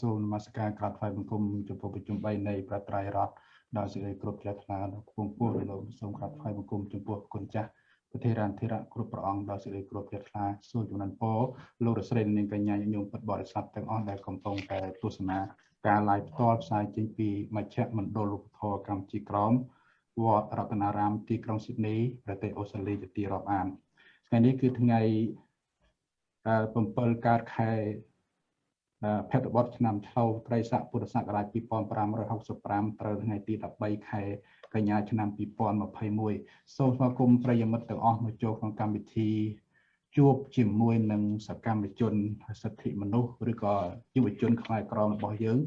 សូមនមស្ការក្រាបថ្វាយបង្គំចំពោះប្រជុំ3នៃប្រត្រៃរដ្ឋដោយសេចក្តីគ្រប់ជ្រះថ្លាដល់គង់ពោះលោកសូមក្រាបថ្វាយបង្គំចំពោះគុណចាស់ប្រធារានធិរៈគ្រប់ព្រះអង្គដោយសេចក្តីគ្រប់ជ្រះថ្លាសូមចំណានពរលោករស្រីនិងកញ្ញាញោមពុទ្ធបរិស័ទទាំងអស់ដែលកំពុងតែទស្សនាការ live ផ្ទាល់ផ្សាយចេញពីមជ្ឈមណ្ឌលឧបធរកម្ពុជាក្រមវត្តរតនារាមទីក្រុងស៊ីដនីប្រទេសអូស្ត្រាលីជាទីរាប់អានថ្ងៃនេះគឺថ្ងៃ7កើតខែ ភេទបទឆ្នាំឆ្លូវត្រីស័កពុរសករាជ2565ត្រូវថ្ងៃទី13ខែកញ្ញាឆ្នាំ2021សូមស្វាគមន៍ប្រិយមិត្តទាំងអស់មកចូលក្នុងកម្មវិធីជួបជាមួយនឹងសកម្មជនសិទ្ធិមនុស្សឬក៏យុវជនខ្មែរក្រមរបស់យើង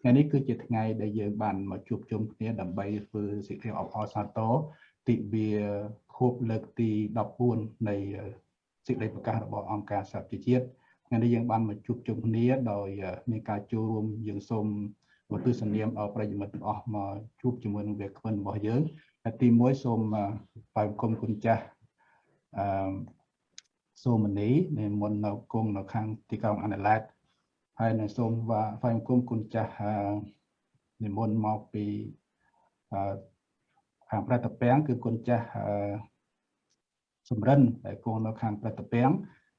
ថ្ងៃនេះគឺជាថ្ងៃដែលយើងបានមកជួបជុំគ្នាដើម្បីធ្វើសេចក្តីអបអរសាទរទិវាខួបលើកទី14នៃសេចក្តីប្រកាសរបស់អង្គការសហប្រជាជាតិ ថ្ងៃនេះយើងបានមកជួបជុំគ្នាដោយមានការចូលរួមយើងសូមមកទស្សនាមដល់ប្រិយមិត្តទាំងអស់មកជួបជាមួយនឹងវាគ្មិនរបស់យើងហើយទី1សូមបាយគុំគុណចាស់អឺសូមនីនិមន្តនៅគង់នៅខាងទីក្រុងអាណាឡែតហើយនៅសូមបាយគុំគុណចាស់និមន្តមកពីអឺខាងប្រតិពាំងគឺគុណចាស់សំរិនដែលគង់នៅខាងប្រតិពាំង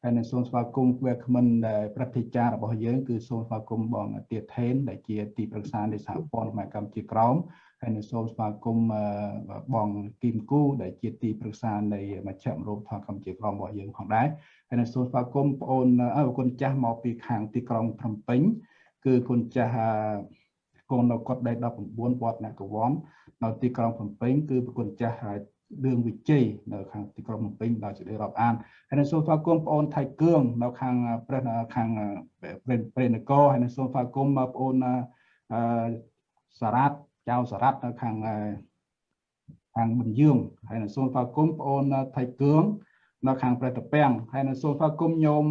ហើយនឹងសូមស្វាគមន៍វាគ្មិនដែលប្រតិចាររបស់យើងគឺសូមស្វាគមន៍បងទៀថេនដែលជាទីប្រឹក្សានៃសហព័ន្ធខ្មែរកម្ពុជាក្រមហើយនឹងសូមស្វាគមន៍បងគីមគូដែលជាទីប្រឹក្សានៃមជ្ឈមណ្ឌលធម៌កម្ពុជាក្រមរបស់យើងផងដែរហើយនឹងសូមស្វាគមន៍បងអូនអើគុណចាស់មកពីខាងទីក្រុងភ្នំពេញគឺគុណចាស់គង់នៅកុដដី19វត្តអ្នកកវ័ននៅទីក្រុងភ្នំពេញគឺប្រគុណចាស់ រឿងវិជ័យនៅខាងទីក្រុងភ្នំពេញដោយសេចក្តីរាប់អានហើយនឹងសូមស្វាគមន៍បងអូនថៃគឿងនៅខាងព្រះខាងព្រះនគរហើយនឹងសូមស្វាគមន៍បងប្អូនអឺសារ៉ាត់ចៅសារ៉ាត់នៅខាងខាងបញ្យើងហើយនឹងសូមស្វាគមន៍បងអូនថៃគឿងនៅខាងប្រតិពាំងហើយនឹងសូមស្វាគមន៍ញោម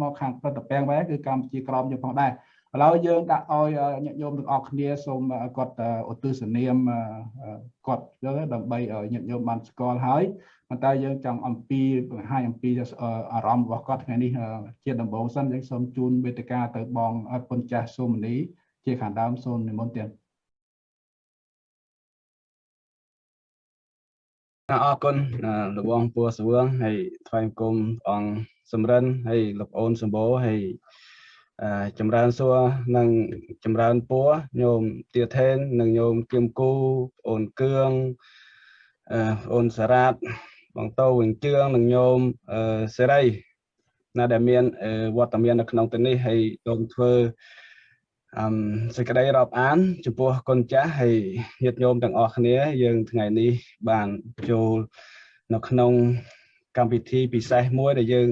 មកខាងប្រតិពាំងដែរគឺកម្ពុជាក្រមយើងផងដែរ ឥឡូវយើងដាក់ឲ្យញាតិញោមទាំងអស់គ្នាសូមគាត់ឧទ្ទិសនាមគាត់យើងដើម្បីឲ្យញាតិញោមបានស្គាល់ហើយប៉ុន្តែយើងចង់អំពីបង្ហាញអំពីអារម្មណ៍របស់គាត់ថ្ងៃនេះជាដំបូងសិនយើងសូមជូនវេទិកាទៅបងពុនចាស់សូមនីជាខាងដើមសូមនិមន្តទៀតអរគុណលោកបងពូសវឿងហើយថ្វាយគុំអង្គសំរិនហើយលោកអូនសម្បូរហើយ ចម្រើនសួរនិងចម្រើនពួរញោមទាថេននិងញោមគឹមគូអូនគឿងអូនសារ៉ាតបងតោវិញជឿងនិងញោមសេរីណាដែលមានវត្តមាននៅក្នុងទីនេះហើយសូមធ្វើអមសេចក្តីរាប់អានចំពោះគុណចាស់ហើយញាតិញោមទាំងអស់គ្នា យើងថ្ងៃនេះបានចូលនៅក្នុងកម្មវិធីពិសេសមួយដែលយើង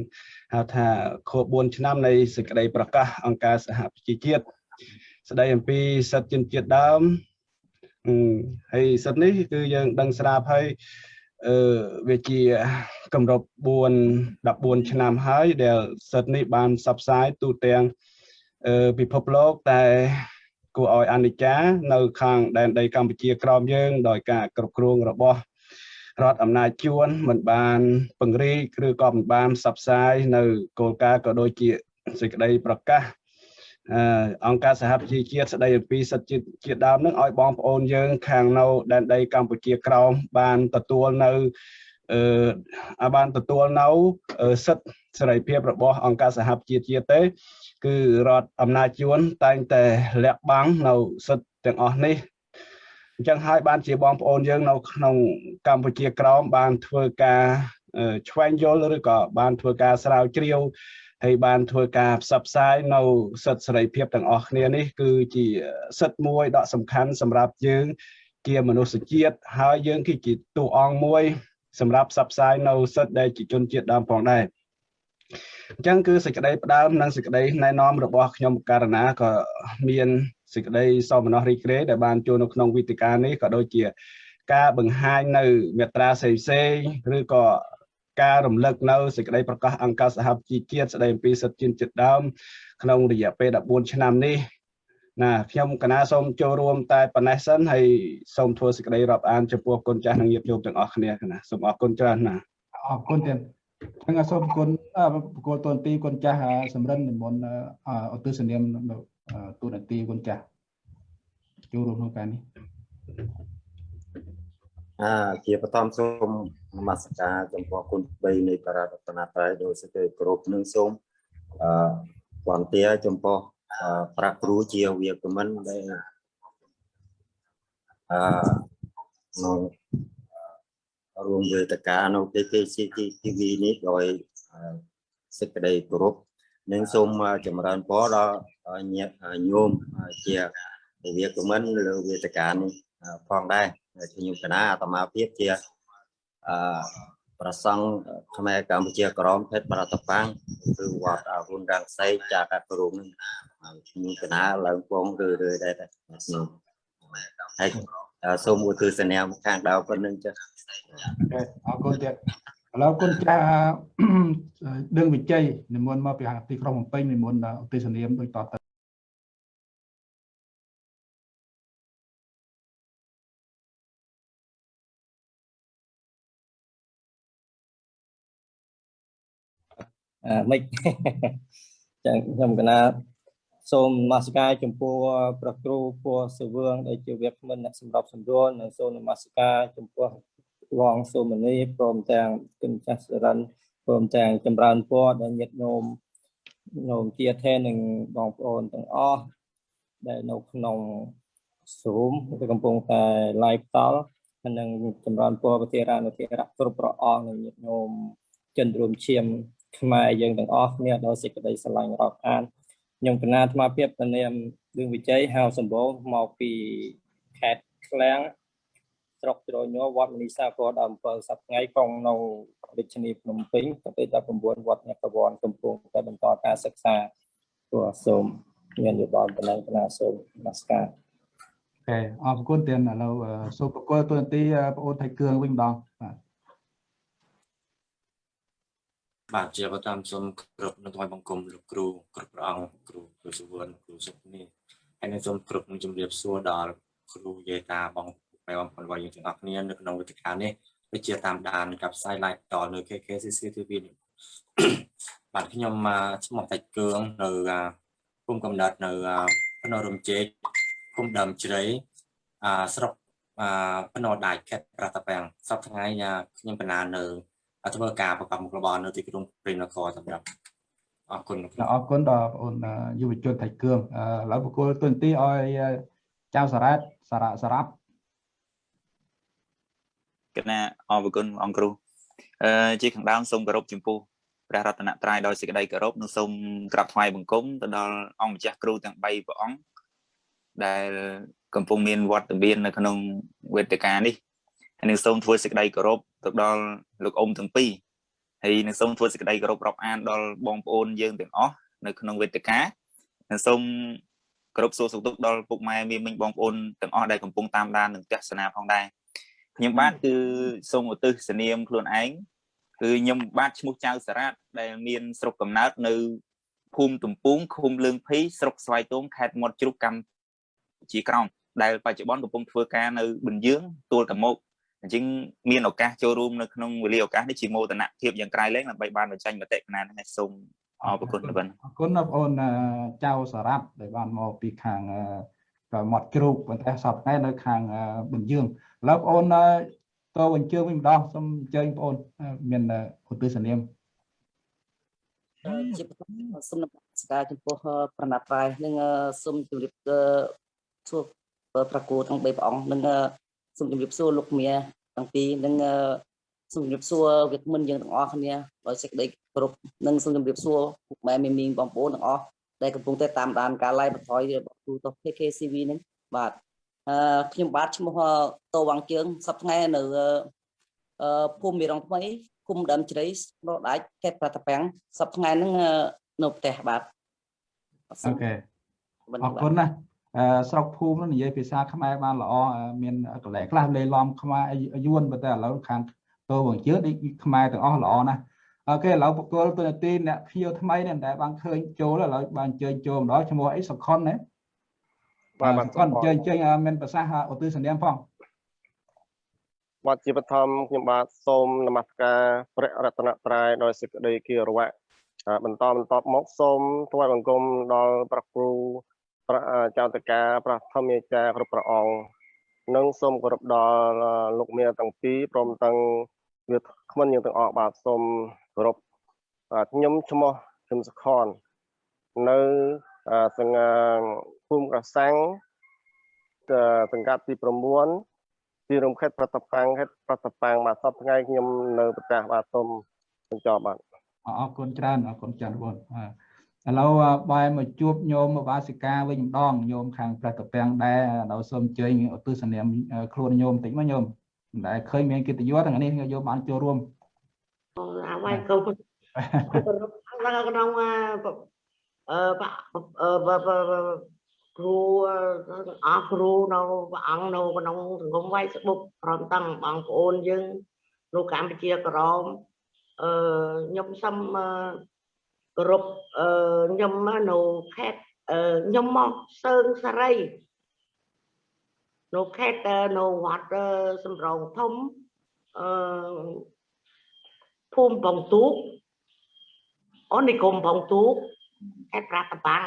ហៅថាខួប4ឆ្នាំនៃសេចក្តីប្រកាសអង្គការសហប្រជាជាតិស្តីអំពីសិទ្ធិជនជាតិដើមហើយសិទ្ធិនេះគឺយើងដឹងស្រាប់ហើយអឺវាជាកម្រិត4 14ឆ្នាំហើយដែលសិទ្ធិនេះបានផ្សព្វផ្សាយទូទាំងអឺពិភពលោកតែគួរឲ្យអនិច្ចានៅខាងដែនដីកម្ពុជាក្រោមយើង ដោយការគ្រប់គ្រងរបស់ រដ្ឋអំណាចជួនមិនបានពង្រីកឬក៏មិនបានផ្សព្វផ្សាយនៅគោលការណ៍ក៏ដូចជាសេចក្តីប្រកាសអង្គការសហប្រជាជាតិស្តីអំពីសិទ្ធិជាតិដើមនឹងឲ្យបងប្អូនយើងខាងនៅដែនដីកម្ពុជាក្រោមបានទទួលនៅអឺបានទទួលនៅសិទ្ធិសេរីភាពរបស់អង្គការសហប្រជាជាតិទេ គឺរដ្ឋអំណាចជួនតែងតែលាក់បាំងនៅសិទ្ធិទាំងអស់នេះ អញ្ចឹងហើយបានជាបងប្អូនយើងនៅក្នុងកម្ពុជាក្រោមបានធ្វើការឆ្វែងយល់ឬក៏បានធ្វើការស្រាវជ្រាវហើយបានធ្វើការផ្សព្វផ្សាយនៅសិទ្ធិសេរីភាពទាំងអស់គ្នានេះគឺជាសិទ្ធិមួយដ៏សំខាន់សម្រាប់យើងជាមនុស្សជាតិហើយយើងគឺជាតួអង្គមួយសម្រាប់ផ្សព្វផ្សាយនៅសិទ្ធិដែលជាជនជាតិដើមផងដែរ អញ្ចឹងគឺសេចក្តីផ្ដើមនិងសេចក្តីណែនាំរបស់ខ្ញុំករណាក៏មានសេចក្តីសោមនស្សរីករាយដែលបានចូលនៅក្នុងវិទ្យការនេះក៏ដូចជាការបង្ហាញនៅមេត្រាផ្សេងៗឬក៏ការរំលឹកនៅសេចក្តីប្រកាសអង្គការសហប្រជាជាតិស្តីអំពីសិទ្ធិជនជាតិដើមក្នុងរយៈពេល14ឆ្នាំនេះណាខ្ញុំកណាសូមចូលរួមតែប៉ុណ្ណេះសិនហើយសូមធ្វើសេចក្តីរាប់អានចំពោះគុណចាស់និងញាតិញោមទាំងអស់គ្នាកណាសូមអរគុណច្រើនណាអរគុណទៀត ហ្នឹងសូមគុណប្រគល់តនទីគុណចាស់សំរិននិមន្តឧទ្ទិសនាមអឺទូនាទីគុណចាស់ចូលរួមក្នុងការនេះអាជាបឋមសូមនមស្ការចំពោះគុណ3នៃបរតនត្រ័យដោយសេចក្តីគោរពនិងសូមអឺវន្តាចំពោះអឺប្រាក់គ្រូជាវាគ្មិនដែលអឺក្នុង រួមវេទិកានៅ KKCTV នេះដោយអឺសេចក្តីគោរពនិងសូមចម្រើនពរដល់ញាតិញោមជាវាគ្មិនលើវេទិកានេះផងដែរជាខ្ញុំកណាអាត្មាភាពជាអឺប្រសង់ខ្មែរកម្ពុជាក្រមភេទបរតបាំងគឺវត្តអរុនរាំងសីចាកាត់ព្រមនឹងខ្ញុំកណាឡើងពងរឿយរឿយដែរខ្ញុំហើយ សូមឧទ្ទិសនាខាងដើមប៉ុណ្្នឹងចុះអូខេអរគុណទៀតឥឡូវគុណចាស់ដឹងវិជ័យនិមន្តមកពីទីក្រុងភ្នំពេញនិមន្តឧទ្ទិសនាមដូចតទៅអាមិនចឹងខ្ញុំកណា សូមនមស្ការចំពោះព្រះគ្រូពរសវឿងដែលជាវាគ្មិនអ្នកសម្របសម្រួលនិងសូមនមស្ការចំពោះវងសូមនីព្រមទាំងគុណចាស់សរិនព្រមទាំងចម្រើនពរដល់ញាតិញោមញោមជាថេនិងបងប្អូនទាំងអស់ដែលនៅក្នុង Zoom គឺកំពុងតែ live តល់ហើយនឹងចម្រើនពរប្រធារានុធារៈគ្រប់ព្រះអង្គនិងញាតិញោមចិនរួមឈាមខ្មែរយើងទាំងអស់គ្នាដោយសេចក្តីស្រឡាញ់រាប់អាន ខ្ញុំកណាអាត្មាភាពទៅនាមឌឿងវិជ័យហៅសម្បូរមកពីខេត្តឃ្លាំងស្រុកជ្រោញ័រវត្តមនីសាគរដល់7សប្តាហ៍ក្រុងនៅរាជធានីភ្នំពេញទៅទី19វត្តញកវ័នកំពុងតែបន្តការសិក្សាព្រោះសូមមានយោបល់បណ្ដឹងកណាសូមនមស្ការអូខេអរគុណទៀតឥឡូវអឺសូមប្រកល់ទូនាទីអឺបងអូនថៃគឿងវិញម្ដងបាទ បាទជាបតាមសូមគ្រប់នឹងថ្វាយបង្គំលោកគ្រូគ្រប់ព្រះអង្គគ្រូគ្រូសុវណ្ណគ្រូសុខនេះហើយនឹងសូមគ្រប់នឹងជំរាបសួរដល់គ្រូយេតាបងប្អូនបងប្អូនយើងទាំងអស់គ្នានៅក្នុងវេទិកានេះដូចជាតាមដានกับផ្សាយ live តនៅ KKCC TV នេះបាទខ្ញុំមកឈ្មោះតាច់គឿងនៅគុំកំណត់នៅភ្នំរំជែកគុំដើមជ្រៃអាស្រុកអាភ្នំដាច់ខេត្តប្រតាពាំងសប្តាហ៍ថ្ងៃខ្ញុំបណ្ណានៅ ធ្វើការប្រកបមុខរបរនៅទីក្រុងព្រៃនគរសម្រាប់អរគុណអរគុណដល់បងអូនអឺយុវជនថៃគឿងអឺឥឡូវប្រកល់ទូនាទីឲ្យអឺចៅសារ៉ាតសារ៉ាសារ៉ាប់គណៈអរគុណអង្គគ្រូអឺជាខាងដើមសូមគោរពចំពោះព្រះរតនត្រ័យដោយសេចក្តីគោរពនិងសូមក្រាបថ្វាយបង្គំទៅដល់អង្គម្ចាស់គ្រូទាំង3ព្រះអង្គដែលកំពុងមានវត្តមាននៅក្នុងវេទិកានេះហើយនឹងសូមធ្វើសេចក្តីគោរព ទៅដល់លោកអ៊ំទាំងពីរហើយនឹងសូមធ្វើសេចក្តីគោរពរាប់អានដល់បងប្អូនយើងទាំងអស់នៅក្នុងវេទិកានិងសូមគោរពសួរសុខទុក្ខដល់ពុកម៉ែមីមិញបងប្អូនទាំងអស់ដែលកំពុងតាមដាននិងទស្សនាផងដែរខ្ញុំបាទគឺសូមឧទ្ទិសនាមខ្លួនឯងគឺខ្ញុំបាទឈ្មោះចៅសារ៉ាតដែលមានស្រុកកំណើតនៅភូមិទំពុងឃុំលឿងភីស្រុកស្វាយទងខេត្តមាត់ជ្រូកកម្ពុជាក្រោមដែលបច្ចុប្បន្នកំពុងធ្វើការនៅប៊ិនយើងទួលតមុក អញ្ចឹងមានឱកាសចូលរួមនៅក្នុងវេលាឱកាសនេះជាមោទនភាពយ៉ាងក្រៃលែងដើម្បីបានបញ្ចេញមតិកណានេះសូមអរគុណបងអរគុណដល់បងអូនអឺចៅសារ៉ាប់ដែលបានមកពីខាងអឺក៏មាត់ជ្រូកប៉ុន្តែសពថ្ងៃនៅខាងអឺបញ្យើងឥឡូវបងអូនអឺតបញ្ជើញវិញម្ដងសូមអញ្ជើញបងអូនអឺមានអឺឧទ្ទិសនាមជាបឋមសូមនមស្ការចំពោះប្រណិតរាយនិងសូមជម្រាបសួរប្រគួតទាំង3ព្រះអង្គនិង សូមជម្រាបសួរលោកមាទាំងពីរនិងសូមជម្រាបសួរវិក្កាមិនយើងទាំងអស់គ្នាដោយសេចក្តីគោរពនិងសូមជម្រាបសួរពុកម៉ែមីមីងបងប្អូនទាំងអស់ដែលកំពុងតែតាមដានការ live បន្ថយរបស់គ្រូតុ KKCV នេះបាទអឺខ្ញុំបាទឈ្មោះតវ៉ាងជើងសប្តាហ៍ថ្ងៃនៅអឺភូមិមីរងថ្មីគុំដើមជ្រៃប្រដាច់ខេត្តប្រតាពាំងសប្តាហ៍ថ្ងៃហ្នឹងនៅផ្ទះបាទអូខេអរគុណណាស់អឺ ស្រុកភូមិនោះនិយាយភាសាខ្មែរបានល្អអឺមានកលែខ្លះលេឡំខ្មែរយួនប៉ុន្តែឥឡូវខាងតវងជើងនេះខ្មែរទាំងអស់ល្អណាស់អូខេឥឡូវបកគលទូនាទីអ្នកភៀវថ្មីនេះដែលបានឃើញចូលឥឡូវបានអញ្ជើញចូលម្ដងឈ្មោះអីសុខុនណាបាទបាទសុខុនអញ្ជើញអញ្ជើញអឺមានប្រសាសន៍ឧទ្ទិសនាមផងបាទជាបឋមខ្ញុំបាទសូមនមស្ការព្រះរតនត្រ័យដោយសេចក្តីគោរពហើយបន្តបន្តមកសូមថ្វាយបង្គំដល់ព្រះគ្រូប្រ ចៅតកាប្រធម្មាចារ្យគ្រប់ព្រះអង្គនិងសូមគោរពដល់លោកមាទាំងពីរព្រមទាំងវាគ្មិនយើងទាំងអស់បាទសូមគោរពបាទខ្ញុំឈ្មោះឈឹមសុខននៅសង្កាភូមិកសាំងសង្កាត់ទី9ទីរំខេត្តប្រតប៉ាំងខេត្តប្រតប៉ាំងបាទសប្តាហ៍ថ្ងៃខ្ញុំនៅប្រទេសបាទសូមបញ្ចប់បាទអរគុណច្រើនអរគុណច្រើនបងបាទ ឥឡូវបែរមកជួបញោមវាសិកាវិញម្ដងញោមខាងប្រតពាំងដែរដល់សូមអញ្ជើញឧទ្ទិសនាមខ្លួនញោមតិចមកញោមមិនដែលឃើញមានកិត្តិយសទាំងនេះញោមបានចូលរួមអាវាយកូនដល់ក្នុងអឺគ្រូអស់គ្រូនៅព្រះអង្គនៅក្នុងសង្គមវៃស្បុកព្រមទាំងបងប្អូនយើងនៅកម្ពុជាក្រមអឺខ្ញុំសូម គោរពអឺខ្ញុំនៅខេត្តអឺខ្ញុំមកសើងសារីនៅខេត្តនៅវត្តសំរងធំអឺភូមិបងទូកអូនិគមបងទូកខេត្តប្រាសាទបាំង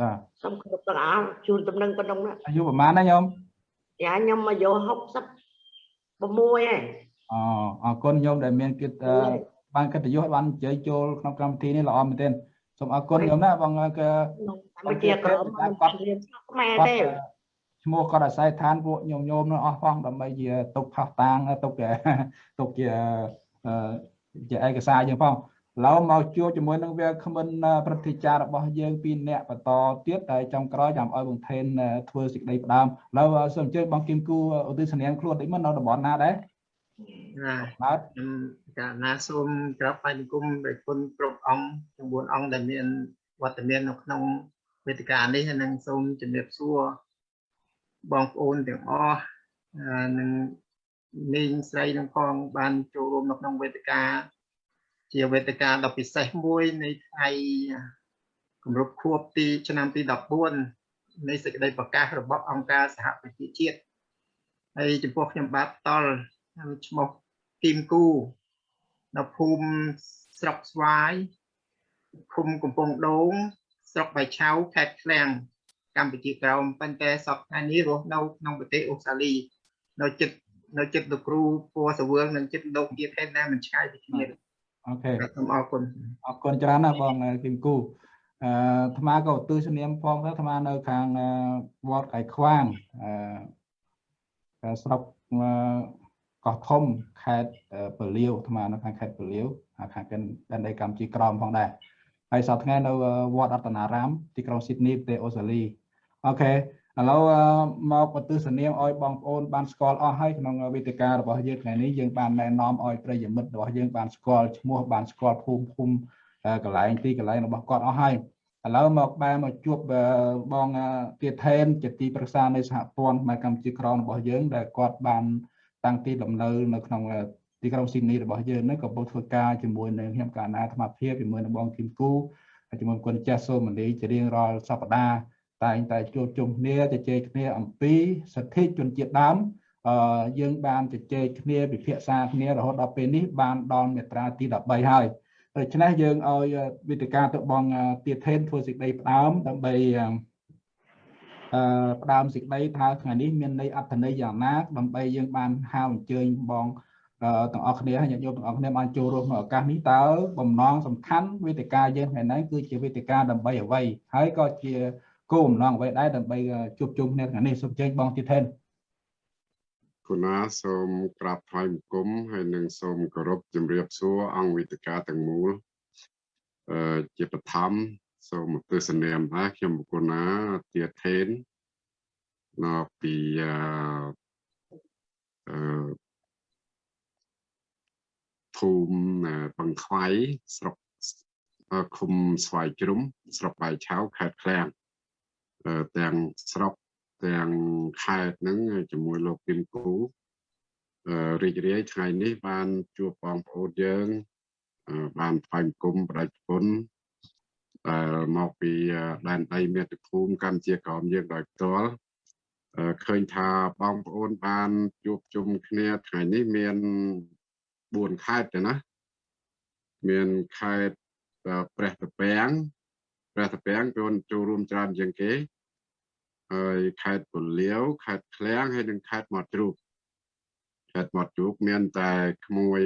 បាទសូមគោរពទាំងអស់ជូនដំណឹងប៉ុណ្ណឹងណាអាយុប្រហែលណាញោមយ៉ាខ្ញុំអាយុ66ហើយអអរគុណញោមដែលមានគិត បានកិត្តិយសបានជ័យចូលក្នុងកម្មវិធីនេះល្អមែនទែនសូមអរគុណញោមណាបងគឺក្នុងកម្ពុជាក្រមមិនរៀនខ្មែរទេឈ្មោះគាត់អាស្រ័យឋានពួកញោមញោមនោះអស់ផងដើម្បីជាទុកផោះតាងទុកជាទុកជាជាឯកសារយើងផងឡូវមកជួបជាមួយនឹងវាគ្មិនប្រតិចាររបស់យើងពីរនាក់បន្តទៀតតែចំក្រោយចាំឲ្យបងថេនធ្វើសេចក្តីផ្ដើមឡូវសូមអញ្ជើញបងគឹមគូឧទ្ទិសនាមខ្លួនតិចមកនៅតំបន់ណាដែរណាបាទខ្ញុំ កាលណាសូមក្រាបថ្វាយបង្គំដោយគុណគ្រប់អង្គទាំង4អង្គដែលមានវត្តមាននៅក្នុងវេទិកានេះហើយនឹងសូមជំរាបសួរបងប្អូនទាំងអស់អឺនិងនាងស្រីនឹងផងបានចូលរួមនៅក្នុងវេទិកា ជាវេទិកាដ៏ពិសេសមួយនៃថ្ងៃគម្រប់ខួបទីឆ្នាំទី14នៃសេចក្តីប្រកាសរបស់អង្គការសហប្រជាជាតិហើយចំពោះខ្ញុំបាទផ្ទាល់ខ្ញុំឈ្មោះគីមគូ នៅភូមិស្រុកស្វាយឃុំកំពង់ដូង ស្រុកបៃឆៅខេត្តឃ្លាំងកម្ពុជាក្រោមប៉ុន្តែសប្តាហ៍នេះរស់នៅក្នុងប្រទេសអូស្ត្រាលី នៅចិត្តនៅចិត្តលោកគ្រូពណ៌សវឿងនិងចិត្តលោកទៀតហើយដែលមិនឆ្ងាយពីគ្នាអូខេសូមអរគុណអរគុណច្រើនណាស់បងគឹមគូអឺអាត្មាក៏ឧទ្ទិសនាមផងដែរអាត្មានៅខាងវត្តកៃខ្វាងអឺស្រុក កោះធំខេត្តពលាវអាត្មានៅខាងខេត្តពលាវខាងដែនដីកម្ពុជាក្រមផងដែរហើយសប្តាហ៍ថ្ងៃនៅវត្តអត្តនារាមទីក្រុងស៊ីដនីប្រទេសអូស្ត្រាលីអូខេឥឡូវមកបទស្សនាមឲ្យបងប្អូនបានស្គាល់អស់ហើយក្នុងវេទិការបស់យើងថ្ងៃនេះយើងបានណែនាំឲ្យប្រិយមិត្តរបស់យើងបានស្គាល់ឈ្មោះបានស្គាល់ភូមិភូមិកន្លែងទីកន្លែងរបស់គាត់អស់ហើយឥឡូវមកបែរមកជួបបងទៀតថេនជាទីប្រឹក្សានៃសហព័ន្ធខ្មែរកម្ពុជាក្រមរបស់យើងដែលគាត់បាន តាំងទីលំនៅនៅក្នុងទីក្រុងស៊ីដនីរបស់យើងនឹងក៏ពុទ្ធធ្វើការជាមួយនឹងខ្ញុំកាណាអាត្មាភាពជាមួយនឹងបងគឹមគូជាមួយគុណចាស់សូមនីជារៀងរាល់សប្តាហ៍តែងតែជួបជុំគ្នាជជែកគ្នាអំពីសិទ្ធិជនជាតិដើមអឺយើងបានជជែកគ្នាពិភាក្សាគ្នារហូតដល់ពេលនេះបានដល់មាត្រាទី13ហើយដូច្នេះយើងឲ្យវិទ្យការទៅបងទៀតថេនធ្វើសេចក្តីផ្ដើមដើម្បីអឺ ផ្ដើមសេចក្តីថាថ្ងៃនេះមានន័យអត្ថន័យយ៉ាងណាដើម្បីយើងបានហៅអញ្ជើញបងទាំងអស់គ្នាញាតិញោមទាំងអស់គ្នាបានចូលរួមក្នុងឱកាសនេះតើបំណងសំខាន់វេទិកាយើងថ្ងៃនេះគឺជាវេទិកាដើម្បីអ្វីហើយក៏ជាគោលបំណងអ្វីដែរដើម្បីជួបជុំគ្នាថ្ងៃនេះសូមអញ្ជើញបងទៀតថេនគុណាសូមក្រាបថ្វាយបង្គំហើយនឹងសូមគោរពជំរាបសួរអង្គវិទ្យាទាំងមូលអឺជាបឋម សូមទស្សនាមថាខ្ញុំគុណាទាថេននៅពីអឺអឺភូមិបង្ខ្វៃស្រុកឃុំស្វាយជ្រុំស្រុកបាយឆៅខេត្តឃ្លាំងទាំងស្រុកទាំងខេត្តហ្នឹងជាមួយលោកគឹមគូរីករាយថ្ងៃនេះបានជួបបងប្អូនយើងបានថ្វាយបង្គំបដិគុណ ដែលមកពីដែនដីមាតុភូមិកម្ពុជាក្រមយើងដោយផ្ទាល់ឃើញថាបងប្អូនបានជួបជុំគ្នាថ្ងៃនេះមាន4ខេត្តទេណាមានខេត្តព្រះតាពាំងព្រះតាពាំងចូលចូលរួមច្រើនជាងគេហើយខេត្តពលាវខេត្តឃ្លាំងហើយនិងខេត្តមាត់ជ្រូកខេត្តមាត់ជ្រូកមានតែក្មួយ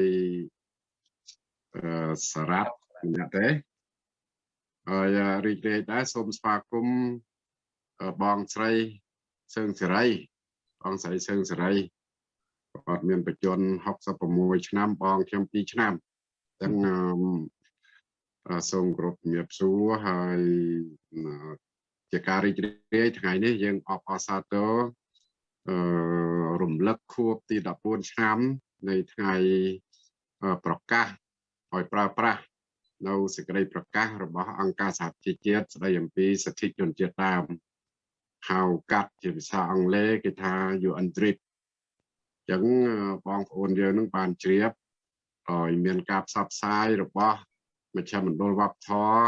អឺសារ៉ាត់ម្នាក់ទេ ហើយរីករាយដែរសូមស្វាគមន៍បងស្រីសឿងសេរីបងស្រីសឿងសេរីគាត់មានបច្ចុប្បន្ន66ឆ្នាំបងខ្ញុំ2ឆ្នាំទាំងសូមគោរពជំរាបសួរហើយជាការរីករាយថ្ងៃនេះយើងអបអសាទរអឺរំលឹកខួបទី14ឆ្នាំនៃថ្ងៃប្រកាសឲ្យប្រើប្រាស់ នៅសេចក្តីប្រកាសរបស់អង្គការសហជីវជាតិស្តីអំពីសិទ្ធិជនជាតិដើមហៅកាត់ជាភាសាអង់គ្លេសគេថា UNDRIP អញ្ចឹងបងប្អូនយើងនឹងបានជ្រាបឲ្យមានការផ្សព្វផ្សាយរបស់មជ្ឈមណ្ឌលវប្បធម៌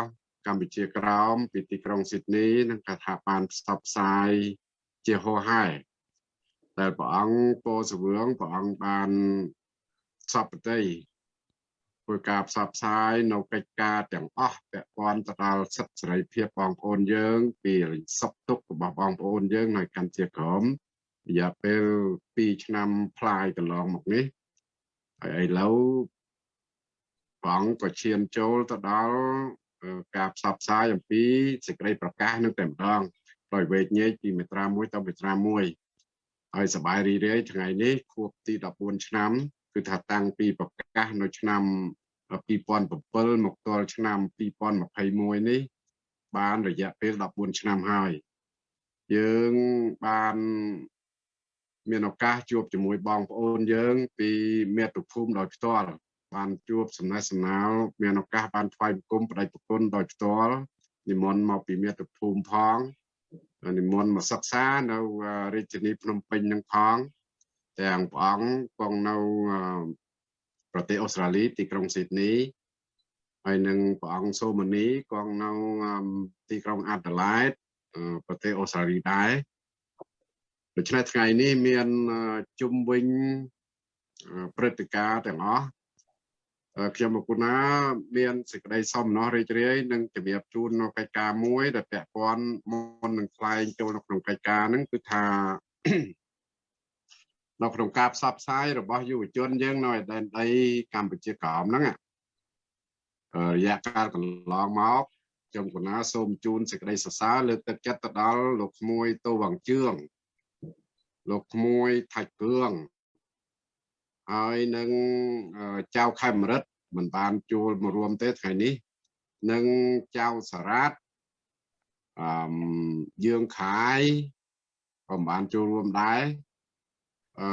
កម្ពុជាក្រោមពីទីក្រុងស៊ីដនីនិងក៏ថាបានផ្សព្វផ្សាយជាហោហែតែព្រះអង្គពោសវឿងព្រះអង្គបានសពតិ ធ្វើការផ្សព្វផ្សាយនៅកិច្ចការទាំងអស់ពាក់ព័ន្ធទៅដល់សិទ្ធិសេរីភាពបងប្អូនយើង ពីសុខទុក្ខរបស់បងប្អូនយើងនៅកម្ពុជាក្រមរយៈពេល2ឆ្នាំផ្លាយកន្លងមកនេះហើយឥឡូវព្រះអង្គក៏ឈានចូលទៅដល់ការផ្សព្វផ្សាយអំពីសេចក្តីប្រកាសនឹងតែម្ដងដោយវេកញែកពីមេត្រា1ទៅមេត្រា1ហើយសបាយរីរាយថ្ងៃនេះខួបទី14ឆ្នាំ គឺថាតាំងពីប្រកាសនៅឆ្នាំ2007មកទល់ឆ្នាំ2021នេះ បានរយៈពេល14ឆ្នាំហើយយើងបានមានឱកាសជួបជាមួយបងប្អូនយើង ពីមាតុភូមិដោយផ្ទាល់បានជួបសំណេះសំណាលមានឱកាសបានថ្វាយបង្គំបដិប្រគុណដោយផ្ទាល់និមន្តមកពីមាតុភូមិផងនិមន្តមកសិក្សានៅរាជធានីភ្នំពេញនឹងផង ទាំងព្រះអង្គគង់នៅប្រទេសអូស្ត្រាលីទីក្រុងស៊ីដនីហើយនឹងព្រះអង្គសូម៉ានីគង់នៅទីក្រុងអាដាលេដប្រទេសអូស្ត្រាលីដែរដូច្នេះថ្ងៃនេះមានជុំវិញព្រឹត្តិការណ៍ទាំងអស់ខ្ញុំមកគុណាមានសេចក្តីសំណោះរីករាយនិងជំរាបជូននៅកិច្ចការមួយដែលពាក់ព័ន្ធមុននឹងថ្លែងចូលនៅក្នុងកិច្ចការហ្នឹងគឺថា នៅក្នុងការផ្សព្វផ្សាយរបស់យុវជនយើងនៅឯដែនដីកម្ពុជាក្រោមហ្នឹងរយៈកាលកន្លងមកខ្ញុំកណាសូមជូនសេចក្តីសរសើរលើកទឹកចិត្តទៅដល់លោកក្មួយតូវងជឿងលោកក្មួយថាច់គឿងហើយនឹងចៅខេមរិតមិនបានជួលមករួមទេថ្ងៃនេះនឹងចៅសារ៉ាតអឺយើងខាយក៏មិនបានចូលរួមដែរ អឺ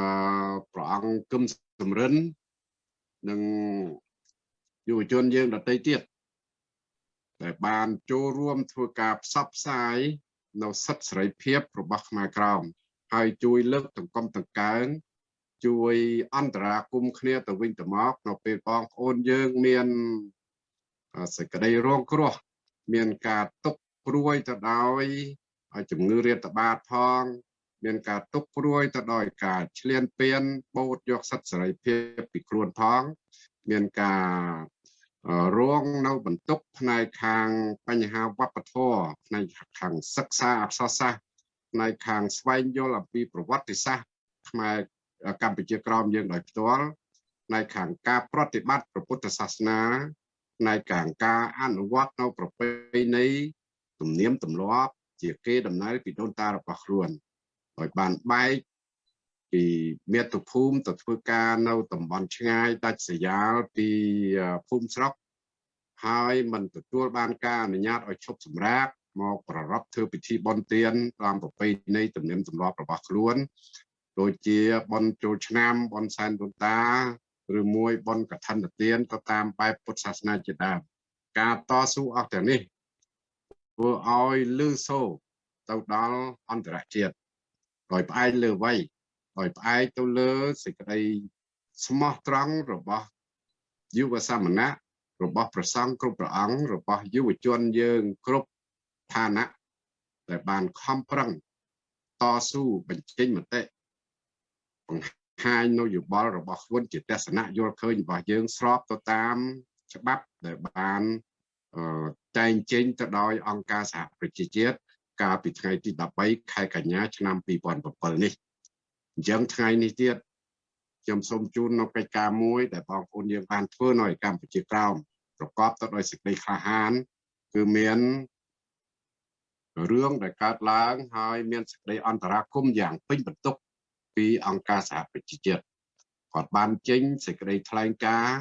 ព្រះអង្គគឹមសំរិននិងយុវជនយើងដទៃទៀតដែលបានចូលរួមធ្វើការផ្សព្វផ្សាយនៅសិទ្ធិសេរីភាពរបស់ខ្មែរក្រមហើយជួយលើកទង្គំតង្កើងជួយអន្តរាគមគ្នាទៅវិញទៅមកនៅពេលបងប្អូនយើងមានសេចក្តីរងគ្រោះមានការទុកព្រួយទៅដោយជំងឺរាតត្បាតផង មានការទុកព្រួយទៅដោយការឈ្លានពានបូតយកសិទ្ធិសេរីភាពពីខ្លួនផង មានការរងនៅបន្ទុកផ្នែកខាងបញ្ហាវប្បធម៌ផ្នែកខាងសិក្សាអក្សរសាស្ត្រផ្នែកខាងស្វែងយល់អំពីប្រវត្តិសាស្ត្រខ្មែរកម្ពុជាក្រមយើងដោយផ្ទាល់ផ្នែកខាងការប្រតិបត្តិព្រះពុទ្ធសាសនាផ្នែកខាងការអនុវត្តនៅប្រពៃណីទំនៀមទម្លាប់ជាគេដំណើរពីដូនតារបស់ខ្លួន ឲ្យបានបែកពីមាតុភូមិទៅធ្វើការនៅតំបន់ឆ្ងាយដាច់ស្រយាលពីភូមិស្រុកហើយមិនទទួលបានការអនុញ្ញាតឲ្យឈប់សម្រាកមកប្ររពធ្វើពិធីបុណ្យទានតាមប្រពៃណីទំនៀមទម្លាប់របស់ខ្លួនដូចជាបុណ្យចូលឆ្នាំបុណ្យសែនដូនតាឬមួយបុណ្យកឋិនទានទៅតាមបែបពុទ្ធសាសនាជាដើមការតស៊ូអស់ទាំងនេះធ្វើឲ្យលឺសូរទៅដល់អន្តរជាតិ ដោយផ្អែកលើវ័យដោយផ្អែកទៅលើសេចក្តីស្មោះត្រង់របស់យុវសាមណៈរបស់ព្រះសង្ឃគ្រប់ព្រះអង្គរបស់យុវជនយើងគ្រប់ឋានៈដែលបានខំប្រឹងតស៊ូបញ្ចេញមតិបង្ហាញនៅយោបល់របស់ខ្លួនជាទស្សនៈយល់ឃើញរបស់យើងស្របទៅតាមច្បាប់ដែលបានអឺតែងចេញទៅដោយអង្គការសហប្រជាជាតិ កាលពីថ្ងៃទី13ខែកញ្ញាឆ្នាំ2007នេះអញ្ចឹងថ្ងៃនេះទៀតខ្ញុំសូមជូននៅកិច្ចការមួយដែលបងប្អូនយើងបានធ្វើនៅឯកម្ពុជាក្រោមប្រកបទៅដោយសេចក្តីក្លាហាន គឺមានរឿងដែលកើតឡើងហើយមានសេចក្តីអន្តរាគមន៍យ៉ាងពេញបន្ទុកពីអង្គការសហប្រជាជាតិគាត់បានចេញសេចក្តីថ្លែងការណ៍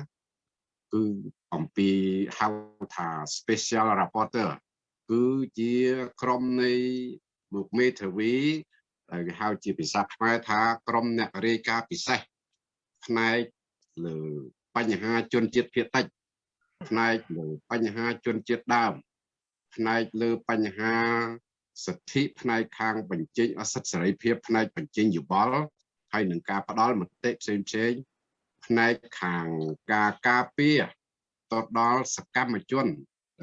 គឺអំពីហៅថា special rapporteur គឺជាក្រុមនៃលោកមេធាវីដែលគេហៅជាភាសាខ្មែរថាក្រុមអ្នករាយការណ៍ពិសេសផ្នែកលើបញ្ហាជនជាតិភាគតិចផ្នែកលើបញ្ហាជនជាតិដើមផ្នែកលើបញ្ហាសិទ្ធិផ្នែកខាងបញ្ចេញអសិទ្ធិសេរីភាពផ្នែកបញ្ចេញយោបល់ហើយនឹងការផ្ដល់មតិផ្សេងផ្សេងផ្នែកខាងការការពារទៅដល់សកម្មជន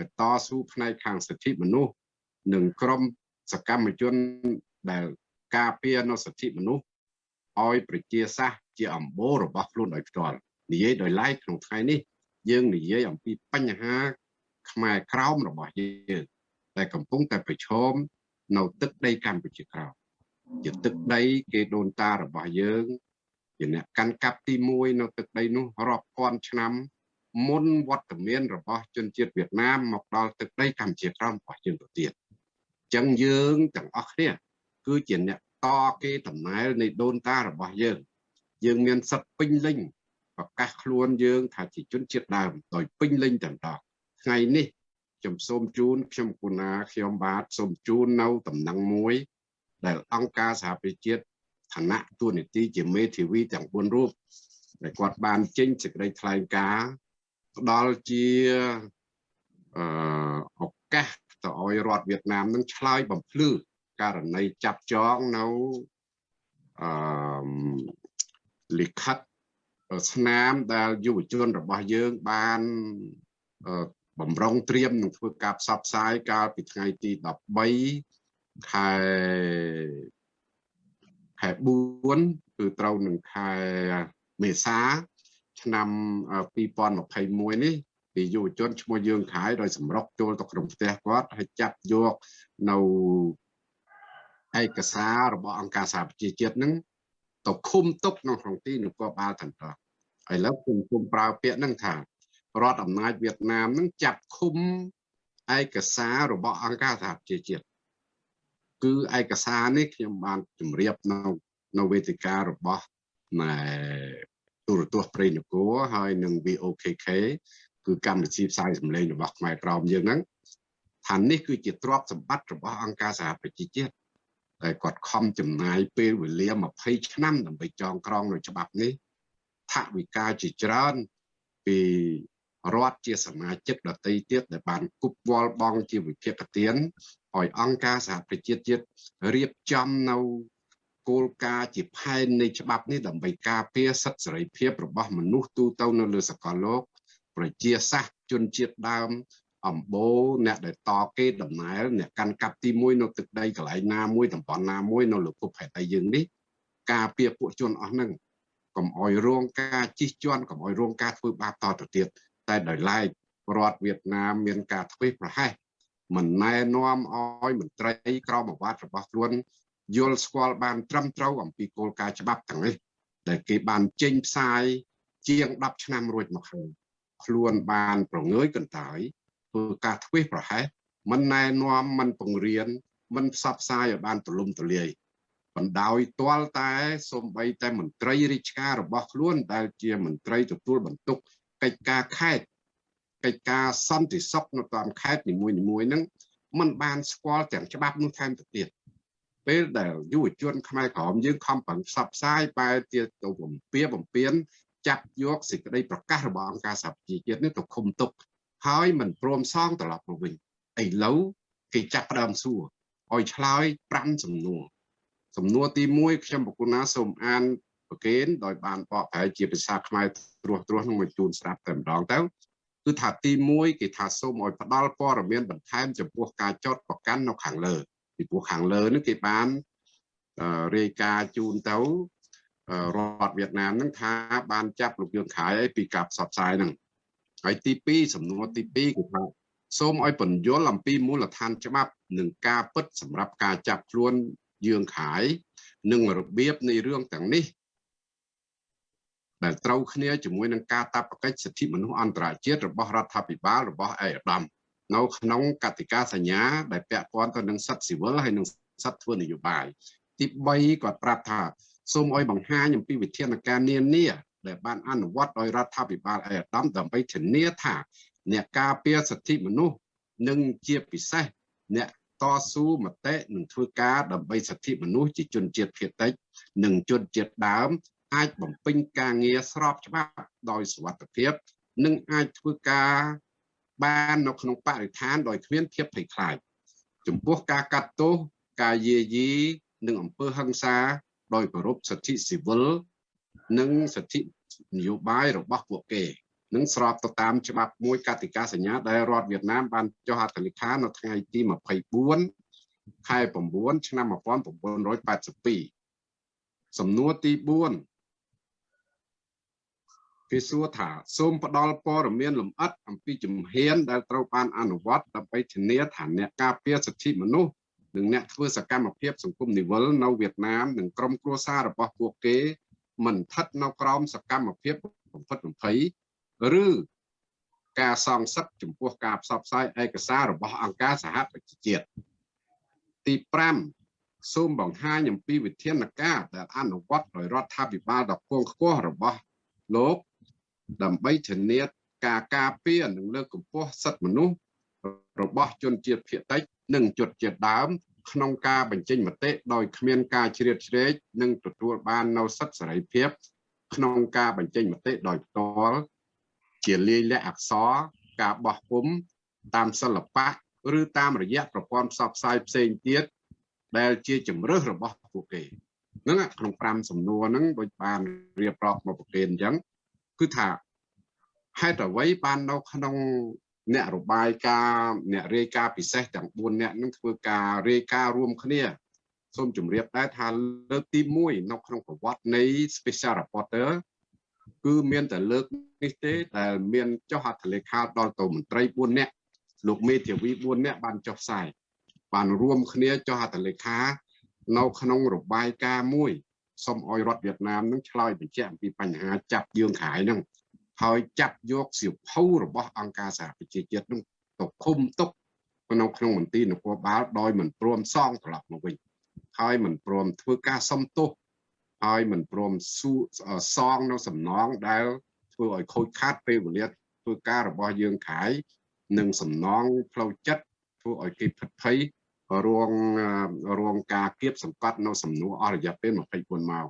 ដែលតស៊ូផ្នែកខាងសិទ្ធិមនុស្សនិងក្រុមសកម្មជនដែលការពារនៅសិទ្ធិមនុស្សឲ្យប្រជាសាស្ត្រជាអំបូររបស់ខ្លួនដោយផ្ទាល់និយាយដោយឡែកក្នុងថ្ងៃនេះ យើងនិយាយអំពីបញ្ហាខ្មែរក្រោមរបស់យើងដែលកំពុងតែប្រឈមនៅទឹកដីកម្ពុជាក្រោមជាទឹកដីគេដូនតារបស់យើងជាអ្នកកាន់កាប់ទី1នៅទឹកដីនោះរាប់ពាន់ឆ្នាំ មុនវត្តមានរបស់ជនជាតិវៀតណាមមកដល់ទឹកដីកម្ពុជាក្រោមរបស់យើងទៅទៀតអញ្ចឹងយើងទាំងអស់គ្នាគឺជាអ្នកតគេតំណែលនៃដូនតារបស់យើង យើងមានសិទ្ធិពេញលេញប្រកាសខ្លួនយើងថាជាជនជាតិដើមដោយពេញលេញតែម្ដងថ្ងៃនេះខ្ញុំសូមជូនខ្ញុំគុណាខ្ញុំបាទសូមជូននៅតំណែងមួយ ដែលអង្គការសហប្រជាជាតិឋានៈទួនាទីជាមេធាវីទាំង4រូបដែលគាត់បានចេញសេចក្តីថ្លែងការណ៍ ផ្ដល់ជាអឺឱកាសទៅឲ្យរដ្ឋវៀតណាមនឹងឆ្លើយបំភ្លឺករណីចាប់ចងនៅអឺលិខិតស្នាមដែលយុវជនរបស់យើងបានបំរុងត្រៀមនឹងធ្វើការផ្សព្វផ្សាយកាលពីថ្ងៃទី13ខែខែ4គឺត្រូវនឹងខែមេសា ឆ្នាំ2021នេះពីយុវជនឈ្មោះយើងខាយដោយសម្រុកចូលទៅក្នុងផ្ទះគាត់ហើយចាប់យកនៅឯកសាររបស់អង្គការសហប្រជាជាតិនឹងទៅឃុំទុកនៅក្នុងទីនគរបាលតន្ត្រឥឡូវខ្ញុំគុំប្រើពាក្យហ្នឹងថារដ្ឋអំណាចវៀតណាមនឹងចាប់ឃុំឯកសាររបស់អង្គការសហប្រជាជាតិគឺឯកសារនេះខ្ញុំបានជម្រាបនៅនៅវេទិការបស់ណែ ទូរទស្សន៍ព្រៃនគរហើយនឹង VOKK គឺកម្មវិធីផ្សាយសម្លេងរបស់ខ្មែរក្រមយើងហ្នឹងថានេះគឺជាទ្រព្យសម្បត្តិរបស់អង្គការសហប្រជាជាតិដែលគាត់ខំចំណាយពេលវេលា20ឆ្នាំដើម្បីចងក្រងនៅច្បាប់នេះថាវិការជាច្រើនពីរដ្ឋជាសមាជិកដតីទៀតដែលបានគប់វល់បងជាវិភាគទានឲ្យអង្គការសហប្រជាជាតិរៀបចំនៅ គោលការណ៍ជាផែននៃច្បាប់នេះដើម្បីការពារសិទ្ធិសេរីភាពរបស់មនុស្សទូទៅនៅលើសកលលោក ប្រជាសាស្ត្រជនជាតិដើមអំបូរអ្នកដែលតគេដំណើរអ្នកកាន់កាប់ទី1នៅទឹកដីកន្លែងណាមួយតំបន់ណាមួយនៅលើភពហេតុអីយើងនេះការពារពួកជនអស់ហ្នឹងកុំអោយរងការជិះជាន់កុំអោយរងការធ្វើបាបតទៅទៀតតែដោយឡែករដ្ឋវៀតណាមមានការធ្វេសប្រហែសមិនណែនាំឲ្យមន្ត្រីក្រមអាវ៉ាត់របស់ខ្លួន យល់ស្គាល់បានត្រឹមត្រូវអំពីគោលការណ៍ច្បាប់ទាំងនេះដែលគេបានចេញផ្សាយជាង10ឆ្នាំរួចមកហើយខ្លួនបានប្រងើយកន្តើយធ្វើការធ្វេសប្រហែសមិនណែនាំមិនពង្រៀនមិនផ្សព្វផ្សាយឲ្យបានទូលំទូលាយបណ្ដោយទាល់តែសំបីតែមន្ត្រីរាជការរបស់ខ្លួនដែលជាមន្ត្រីទទួលបន្ទុកកិច្ចការខេត្តកិច្ចការសន្តិសុខនៅតាមខេត្តនីមួយៗហ្នឹងมันបានស្គាល់ទាំងច្បាប់នោះថែមទៅទៀត ពេលដែលយុវជនខ្មែរក្រមយើងខំប្រឹងផ្សព្វផ្សាយបែរទៀតទៅបំពៀបំពៀនចាប់យកសេចក្តីប្រកាសរបស់អង្គការសហប្រជាជាតិនេះទៅឃុំទុកហើយមិនព្រមសងត្រឡប់មកវិញឥឡូវគេចាប់ផ្ដើមសួរឲ្យឆ្លើយ5សំណួរសំណួរទី1ខ្ញុំប្រគុណាសូមអានប្រកេនដោយបានបកប្រែជាភាសាខ្មែរត្រួសត្រាសនឹងមកជូនស្ដាប់តែម្ដងទៅគឺថាទី1គេថាសូមឲ្យផ្ដល់ព័ត៌មានបន្ថែមចំពោះការចោតប្រកាន់នៅខាងលើ ពីព្រោះខាងលើនេះគេបានរាយការណ៍ជូនទៅរដ្ឋវៀតណាមនឹងថាបានចាប់លោកយួនខៃពីការផ្សព្វផ្សាយហ្នឹងហើយទី2សំណួរទី2គឺថាសូមឲ្យពន្យល់អំពីមូលដ្ឋានច្បាប់និងការពិតសម្រាប់ការចាប់ខ្លួនយើងខាយនិងរបៀបនៃរឿងទាំងនេះដែលត្រូវគ្នាជាមួយនឹងការតាបកិច្ចសិទ្ធិមនុស្សអន្តរជាតិរបស់រដ្ឋាភិបាលរបស់អេដាម នៅក្នុងកតិកាសញ្ញាដែលពាក់ព័ន្ធទៅនឹងសិទ្ធិស៊ីវិលហើយនិងសិទ្ធិធ្វើនយោបាយទី3គាត់ប្រាប់ថាសូមឲ្យបង្ហាញអំពីវិធានការនានាដែលបានអនុវត្តដោយរដ្ឋាភិបាលអេដាមដើម្បីធានាថាអ្នកការពារសិទ្ធិមនុស្សនិងជាពិសេសអ្នកតស៊ូមតិនិងធ្វើការដើម្បីសិទ្ធិមនុស្សជាជនជាតិភាគតិច និងជនជាតិដើម អាចបំពេញការងារស្របច្បាប់ដោយសុវត្ថិភាព និងអាចធ្វើការ បាននៅក្នុងបរិស្ថានដោយគ្មានភាពភ័យខ្លាចចំពោះការកាត់ទោសការយាយីនិងអំពើហិង្សា ដោយគោរពសិទ្ធិស៊ីវិលនិងសិទ្ធិនយោបាយរបស់ពួកគេនឹងស្របទៅតាមច្បាប់មួយកតិកាសញ្ញាដែលរដ្ឋវៀតណាមបានចុះហត្ថលេខានៅថ្ងៃទី24ខែ9ឆ្នាំ1982សំណួរទី4 គេសួរថាសូមផ្ដល់ព័ត៌មានលម្អិតអំពីជំហានដែលត្រូវបានអនុវត្តដើម្បីធានាថាអ្នកការពារសិទ្ធិមនុស្សនិងអ្នកធ្វើសកម្មភាពសង្គមនីវិលនៅវៀតណាមនិងក្រុមគ្រួសាររបស់ពួកគេមិនស្ថិតនៅក្រោមសកម្មភាពបំផិតបំភ័យឬការសងសឹកចំពោះការផ្សព្វផ្សាយឯកសាររបស់អង្គការសហប្រជាជាតិទី5សូមបង្ហាញអំពីវិធានការដែលអនុវត្តដោយរដ្ឋាភិបាលដ៏គង់ខ្ពស់របស់លោក ដើម្បីធានាការការពារនិងលើកកម្ពស់សិទ្ធិមនុស្សរបស់ជនជាតិភាគតិច និងជនជាតិដើម ក្នុងការបញ្ចេញមតិដោយគ្មានការជ្រៀតជ្រែកនិងទទួលបាននូវសិទ្ធិសេរីភាព ក្នុងការបញ្ចេញមតិដោយផ្ទាល់ជាលាយលក្ខណ៍អក្សរការបោះពុំតាមសិល្បៈឬតាមរយៈប្រព័ន្ធផ្សព្វផ្សាយផ្សេងទៀតដែលជាជំរើសរបស់ពួកគេហ្នឹងក្នុង5សំណួរហ្នឹងដូចបានរៀបរាប់មកប្រកេនអញ្ចឹង គឺថាហេតុអ្វីបាននៅក្នុងអ្នករបាយការណ៍អ្នករាយការណ៍ពិសេសទាំង4អ្នកនឹងធ្វើការរាយការណ៍រួមគ្នាសូមជម្រាបដែរថាលើកទី1នៅក្នុងប្រវត្តិនៃ Special Reporter គឺមានតែលើកនេះទេដែលមានចុះហត្ថលេខាដល់ទៅមន្ត្រី4នាក់លោកមេធាវី4នាក់បានចុះផ្សាយបានរួមគ្នាចុះហត្ថលេខានៅក្នុងរបាយការណ៍មួយ សូមឲ្យរដ្ឋវៀតណាមនឹងឆ្លើយបញ្ជាក់អំពីបញ្ហាចាប់យើងខាយហ្នឹងហើយចាប់យកសៀវភៅរបស់អង្គការសហប្រជាជាតិនឹងទៅឃុំទុកនៅក្នុងមន្ទីរនគរបាលដោយមិនព្រមសងត្រឡប់មកវិញហើយមិនព្រមធ្វើការសុំទោសហើយមិនព្រមសងនៅសំណងដែលធ្វើឲ្យខូចខាតពេលវេលាធ្វើការរបស់យើងខាយនិងសំណងផ្លូវចិត្តធ្វើឲ្យគេភិតភ័យ រងរងការគៀបសង្កត់នៅសំណួរអស់រយៈពេល24ម៉ោង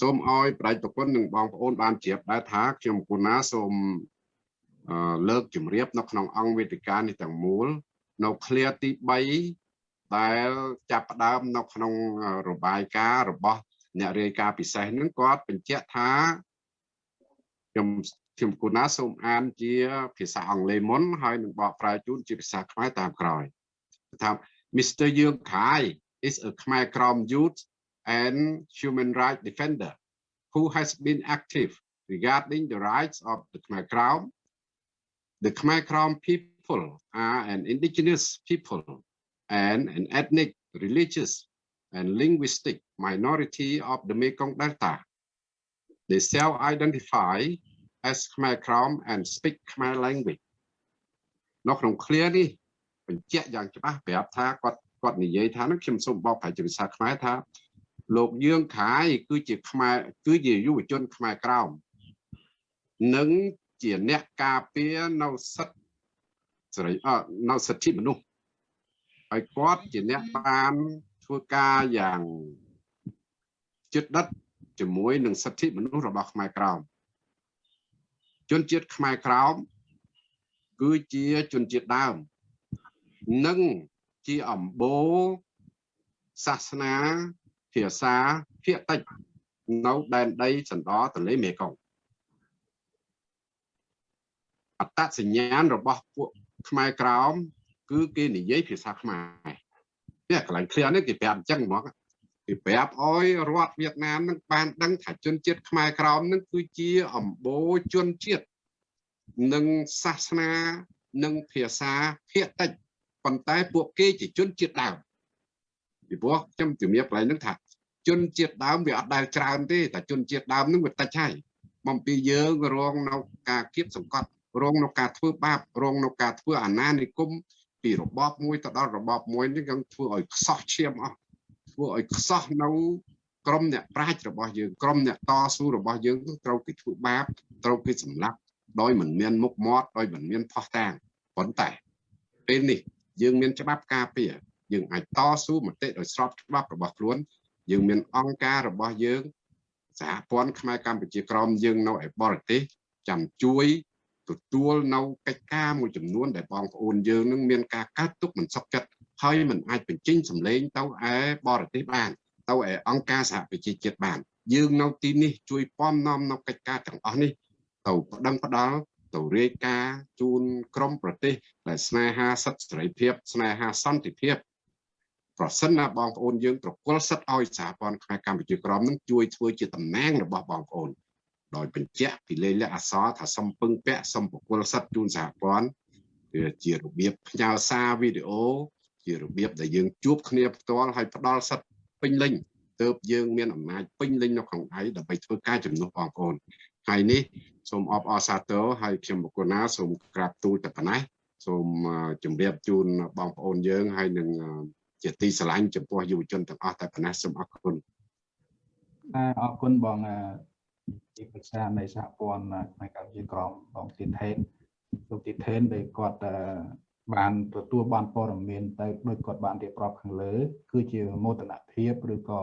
សូមឲ្យប្រតិប្រគុណនិងបងប្អូនបានជ្រាបដែរថាខ្ញុំគូណាសូមលើកជំរាបនៅក្នុងអង្គវេទិកានេះទាំងមូលនៅឃ្លាទី3ដែលចាប់ផ្ដើមនៅក្នុងរបាយការណ៍របស់អ្នករាយការណ៍ពិសេសហ្នឹងគាត់បញ្ជាក់ថាខ្ញុំខ្ញុំគូណាសូមអានជាភាសាអង់គ្លេសមុនហើយនឹងបកប្រែជូនជាភាសាខ្មែរតាមក្រោយ ថា Mr. Yung Kai is a Khmer Krom youth and human rights defender who has been active regarding the rights of the Khmer Krom. The Khmer Krom people are an indigenous people and an ethnic, religious, and linguistic minority of the Mekong Delta. They self-identify as Khmer Krom and speak Khmer language. នៅក្នុង clear នេះ បញ្ជាក់យ៉ាងច្បាស់ប្រាប់ថាគាត់គាត់និយាយថានឹងខ្ញុំសូមបកប្រែជាភាសាខ្មែរថា លោកយើងខាយគឺជាខ្មែរគឺជាយុវជនខ្មែរក្រោមនិងជាអ្នកការពារនៅសិទ្ធិសេរីអនៅសិទ្ធិមនុស្សហើយគាត់ជាអ្នកបានធ្វើការយ៉ាងជិតដិតជាមួយនឹងសិទ្ធិមនុស្សរបស់ខ្មែរក្រោមជនជាតិខ្មែរក្រោមគឺជាជនជាតិដើម និងជាអំបូរសាសនាភាសាភាគតិចនៅដែនដីសណ្ដោទន្លេមេគង្គអត្តសញ្ញាណរបស់ពួកខ្មែរក្រោមគឺគេនិយាយភាសាខ្មែរនេះកន្លែងឃ្លានេះគេប្រាប់អញ្ចឹងហ្មងគេប្រាប់អោយរដ្ឋវៀតណាមនឹងបានដឹងថាជនជាតិខ្មែរក្រោមនឹងគឺជាអំបូរជនជាតិនិងសាសនានិងភាសាភាគតិច ប៉ុន្តែពួកគេជាជនជាតិដើមពីព្រោះខ្ញុំជំរាបកន្លែងហ្នឹងថាជនជាតិដើមវាអត់ដែលច្រើនទេតែជនជាតិដើមហ្នឹងវាតិចហើយបំពីយើងរងនៅការគៀបសង្កត់រងនៅការធ្វើបាបរងនៅការធ្វើអាណានិគមពីរបបមួយទៅដល់របបមួយនេះយើងធ្វើឲ្យខ្សោះឈាមអស់ធ្វើឲ្យខ្សោះនៅក្រុមអ្នកប្រាជ្ញរបស់យើងក្រុមអ្នកតស៊ូរបស់យើងត្រូវគេធ្វើបាបត្រូវគេសម្លាប់ដោយមិនមានមុខមាត់ដោយមិនមានផោះតាងប៉ុន្តែពេលនេះ យើងមានច្បាប់ការពារយើងអាចតស៊ូមតិដោយស្របច្បាប់របស់ខ្លួន យើងមានអង្គការរបស់យើងសហព័ន្ធខ្មែរកម្ពុជាក្រមយើងនៅឯបរទេសចាំជួយទទួលនៅកិច្ចការមួយចំនួនដែលបងប្អូនយើងនឹងមានការកើតទុកមិនសុខចិត្តហើយមិនអាចបញ្ចេញសម្លេងទៅឯបរទេសបានទៅឯអង្គការសហប្រជាជាតិបាន យើងនៅទីនេះជួយពំនាំនៅកិច្ចការទាំងអស់នេះទៅប្តឹងផ្ដាល់ ទៅរាយការណ៍ជូនក្រមប្រទេសដែលស្នេហាសិទ្ធិសេរីភាព ស្នេហាសន្តិភាពប្រសិនណាបងប្អូនយើងប្រគល់សិទ្ធិឲ្យសហព័ន្ធខ្មែរកម្ពុជាក្រមនឹងជួយធ្វើជាតំណែងរបស់បងប្អូនដោយបញ្ជាក់ពីលេខលក្ខអក្សរថាសំពឹងពាក់សំប្រគល់សិទ្ធិជូនសហព័ន្ធវាជារបៀបផ្ញើសារវីដេអូជារបៀបដែលយើងជួបគ្នាផ្ទាល់ហើយផ្ដល់សិទ្ធិពេញលេញទើបយើងមានអំណាចពេញលេញនៅក្នុងដៃដើម្បីធ្វើការជំនួសបងប្អូនហើយនេះ សូមអបអរសាទរហើយខ្ញុំបកណាសូមក្រាបទូលតែប៉ុណ្ណេះសូមជម្រាបជូនបងប្អូនយើងហើយនឹងជាទីស្រឡាញ់ចំពោះយុវជនទាំងអស់តែប៉ុណ្ណេះសូមអរគុណអរគុណបងទីប្រឹក្សានៃសហព័ន្ធផ្នែកកម្ពុជាក្រមបងទីថេនលោកទីថេនដែលគាត់បានទទួលបានព័ត៌មានទៅដោយគាត់បានរៀបរាប់ខាងលើ គឺជាមោទនភាពឬក៏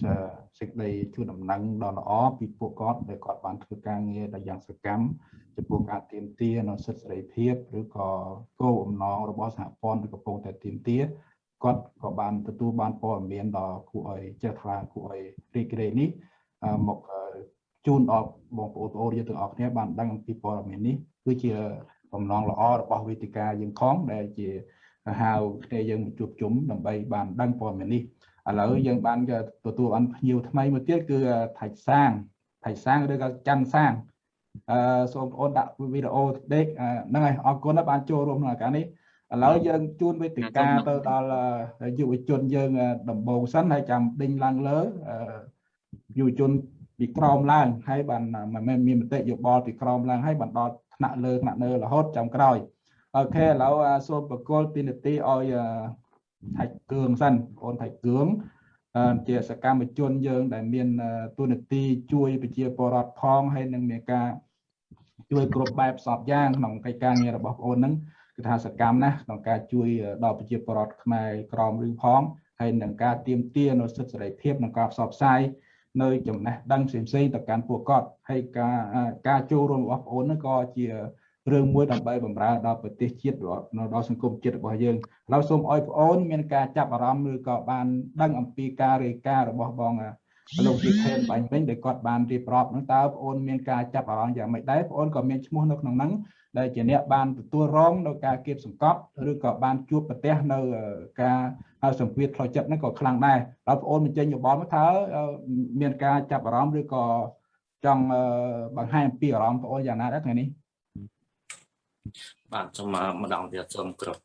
សេចក្តីជូនដំណឹងដ៏ល្អពីពួកគាត់ដែលគាត់បានធ្វើការងារដែលយ៉ាងសកម្មចំពោះការទៀមទានៅសិទ្ធិសេរីភាពឬក៏គោលបំណងរបស់សហព័ន្ធដែលកំពុងតែទៀមទាគាត់ក៏បានទទួលបានព័ត៌មានដ៏គួរឲ្យចេះថ្លាគួរឲ្យរីករាយនេះមកជូនដល់បងប្អូនប្អូនយើងទាំងអស់គ្នាបានដឹងអំពីព័ត៌មាននេះគឺជាបំណងល្អរបស់វេទិកាយើងផងដែលជាហៅគ្នាយើងជួបជុំដើម្បីបានដឹងព័ត៌មាននេះ ឥឡូវយើងបានទទួលបានភ្ញៀវថ្មីមួយទៀតគឺថៃសាងថៃសាងឬក៏ច័ន្ទសាងអឺសូមបងប្អូនដាក់វីដេអូដេកហ្នឹងហើយអរគុណបានចូលរួមក្នុងការនេះឥឡូវយើងជួនវេទិកាទៅដល់យុវជនយើងដំបូងសិនហើយចាំដេញឡើងលើយុវជនពីក្រោមឡើងហើយបានមិនមែនមានមតិយោបល់ពីក្រោមឡើងហើយបានដល់ថ្នាក់លើថ្នាក់លើរហូតចាំក្រោយអូខេឥឡូវសូមបកលពីនទីឲ្យ ថៃគឿងសិនបងថៃគឿងជាសកម្មជនយើង ដែលមានទូនាទីជួយប្រជាពលរដ្ឋផងហើយនឹងមានការជួយគ្រប់បែបសពយ៉ាងក្នុងកិច្ចការងាររបស់បងអូនហ្នឹងគឺថាសកម្មណាស់ក្នុងការជួយដល់ប្រជាពលរដ្ឋខ្មែរក្រមឬផងហើយនឹងការទៀមទានៅសិទ្ធិសេរីភាពនិងការផ្សព្វផ្សាយនៅចំណេះដឹងផ្សេងៗទៅកាន់ពួកគាត់ហើយការការចូលរួមរបស់បងប្អូនហ្នឹងក៏ជា រឿងមួយដើម្បីបម្រើដល់ប្រទេសជាតិនៅដល់សង្គមជាតិរបស់យើងឥឡូវសូមឲ្យបងប្អូនមានការចាប់អារម្មណ៍ឬក៏បានដឹងអំពីការរាយការណ៍របស់បងលោកជាខេនបាញ់វិញដែលគាត់បានរៀបរាប់ហ្នឹងតើបងប្អូនមានការចាប់អារម្មណ៍យ៉ាងម៉េចដែរបងប្អូនក៏មានឈ្មោះនៅក្នុងហ្នឹងដែលជាអ្នកបានទទួលរងនៅការគៀបសង្កត់ឬក៏បានជួបប្រទះនៅការសម្ពាធផ្លូវចិត្តហ្នឹងក៏ខ្លាំងដែរដល់បងប្អូនបញ្ចេញយោបល់មកថាមានការចាប់អារម្មណ៍ឬក៏ចង់បង្ហាញអំពីអារម្មណ៍បងប្អូនយ៉ាងណាដែរថ្ងៃនេះ បាទសូមម្ដងទៀតសូមគ្រប់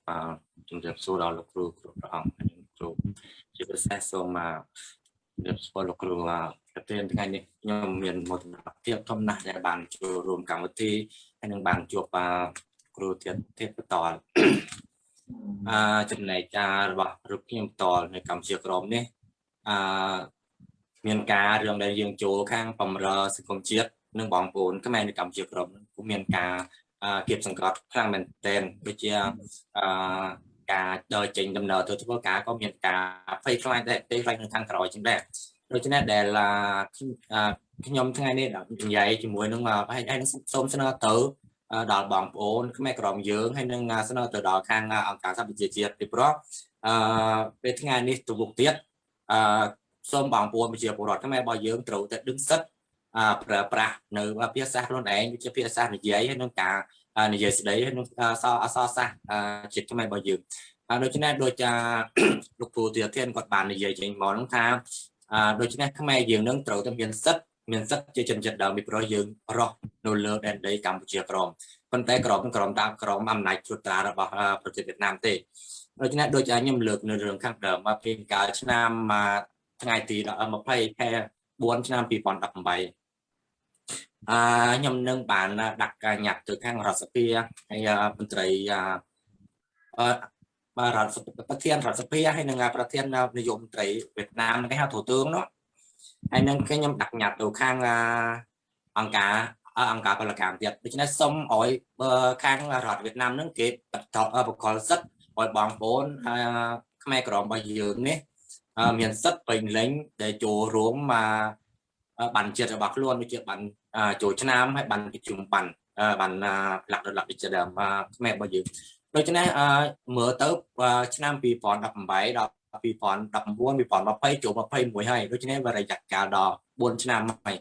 ជំរាបសួរដល់លោកគ្រូគ្រប់ព្រះអង្គហើយគ្រូជាពិសេសសូមជំរាបសួរលោកគ្រូប្រធានថ្ងៃនេះខ្ញុំមានមោទនភាពធំណាស់ដែលបានចូលរួមកម្មវិធីហើយនឹងបានជួបគ្រូទៀតទៀតបន្តអឺចំណែកការរបស់រូបខ្ញុំតលនៅកម្ពុជាក្រមនេះអឺមានការរឿងដែលយើងចូលខាងបំរើសង្គមជាតិនិងបងប្អូនខ្មែរនៅកម្ពុជាក្រមគឺមានការ គៀបសង្កត់ខ្លាំងមែនទែនដូចជាអឺការដើរចេញដំណើរទៅធ្វើការក៏មានការភ័យខ្លាចដែរទេខ្លាចនៅខាងក្រោយចឹងដែរដូច្នេះដែលខ្ញុំថ្ងៃនេះនិយាយជាមួយនឹងហើយសូមស្នើទៅដល់បងប្អូនខ្មែរក្រមយើងហើយនឹងស្នើទៅដល់ខាងអង្គការសហប្រជាជាតិពីព្រោះអឺពេលថ្ងៃនេះទៅមុខទៀតអឺសូមបងប្អូនប្រជាពលរដ្ឋខ្មែររបស់យើងត្រូវតែដឹងសិទ្ធិ ប្រើប្រាស់នៅភាសាខ្លួនឯងវាជាភាសានិយាយហើយនឹងការនិយាយស្ដីហើយនឹងអសអសសាសជាតិខ្មែររបស់យើងហើយដូច្នេះដូចលោកគ្រូទាធានគាត់បាននិយាយចេញមកហ្នឹងថាដូច្នេះខ្មែរយើងនឹងត្រូវតែមានសិទ្ធិមានសិទ្ធិជាជនជាតិដើមពីព្រោះយើងរស់នៅលើដែនដីកម្ពុជាក្រមប៉ុន្តែក្របនឹងក្របតាមក្រមអំណាចត្រួតត្រារបស់ប្រទេសវៀតណាមទេដូច្នេះដូចខ្ញុំលើកនៅរឿងខាងដើមមកពីកាលឆ្នាំថ្ងៃទី20ខែ4ឆ្នាំ2018 អឺខ្ញុំនឹងបានដាក់ការញ៉ាត់ទៅខាងរដ្ឋសភាហើយមន្ត្រីអឺបាទរដ្ឋប្រធានរដ្ឋសភាហើយនឹងប្រធាននាយកមន្ត្រីវៀតណាមគេហៅទូ tướng នោះហើយនឹងខ្ញុំដាក់ញ៉ាត់ទៅខាងអង្គការអង្គការពលកម្មទៀតដូច្នេះសូមឲ្យខាងរដ្ឋវៀតណាមនឹងគេបន្តបកលសិទ្ធឲ្យបងប្អូនខ្មែរក្រមរបស់យើងនេះមានសិទ្ធពេញលេញដែលចូលរួមមក បានជាតិរបស់ខ្លួនដូចជាបានចូលឆ្នាំហើយបានប្រជុំបានបានផ្លាក់ដល់លក្ខណៈដើមខ្មែររបស់យើងដូច្នេះមើលទៅឆ្នាំ2018ដល់2019 2020ចូល21ហើយដូច្នេះវារយៈកាលដល់4ឆ្នាំហើយ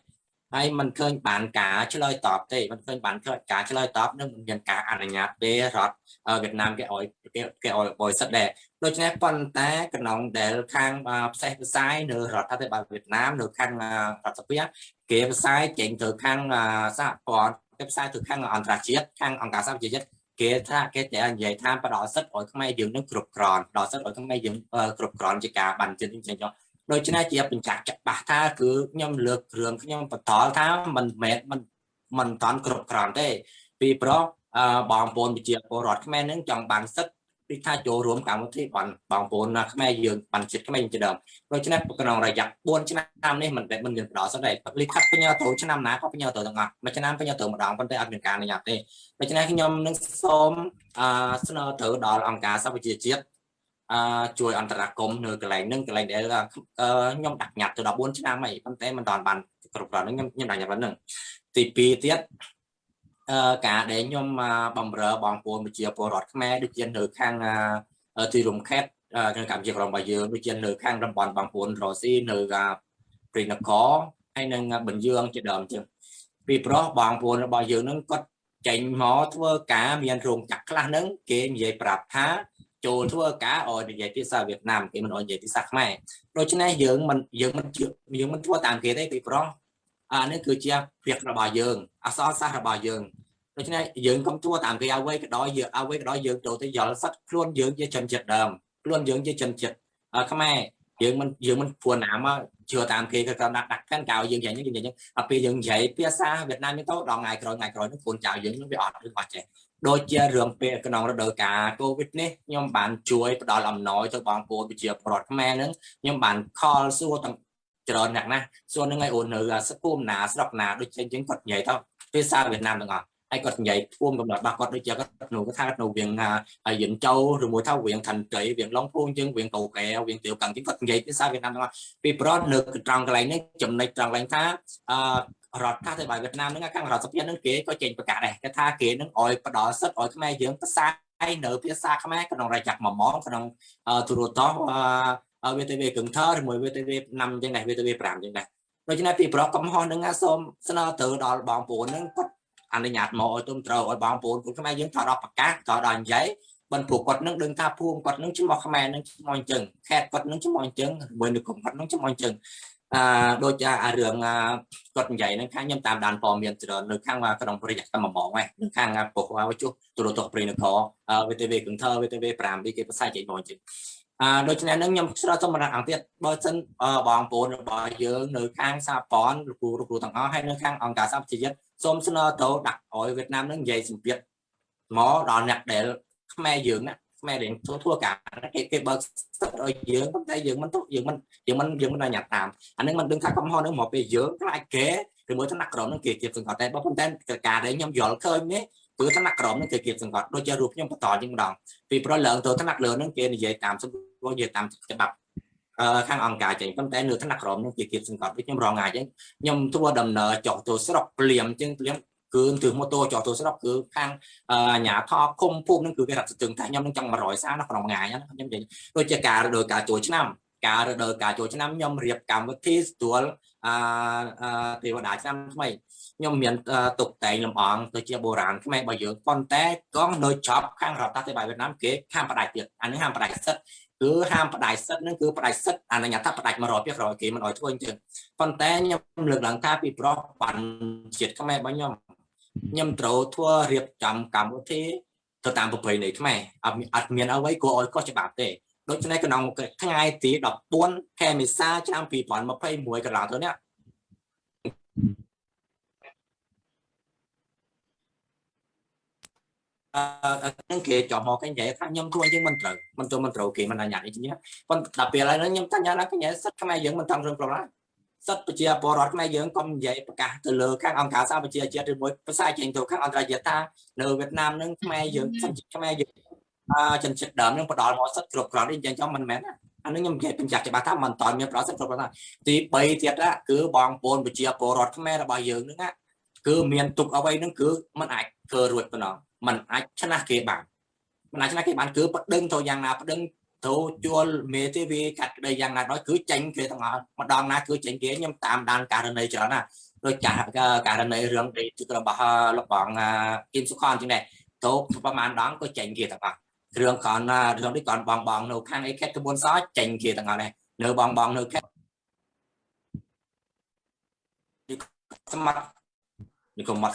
ហើយมันឃើញបានការឆ្លើយតបទេมันឃើញបានការឆ្លើយតបនឹងមិនមានការអនុញ្ញាតទេរដ្ឋវៀតណាមគេឲ្យគេគេឲ្យបរិសុទ្ធដែរដូច្នេះប៉ុន្តែក្នុងដែលខាងផ្សេងផ្សាយនៅរដ្ឋាភិបាលវៀតណាមនៅខាងរដ្ឋសភាគេផ្សាយចេញទៅខាងសហព័ន្ធគេផ្សាយទៅខាងអន្តរជាតិខាងអង្គការសហប្រជាជាតិគេថាគេតែនិយាយថាផ្ដល់សិទ្ធិឲ្យខ្មែរយើងនឹងគ្រប់គ្រាន់ផ្ដល់សិទ្ធិឲ្យខ្មែរយើងគ្រប់គ្រាន់ជាការបានជិះចេញច ដូច្នេះជាបញ្ជាក់ច្បាស់ថាគឺខ្ញុំលើកគ្រឿងខ្ញុំបន្តថាមិនមែនមិនមិនតាន់គ្រប់គ្រាន់ទេ ពីព្រោះបងប្អូនវិជាពលរដ្ឋខ្មែរនឹងចង់បានសិទ្ធិពីថាចូលរួមកម្មវិធីបានបងប្អូនខ្មែរយើងបានចិត្តខ្មែរជាដើមដូច្នេះក្នុងរយៈ4ឆ្នាំនេះមិនមិនមានផ្ដោតសិនទេលិខិតបញ្ញាទៅឆ្នាំណាក៏បញ្ញាទៅទាំងអស់មួយឆ្នាំបញ្ញាទៅម្ដងប៉ុន្តែអត់មានការអនុញ្ញាតទេដូច្នេះខ្ញុំនឹងសូមស្នើទៅដល់អង្គការសហប្រជាជាតិ អឺជួយអន្តរាគមនៅកន្លែងហ្នឹងកន្លែងដែលខ្ញុំដាក់ញត្តិទៅ14ឆ្នាំហើយប៉ុន្តែមិនតាន់បានគ្រប់គ្រាន់ហ្នឹងខ្ញុំខ្ញុំដាក់ញត្តិហ្នឹងទី2ទៀតអឺការដែលខ្ញុំបំរើបងប្អូនប្រជាពលរដ្ឋខ្មែរដូចជានៅខាងទីរំខេតនៅកម្ពុជាក្រមរបស់យើងដូចជានៅខាងតំបន់បងប្អូនរ៉ូស៊ីនៅព្រីនគរហើយនឹងបញ្យើងជាដើមចឹងពីព្រោះបងប្អូនរបស់យើងនឹងគាត់ចេញមកធ្វើការមានរោងចក្រខ្លះហ្នឹងគេនិយាយប្រាប់ថា ចូលធ្វើការឲ្យនិយាយភាសាវៀតណាមគេមិនឲ្យនិយាយភាសាខ្មែរដូច្នេះយើងមិនយើងមិនយើងមិនធ្វើតាមគេទេពីព្រោះអានេះគឺជា việc របស់យើងអសរសាស្ត្ររបស់យើងដូច្នេះយើងកុំធ្វើតាមគេអ្វីក៏ដោយយើងអ្វីក៏ដោយយើងចូលទៅយល់សិតខ្លួនយើងជាជនជាតិដើមខ្លួនយើងជាជនជាតិខ្មែរយើងមិនយើងមិនព្រោះណាមកជឿតាមគេគឺគាត់ដាក់ដាក់កាន់កៅយើងយ៉ាងនេះយ៉ាងនេះដល់ពេលយើងនិយាយភាសាវៀតណាមទៅដល់ថ្ងៃក្រោយថ្ងៃក្រោយនោះកូនចៅយើងនឹងវាអត់ឬអត់ចេះ ដូចជារឿងពេលក្នុងរដូវកាលកូវីដនេះខ្ញុំបានជួយផ្ដល់អំណោយទៅបងប្អូនប្រជាពលរដ្ឋខ្មែរនឹងខ្ញុំបានខលសួរទាំងច្រើនអ្នកណាសួរនឹងឲ្យអូននៅស្គុំណាស្រុកណាដូចជាជាងគាត់និយាយទៅភាសាវៀតណាមទាំងអស់ហើយគាត់និយាយធួមកំណត់របស់គាត់ដូចជាគាត់ក្នុងគាត់ថានៅវៀងហើយយិនចៅឬមួយថាវៀងឋានត្រីវៀងឡុងភូងជាងវៀងកោកែវៀងទាវកាំងជាងគាត់និយាយភាសាវៀតណាមទាំងអស់ពីប្រត់នៅត្រង់កន្លែងនេះចំណុចត្រង់កន្លែងថាអឺ រដ្ឋាភិបាលវៀតណាមហ្នឹងខាងរដ្ឋសភាហ្នឹងគេក៏ចេញប្រកាសដែរគេថាគេនឹងឲ្យផ្ដល់សិទ្ធិឲ្យខ្មែរយើងផ្សាយនៅភាសាខ្មែរក្នុងរយៈ1ម៉ោងក្នុងទូរទស្សន៍អឺ VTV កឹងថឬមួយ VTV 5អញ្ចឹងដែរ VTV 5អញ្ចឹងដែរដូច្នេះពីប្រកកំហុសហ្នឹងសូមស្នើទៅដល់បងប្អូនហ្នឹងគាត់អនុញ្ញាតមកឲ្យទុំត្រូវឲ្យបងប្អូនគុណខ្មែរយើងថតដល់ប្រកាសថតដល់និយាយបិណ្ឌព្រោះគាត់នឹងដឹងថាភូមិគាត់នឹងឈ្មោះខ្មែរនឹងឈ្មោះអញ្ចឹងខេត្តគាត់នឹងឈ្មោះអញ្ចឹងមួយនៅគុំគាត់នឹងឈ្មោះអញ្ចឹង អឺដូចអារឿងគាត់និយាយនឹងខាងខ្ញុំតាមដានព័ត៌មានច្រើននៅខាងក្នុងប្រយ័ត្នតែមួយម៉ោងហ្នឹងនៅខាងពុកវជុះទូរទស្សន៍ព្រៃនគរ VTV កឹងធើ VTV 5នេះគេផ្សាយចេញមកជិះអឺដូច្នេះនឹងខ្ញុំឆ្លើយសម្រាប់អង្គទៀតបើសិនបងប្អូនរបស់យើងនៅខាងសាព័ន្ធលោកគ្រូលោកគ្រូទាំងអស់ហើយនៅខាងអង្គការសហប្រជាជាតិសូមស្នើទៅដាក់ឲ្យវៀតណាមនឹងនិយាយសម្ពាធមកដល់អ្នកដែលខ្មែរយើងណា ខ្មែររៀងធ្វើធ្វើការគេគេបើកសិទ្ធឲ្យយើងប៉ុន្តែយើងមិនទៅយើងមិនយើងមិនយើងមិនអញ្ញាតតាមអានឹងមិនដឹងថាកំហុសនឹងមកពេលយើងខ្លាចគេឬមួយថ្នាក់ក្រមនឹងគេគៀបសង្កត់តែបើប៉ុន្តែការដែលខ្ញុំយល់ឃើញនេះគឺថ្នាក់ក្រមនឹងគេគៀបសង្កត់ដូចជារូបខ្ញុំបន្តជាងម្ដងពីព្រោះឡើងទៅថ្នាក់លើនឹងគេនិយាយតាមសម្រួលនិយាយតាមច្បាប់អឺខាងអង្គការចេញប៉ុន្តែនៅថ្នាក់ក្រមនឹងគេគៀបសង្កត់ដូចខ្ញុំរងថ្ងៃអញ្ចឹងខ្ញុំធ្វើដំណើរចុះទៅស្រុកភ្លាមអញ្ចឹងភ្លាម គឺទិសម៉ូតូចោះទៅស្រុកគឺខាងអាញាថគុំភូមិនឹងគឺគេរត់ស្ទឹងតែខ្ញុំនឹងចង់100សានៅក្នុងថ្ងៃណាខ្ញុំនិយាយដូចជាការរដូវកាលចូលឆ្នាំការរដូវកាលចូលឆ្នាំខ្ញុំរៀបកម្មវិធីស្ទួលអឺទេវតាឆ្នាំថ្មីខ្ញុំមានតុបតែងលំអងទៅជាបុរាណខ្មែររបស់យើងប៉ុន្តែក៏នៅចប់ខាងរដ្ឋាភិបាលវៀតណាមគេហាមផ្ដាច់ទៀតអានេះហាមផ្ដាច់សិទ្ធគឺហាមផ្ដាច់សិទ្ធនឹងគឺផ្ដាច់សិទ្ធអនុញ្ញាតថាផ្ដាច់100%គេមិនឲ្យធ្វើអញ្ចឹងប៉ុន្តែខ្ញុំលើកឡើងថាពីប្រុសបានជាតិខ្មែររបស់ខ្ញុំ ខ្ញុំត្រូវធ្វើរៀបចំកម្មវិធីទៅតាមប្រពៃណីខ្មែរអត់មានអត់មានអ្វីគួរឲ្យកោះច្បាប់ទេដូច្នេះក្នុងថ្ងៃទី14ខែមេសាឆ្នាំ2021កន្លងទៅនេះអឺហ្នឹងគេចំមកគេនិយាយថាខ្ញុំធ្វើអញ្ចឹងមិនត្រូវមិនត្រូវមិនត្រូវគេមិនអនុញ្ញាតអីចឹងប៉ុន្តែដល់ពេលឥឡូវហ្នឹងខ្ញុំតញ្ញាថាគេសិទ្ធខ្មែរយើងមិនតាមរឿងប្រឡា សិទ្ធប្រជាពលរដ្ឋខ្មែរយើងកុំនិយាយប្រកាសទៅលើខាងអង្គការសហប្រជាជាតិឬមួយភាសាចេញទៅខាងអន្តរជាតិថានៅវៀតណាមហ្នឹងខ្មែរយើងសិទ្ធខ្មែរយើងអឺចិនចិត្តដើមហ្នឹងផ្ដល់មកសិទ្ធគ្រប់គ្រាន់នេះអញ្ចឹងមិនមែនណាអានេះខ្ញុំនិយាយបញ្ជាក់ច្បាស់ថាមិនតមានប្រសិទ្ធគ្រប់គ្រាន់ទី3ទៀតគឺបងប្អូនប្រជាពលរដ្ឋខ្មែររបស់យើងហ្នឹងគឺមានទុកអ្វីហ្នឹងគឺมันអាចធ្វើរួចប៉ុណ្ណោះมันអាចឆ្នះគេបានมันអាចឆ្នះគេបានគឺប្តឹងទៅយ៉ាងណាប្តឹង ទៅជួលមេទេវីកាត់ក្តីយ៉ាងណាដោយគឺចេញគេទាំងអស់ម្ដងណាគឺចេញគេខ្ញុំតាមដានករណីច្រើនណាដូចចាស់ករណីរឿងទីរបស់លោកបងគឹមសុខនចឹងដែរទៅប្រហែលដងក៏ចេញគេទាំងអស់រឿងកនរឿងនេះកនបងបងនៅខាងអេខេតក្បួនសចេញគេទាំងអស់ដែរនៅបងបងនៅខេតស្មាត់នេះក៏មក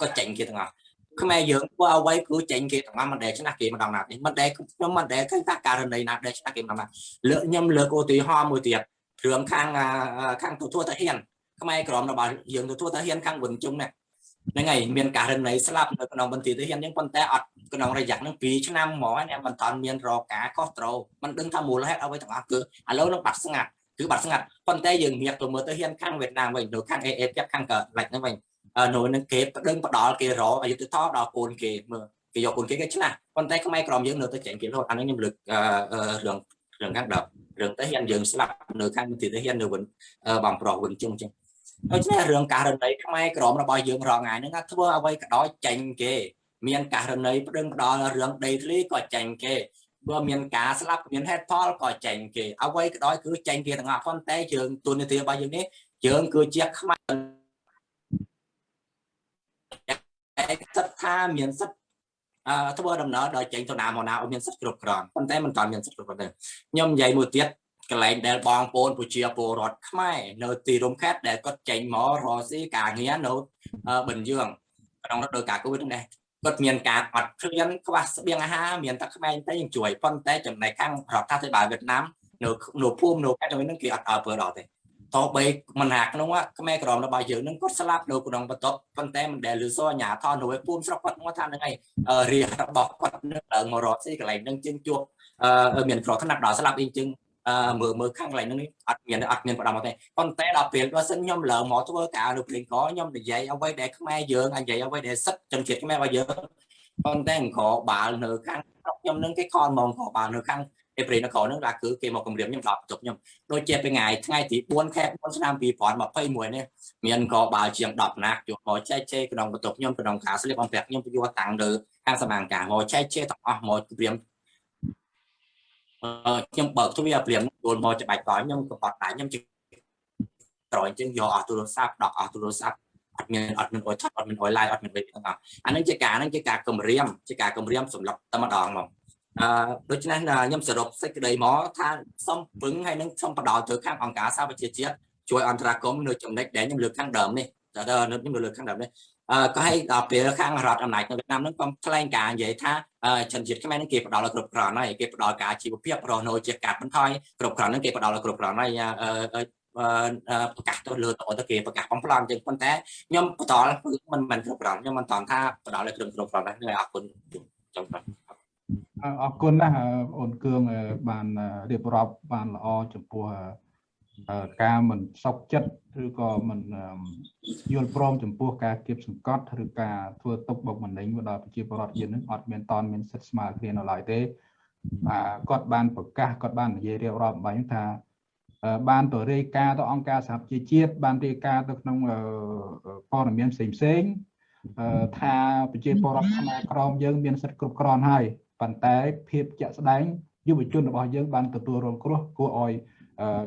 ក៏ចេញគេទាំងអស់ ខ្មែរយើងធ្វើអ្វីគឺចេញគេទាំងអស់មិនដែលឆ្នះគេម្ដងណាទេមិនដែលខ្ញុំមិនដែលឃើញថាករណីណាដែលឆ្នះគេម្ដងណាលើកខ្ញុំលើកឧទាហរណ៍មួយទៀតរឿងខាងខាងទទួលតាហ៊ានខ្មែរក្រមរបស់យើងទទួលតាហ៊ានខាងវិនជុំនេះហ្នឹងហើយមានករណីស្លាប់នៅក្នុងបន្ទាយទាហានអញ្ចឹងប៉ុន្តែអត់ក្នុងរយៈហ្នឹង2ឆ្នាំហ្មងហ្នឹងមិនតាន់មានរកការខុសត្រូវមិនដឹងថាមូលហេតុអ្វីទាំងអស់គឺឥឡូវនឹងបាត់ស្ងាត់គឺបាត់ស្ងាត់ប៉ុន្តែយើងងាកទៅមើលទៅហ៊ានខាងវៀតណាមវិញនៅខាង AA ទៀតខាងកលិចហ្នឹងវិញ នៅនឹងគេប្តឹងផ្ដាល់គេរកអយុធធម៌ដល់កូនគេមើលគេយកកូនគេគេឆ្នះប៉ុន្តែខ្មែរក្រមយើងនៅតែចេញគេរហូតអានេះខ្ញុំលើករឿងរឿងខាងដល់រឿងទៅហ៊ានយើងស្លាប់នៅខាងទីទៅហ៊ាននៅវិញបងប្រុសវិញជុំចឹងដូច្នេះរឿងករណីខ្មែរក្រមរបស់យើងរងថ្ងៃហ្នឹងធ្វើអ្វីក៏ដោយចេញគេ មានករណីប្តឹងផ្ដាល់រឿងដីធ្លីក៏ចេញគេបើមានការស្លាប់មានហេតុផលក៏ចេញគេអ្វីក៏ដោយគឺចេញគេទាំងអស់ប៉ុន្តែយើងទូនីតិរបស់យើងនេះយើងគឺជាខ្មែរ សិទ្ធថាមានសិទ្ធអឺធ្វើដំណើរដោយចេញទៅណាមកណាឲ្យមានសិទ្ធគ្រប់គ្រាន់ប៉ុន្តែមិនតាន់មានសិទ្ធគ្រប់គ្រាន់ទេខ្ញុំនិយាយមួយទៀតកន្លែងដែលបងប្អូនប្រជាពលរដ្ឋខ្មែរនៅទីរួមខេត្តដែលគាត់ចេញមករកស៊ីការងារនៅបិណ្ឌយើងក្នុងរដូវកាលកូវីដនេះគាត់មានការអត់ឃ្លានខ្វះស្បៀងអាហារមានតែក្មេងតែយើងជួយប៉ុន្តែចំណែកខាងរដ្ឋាភិបាលវៀតណាមនៅនៅភូមិនៅខេត្តហ្នឹងគេអត់ឲ្យធ្វើដល់ទេ តោះបីមិនហាក្នុងខ្មែរក្រមរបស់យើងនឹងគាត់ស្លាប់នៅក្នុងបន្ទប់ប៉ុន្តែមិនដែលលឺសអញ្ញាថននៅភូមិស្រុកគាត់មកថាហ្នឹងឯងរាជរបស់គាត់នឹងឡើងមករត់ស៊ីកន្លែងហ្នឹងជាងជួបមានក្រថ្នាក់ដល់ស្លាប់អីជាងមើលមើលខាងកន្លែងហ្នឹងអត់មានអត់មានផ្ដាំមកទេប៉ុន្តែដល់ពេលបើសិនខ្ញុំឡើងមកធ្វើការនៅព្រេងកខ្ញុំនិយាយអ្វីដែលខ្មែរយើងនិយាយអ្វីដែលសិទ្ធជនជាតិខ្មែររបស់យើងប៉ុន្តែអង្គបាល់នៅខាងខ្ញុំនឹងគេខលមកអង្គបាល់នៅខាង ឯព្រៃនគរហ្នឹងគឺគឺគេមកគម្រាមខ្ញុំដល់បន្ទប់ខ្ញុំដូចជាពេលថ្ងៃថ្ងៃទី4ខែ4ឆ្នាំ2021នេះមានក៏បាល់ជាង10ណាក់យកមកចែកជេរក្នុងបន្ទប់ខ្ញុំក្នុងការស្លៀកអំពាក់ខ្ញុំយកតាំងលើខាងសមាងការមកចែកជេរទាំងអស់មកគម្រាមខ្ញុំបើកទ្វារព្រាមយល់មកច្បាច់កខ្ញុំក៏បាត់ដែរខ្ញុំជិះត្រយអញ្ចឹងយកអស់ទូរស័ព្ទដកអស់ទូរស័ព្ទអត់មានអត់មានអុយថតអត់មានអុយឡាយអត់មានអីទាំងអស់អានឹងជាការហ្នឹងជាការគម្រាមជាការគម្រាមសម្រាប់តែម្ដងមក អឺដូច្នេះខ្ញុំសរុបសេចក្តីមកថាសូមពឹងហើយនឹងសូមបដោតទៅខាងអង្គការសហប្រជាជាតិជួយអន្តរាគមន៍នៅចំណុចដែលខ្ញុំលើកខាងដើមនេះតើខ្ញុំលើកខាងដើមនេះអឺក៏ឲ្យដល់ពេលខាងរដ្ឋអំណាចនៅវៀតណាមហ្នឹងក៏ថ្លែងការនិយាយថាជនជាតិខ្មែរហ្នឹងគេផ្ដល់ឲ្យគ្រប់គ្រាន់ហើយគេផ្ដល់ការជីវភាពរស់នៅជាកាត់បន្ថយគ្រប់គ្រាន់ហ្នឹងគេផ្ដល់ឲ្យគ្រប់គ្រាន់ហើយប្រកាសទៅលើទៅគេប្រកាសបំផ្លន់ចឹងប៉ុន្តែខ្ញុំបន្តមិនមិនគ្រប់គ្រាន់ខ្ញុំមិនតន់ថាផ្ដល់ឲ្យគ្រប់គ្រប់គ្រាន់ដែរអរគុណចំបាទ អរគុណណាស់បងអូនគឿងបានរៀបរាប់បានល្អចំពោះការមិនសុខចិត្តឬក៏មិនយល់ព្រមចំពោះការគៀបសង្កត់ឬការធ្វើទុកបុកម្នេញមកដល់ប្រជាពលរដ្ឋយើងនឹងអត់មានតនមានសិទ្ធិស្មើគ្នានៅឡើយទេបាទគាត់បានប្រកាសគាត់បាននិយាយរៀបរាប់បាញ់ថាបានទៅរាយការណ៍ទៅអង្គការសហប្រជាជាតិបានរាយការណ៍ទៅក្នុងព័ត៌មានផ្សេងផ្សេងថាប្រជាពលរដ្ឋខ្មែរក្រមយើងមានសិទ្ធិគ្រប់គ្រាន់ហើយ ប៉ុន្តែភាពជាក់ស្ដែងយុវជនរបស់យើងបានទទួលរងគ្រោះគួរឲ្យ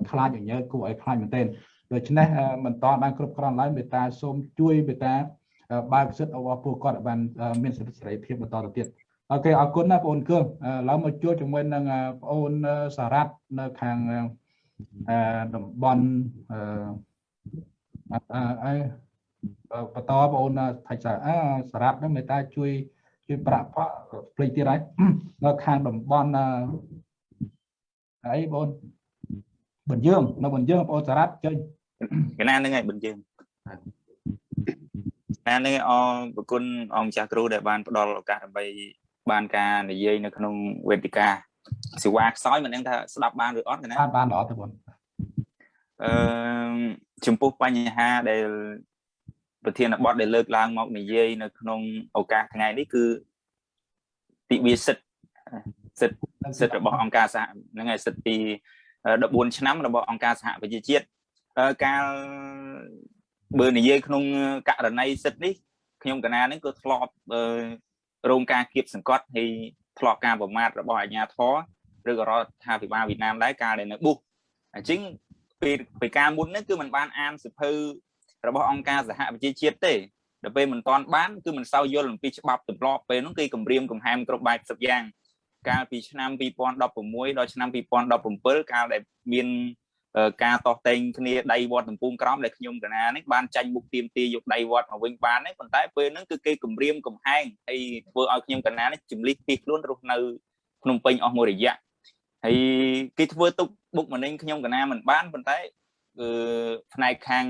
ខ្លាចញញើគួរឲ្យខ្លាចមែនទែនដូច្នេះមិនតបានគ្រប់គ្រាន់ឡើយមេត្តាសូមជួយមេត្តាបើកសិទ្ធិរបស់ពួកគាត់ឲ្យបានមានសិទ្ធិសេរីភាពបន្តទៅទៀតអូខេអរគុណណាបងអូនគឿងឡើងមកជួបជាមួយនឹងបងអូនសារ៉ាត់នៅខាងតំបន់អឺបន្តបងអូនថៃសារអើសារ៉ាប់ហ្នឹងមេត្តាជួយ ជួយប្រាក់ផកភ្លេចទៀតហើយនៅខាងតំបន់អីបងបញ្យើងនៅបញ្យើងបងអូនសារ៉ាប់ចេញកណាហ្នឹងហើយបញ្យើងណាហ្នឹងអរប្រគុណអង្គម្ចាស់គ្រូដែលបានផ្ដល់ឱកាសដើម្បីបានការនិយាយនៅក្នុងវេទិកាសេវាខ្សោយមិនដឹងថាស្ដាប់បានឬអត់ណាបានបានល្អទៅបងអឺចំពោះបញ្ហាដែល ប្រធានបទដែលលើកឡើងមកនិយាយនៅក្នុងឱកាសថ្ងៃនេះគឺទិវាសិទ្ធសិទ្ធសិទ្ធរបស់អង្គការសហហ្នឹងហើយសិទ្ធពី14ឆ្នាំរបស់អង្គការសហប្រជាជាតិកាលបើនិយាយក្នុងករណីសិទ្ធនេះខ្ញុំកណានេះក៏ធ្លាប់រោងការគៀបសង្កត់ហើយធ្លាប់ការប្រមាថរបស់អាជ្ញាធរឬក៏រដ្ឋាភិបាលវៀតណាមដែរកាលដែលនៅបុះអញ្ចឹងពេលពេលការមុននេះគឺมันបានអានសិភៅ របស់អង្គការសហប្រជាជាតិទេដល់ពេលមិនតាន់បានគឺមិនសូវយល់អំពីច្បាប់ទម្លាប់ពេលនោះគេគម្រាមកំហែងគ្រប់បែបសពយ៉ាងកាលពីឆ្នាំ2016ដល់ឆ្នាំ2017កាលដែលមានការតោះតែងគ្នាដៃវត្តទំពុំក្រមដែលខ្ញុំកណានេះបានចាញ់មុខទៀមទាយកដៃវត្តមកវិញបាននេះប៉ុន្តែពេលហ្នឹងគឺគេគម្រាមកំហែងហើយធ្វើឲ្យខ្ញុំកណានេះជំលិះពីខ្លួនរស់នៅភ្នំពេញអស់មួយរយៈហើយគេធ្វើទុកបុកម្នេញខ្ញុំកណាមិនបានប៉ុន្តែគឺផ្នែកខាង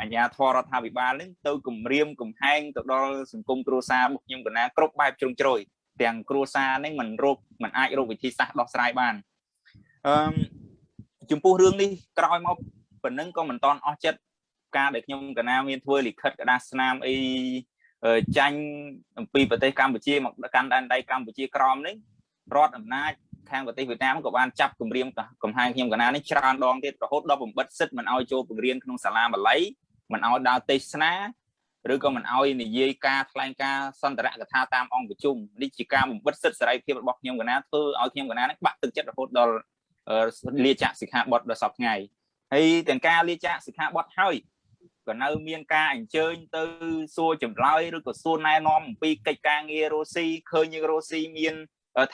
អាជ្ញាធររដ្ឋាភិបាលនឹងទៅគម្រាមកំហែងទៅដល់សង្គមគ្រួសាររបស់ខ្ញុំកណាគ្រប់បែបជ្រុងជ្រោយទាំងគ្រួសារនឹងមិនរົບមិនអាចរົບវិធីសាស្ត្រដោះស្រាយបានអឺចំពោះរឿងនេះក្រោយមកប៉ុណ្ណឹងក៏មិនតន់អស់ចិត្តការដែលខ្ញុំកណាមានធ្វើលិខិតក្តារស្នាមអីចាញ់អំពីប្រទេសកម្ពុជាមកកាន់ដែនដីកម្ពុជាក្រមនេះរដ្ឋអំណាច ខាងប្រទេសវៀតណាមក៏បានចាប់គម្រាមកំហែងខ្ញុំកណានេះច្រើនដងទៀតរហូតដល់បំបិតសិទ្ធមិនឲ្យចូលបង្រៀនក្នុងសាលាបាលីមិនឲ្យដើរទេសនាឬក៏មិនឲ្យនិយាយការថ្លែងការសន្ទរកថាតាមអង្គប្រជុំនេះជាការបំបិតសិទ្ធសេរីភាពរបស់ខ្ញុំកណាធ្វើឲ្យខ្ញុំកណានេះបាក់ទឹកចិត្តរហូតដល់លាចាកសិក្ខាបទដល់សពថ្ងៃហើយទាំងការលាចាកសិក្ខាបទហើយក៏នៅមានការអញ្ជើញទៅសួរចម្លើយឬក៏សួរណែនាំអំពីកិច្ចការងាររស់ស៊ីឃើញយើងរស់ស៊ីមាន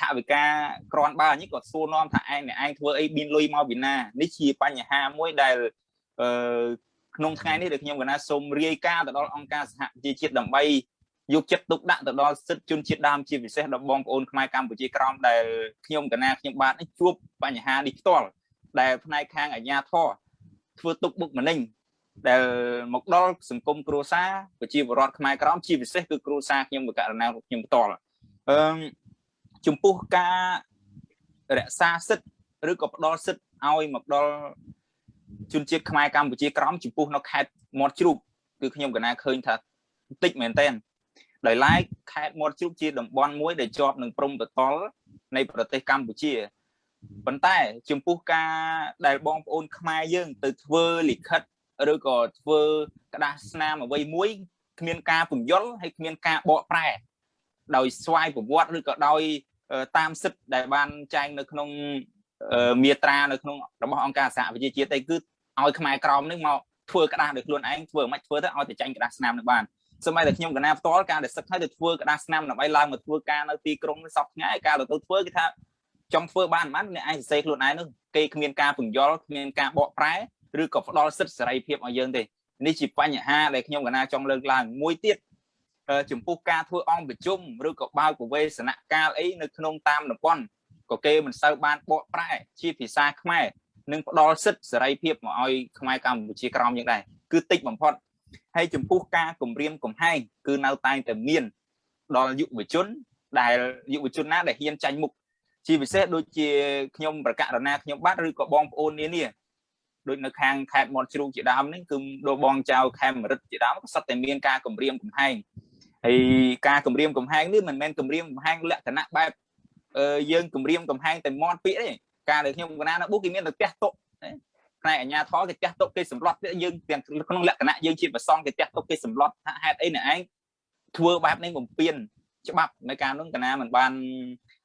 ថាវិការក្រាន់បើនេះក៏សួរនាំថាឯងអ្នកឯងធ្វើអីមានលុយមកពីណានេះជាបញ្ហាមួយដែលអឺក្នុងថ្ងៃនេះដែលខ្ញុំកណាសូមរាយការណ៍ទៅដល់អង្គការសហប្រជាជាតិដើម្បីយកចិត្តទុកដាក់ទៅដល់សិទ្ធិជនជាតិដើមជាពិសេសដល់បងប្អូនខ្មែរកម្ពុជាក្រមដែលខ្ញុំកណាខ្ញុំបាទនេះជួបបញ្ហានេះផ្ទាល់ដែលផ្នែកខាងអាជ្ញាធរធ្វើទុកបុកម្នេញដែលមកដល់សង្គមគ្រួសារប្រជាពលរដ្ឋខ្មែរក្រមជាពិសេសគឺគ្រួសារខ្ញុំបកករណាខ្ញុំផ្ទាល់អឺ ចំពោះការរក្សាសិទ្ធិឬក៏ផ្ដល់សិទ្ធិឲ្យមកដល់ជនជាតិខ្មែរកម្ពុជាក្រមចំពោះនៅខេត្តមាត់ជ្រូកគឺខ្ញុំកណាឃើញថាតិចមែនតើដោយឡែកខេត្តមាត់ជ្រូកជាតំបន់មួយដែលជាប់នឹងព្រំប្រទល់នៃប្រទេសកម្ពុជាប៉ុន្តែចំពោះការដែលបងប្អូនខ្មែរយើងទៅធ្វើលិខិតឬក៏ធ្វើក្តារស្នាមអ្វីមួយគ្មានការពន្យល់ហើយគ្មានការបកប្រែដោយស្វ័យប្រវត្តិឬក៏ដោយ តាមសិទ្ធិដែលបានចែងនៅក្នុងមាត្រានៅក្នុងរបស់អង្គការសហប្រជាជាតិឯគឺឲ្យខ្មែរក្រមនឹងមកធ្វើក្តារដោយខ្លួនឯងធ្វើមិនធ្វើទៅឲ្យតែចាញ់ក្តារស្នាមនឹងបានសម័យដែលខ្ញុំកណាផ្ទាល់ការដែលសឹកហើយទៅធ្វើក្តារស្នាមដើម្បីឡើងមកធ្វើការនៅទីក្រុងនេះសពថ្ងៃការទៅធ្វើគេថាចង់ធ្វើបានមិនអ្នកឯងសរសេរខ្លួនឯងនោះគេគ្មានការពន្យល់គ្មានការបកប្រែឬក៏ផ្ដល់សិទ្ធិសេរីភាពឲ្យយើងទេនេះជាបញ្ហាដែលខ្ញុំកណាចង់លើកឡើងមួយទៀត ចំពោះការធ្វើអង្គប្រជុំឬក៏បើកប្រវេសនកាលអីនៅក្នុងតាមតំបន់ក៏គេមិនសូវបានបកប្រែជាភាសាខ្មែរនិងផ្ដល់សិទ្ធិសេរីភាពមកឲ្យខ្មែរកម្ពុជាក្រមយ៉ាងដែរគឺតិចបំផុតហើយចំពោះការគម្រាមកំហែងគឺនៅតែតែមានដល់យុវជន ដែលយុវជនណាដែលហ៊ានចាញ់មុខជាពិសេសដូចជាខ្ញុំប្រកាសរណាខ្ញុំបាទឬក៏បងប្អូននានាដូចនៅខាងខេត្តមាត់ជ្រូកជាដើមនេះគឺដូចបងចៅខេមរិទ្ធជាដើមក៏សិតតែមានការគម្រាមកំហែង ហើយការគម្រាមកំហែងនេះមិនមែនគម្រាមកំហែងលក្ខណៈបែបយើងគម្រាមកំហែងតែមាត់ពាក្យទេការដែលខ្ញុំកណានៅបុកគេមានតែផ្ទះតុផ្នែកអាជ្ញាធរគេផ្ទះតុគេសម្លុតយើងទាំងក្នុងលក្ខណៈយើងជាប្រសងគេផ្ទះតុគេសម្លុតថាហេតុអីអ្នកឯងធ្វើបែបនេះបំពេញច្បាប់នៅការនោះកណាមិនបាន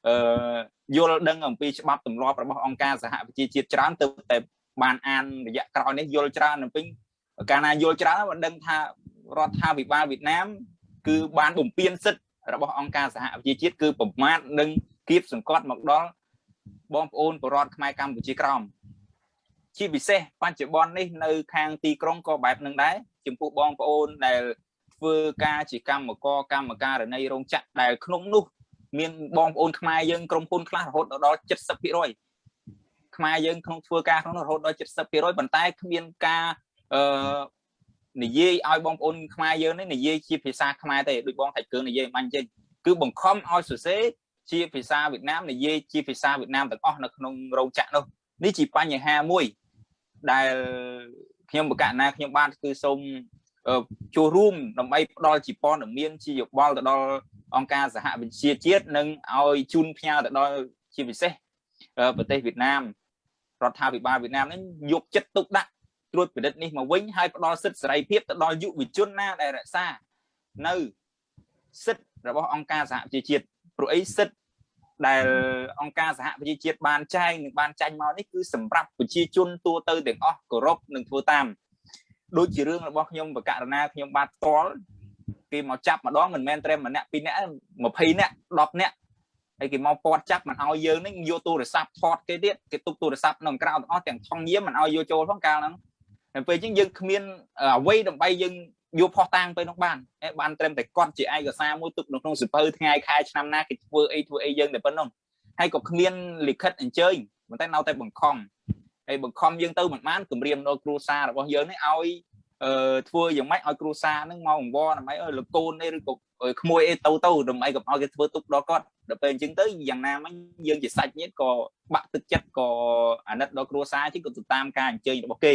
អឺយល់ដឹងអំពីច្បាប់ទម្លាប់របស់អង្គការសហប្រជាជាតិច្រើនទៅតែបានអានរយៈក្រោយនេះយល់ច្រើនអំពីកាលណាយល់ច្រើនបានដឹងថារដ្ឋាភិបាលវៀតណាម គឺបានបំពេញសិទ្ធិរបស់អង្គការសហប្រជាជាតិគឺប្រមាថនិងគៀបសង្កត់មកដល់បងប្អូនប្រជារដ្ឋខ្មែរកម្ពុជាក្រោមជាពិសេសបច្ចុប្បន្ននេះនៅខាងទីក្រុងក៏បែបនឹងដែរចំពោះបងប្អូនដែលធ្វើការជាកម្មករកម្មការរណីរោងចក្រដែលក្នុងនោះ មានបងប្អូនខ្មែរយើងក្រុមហ៊ុនខ្លះរហូតដល់70%ខ្មែរយើងក្នុងធ្វើការក្នុងនោះរហូតដល់70%ប៉ុន្តែគ្មានការអឺ និយាយឲ្យបងប្អូនខ្មែរយើងនេះនិយាយជាភាសាខ្មែរទេដូចបងថៃកើនិយាយបាញ់ចេញគឺបង្ខំឲ្យសរសេរជាភាសាវៀតណាមនិយាយជាភាសាវៀតណាមទាំងអស់នៅក្នុងរោងចក្រនោះនេះជាបញ្ហាមួយដែលខ្ញុំបកណាខ្ញុំបានគឺសូមចូលរួមដើម្បីផ្ដល់ជាព័ត៌មានជាយោបល់ទៅដល់អង្គការសហវិជាជាតិនិងឲ្យជូនផ្ញើទៅដល់ជាពិសេសប្រទេសវៀតណាមរដ្ឋាភិបាលវៀតណាមនេះយកចិត្តទុកដាក់ ត្រួតពិនិត្យនេះមកវិញហើយផ្ដល់សិទ្ធិសេរីភាពទៅដល់យុវជនណាដែលរក្សានៅសិទ្ធិរបស់អង្គការសហប្រជាជាតិព្រោះអីសិទ្ធិដែលអង្គការសហប្រជាជាតិបានចែងនិងបានចាញ់មកនេះគឺសម្រាប់ប្រជាជនទូទៅទាំងអស់គោរពនិងធ្វើតាមដូចជារឿងរបស់ខ្ញុំបកករណាខ្ញុំបាទផ្ទាល់គេមកចាប់ម្ដងមិនមែនត្រឹមម្នាក់ពីរនាក់20នាក់10នាក់ហើយគេមកពាត់ចាប់មិនឲ្យយើងនេះយកទូរស័ព្ទថតគេទៀតគេទុកទូរស័ព្ទនៅក្រៅទាំងអស់ទាំងថងយាមមិនឲ្យយកចូលផងកាលហ្នឹង ហើយពេលអញ្ចឹងយើងគ្មានអ្វីដើម្បីយើងយកផុសតាងទៅនោះបានបានត្រឹមតែគាត់ជាឯកសារមួយទុកនៅក្នុងសៀវភៅថ្ងៃខែឆ្នាំណាគេធ្វើអីធ្វើអីយើងតែប៉ុណ្ណឹងហើយក៏គ្មានលិខិតអញ្ជើញប៉ុន្តែនៅតែបង្ខំហើយបង្ខំយើងទៅមិនបានគម្រាមដល់គ្រួសាររបស់យើងនេះឲ្យអឺធ្វើយ៉ាងម៉េចឲ្យគ្រួសារនឹងមកអង្វរដើម្បីឲ្យលោកកូននេះឬក៏ក្មួយអីទៅទៅដើម្បីកុំឲ្យគេធ្វើទុកដល់គាត់ដល់ពេលអញ្ចឹងទៅយ៉ាងណាមិញយើងជាសាច់ញាតិក៏បាក់ទឹកចិត្តក៏អាណិតដល់គ្រួសារជាងក៏ទៅតាមការអញ្ជើញរបស់គេ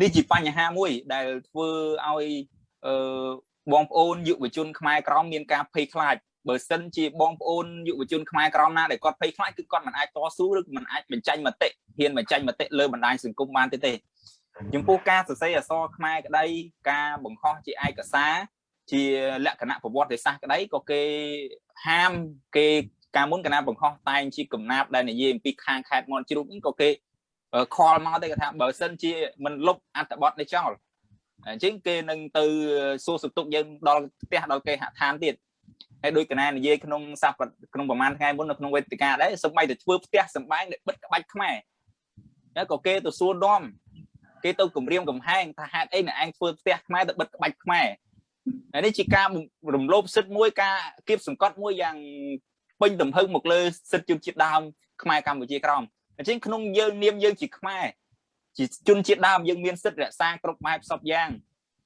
នេះជាបញ្ហាមួយដែលធ្វើឲ្យអឺបងប្អូនយុវជនខ្មែរក្រមមានការភ័យខ្លាចបើសិនជាបងប្អូនយុវជនខ្មែរក្រមណាដែលគាត់ភ័យខ្លាចគឺគាត់មិនអាចតស៊ូឬមិនអាចបញ្ចេញមតិហ៊ានបញ្ចេញមតិលើបណ្ដាញសង្គមបានទេទេចំពោះការសរសេរអក្សរខ្មែរក្តីការបង្ហោះជាឯកសារជាលក្ខណៈប្រវត្តិសាស្ត្រក្តីក៏គេហាមគេការមុនកណាបង្ហោះតែងជាកំណាប់ដែលនិយាយអំពីខាងខេត្តមន់ជ្រូកនេះក៏គេ ខលមកទៅគាត់ថាបើសិនជាមិនលុបអត្ថបទនេះចោលអញ្ចឹងគេនឹងទៅសួរសុខទុក្ខយើងដល់ផ្ទះដល់គេហដ្ឋានទៀតហើយដោយកណានិយាយក្នុងសប្តាហ៍ក្នុងប្រហែលថ្ងៃមុននៅក្នុងវេទិកាដែរសូម្បីតែធ្វើផ្ទះសម្បែងដែលបិទក្បាច់ខ្មែរហើយក៏គេទៅសួរដំគេទៅគម្រាមកំហែងថាហេតុអីអ្នកឯងធ្វើផ្ទះខ្មែរទៅបិទក្បាច់ខ្មែរហើយនេះជាការរំលោភសិទ្ធិមួយការគៀបសង្កត់មួយយ៉ាងពេញទំហឹងមកលើសិទ្ធិជនជាតិដើមខ្មែរកម្ពុជាក្រោម អញ្ចឹងក្នុងយើងនាមយើងជាខ្មែរជាជនជាតិដើមយើងមានសិទ្ធិរក្សាគ្រប់បែបសពយ៉ាង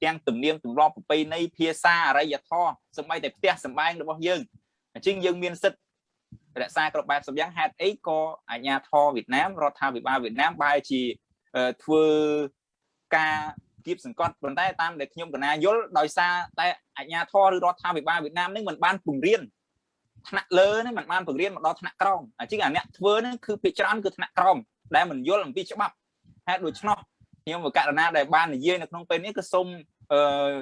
ទាំងទំនៀមទម្លាប់ប្រពៃណីភាសាអរិយធម៌សម្បីតែផ្ទះសម្បែងរបស់យើងអញ្ចឹងយើងមានសិទ្ធិរក្សាគ្រប់បែបសពយ៉ាងហេតុអីក៏អាជ្ញាធរវៀតណាមរដ្ឋាភិបាលវៀតណាមបែរជាធ្វើការគៀបសង្កត់ប៉ុន្តែតាមដែលខ្ញុំកណាយល់ដោយសារតែអាជ្ញាធរឬរដ្ឋាភិបាលវៀតណាមនឹងមិនបានពង្រៀន ថ្នាក់លើនេះมันបានបង្រៀនមកដល់ថ្នាក់ក្រោមអញ្ចឹងអាអ្នកធ្វើនេះគឺភាគច្រើនគឺថ្នាក់ក្រោមដែលមិនយល់អំពីច្បាប់ហេតុដូច្នោះខ្ញុំបកករណាដែលបាននិយាយនៅក្នុងពេលនេះគឺសូមអឺ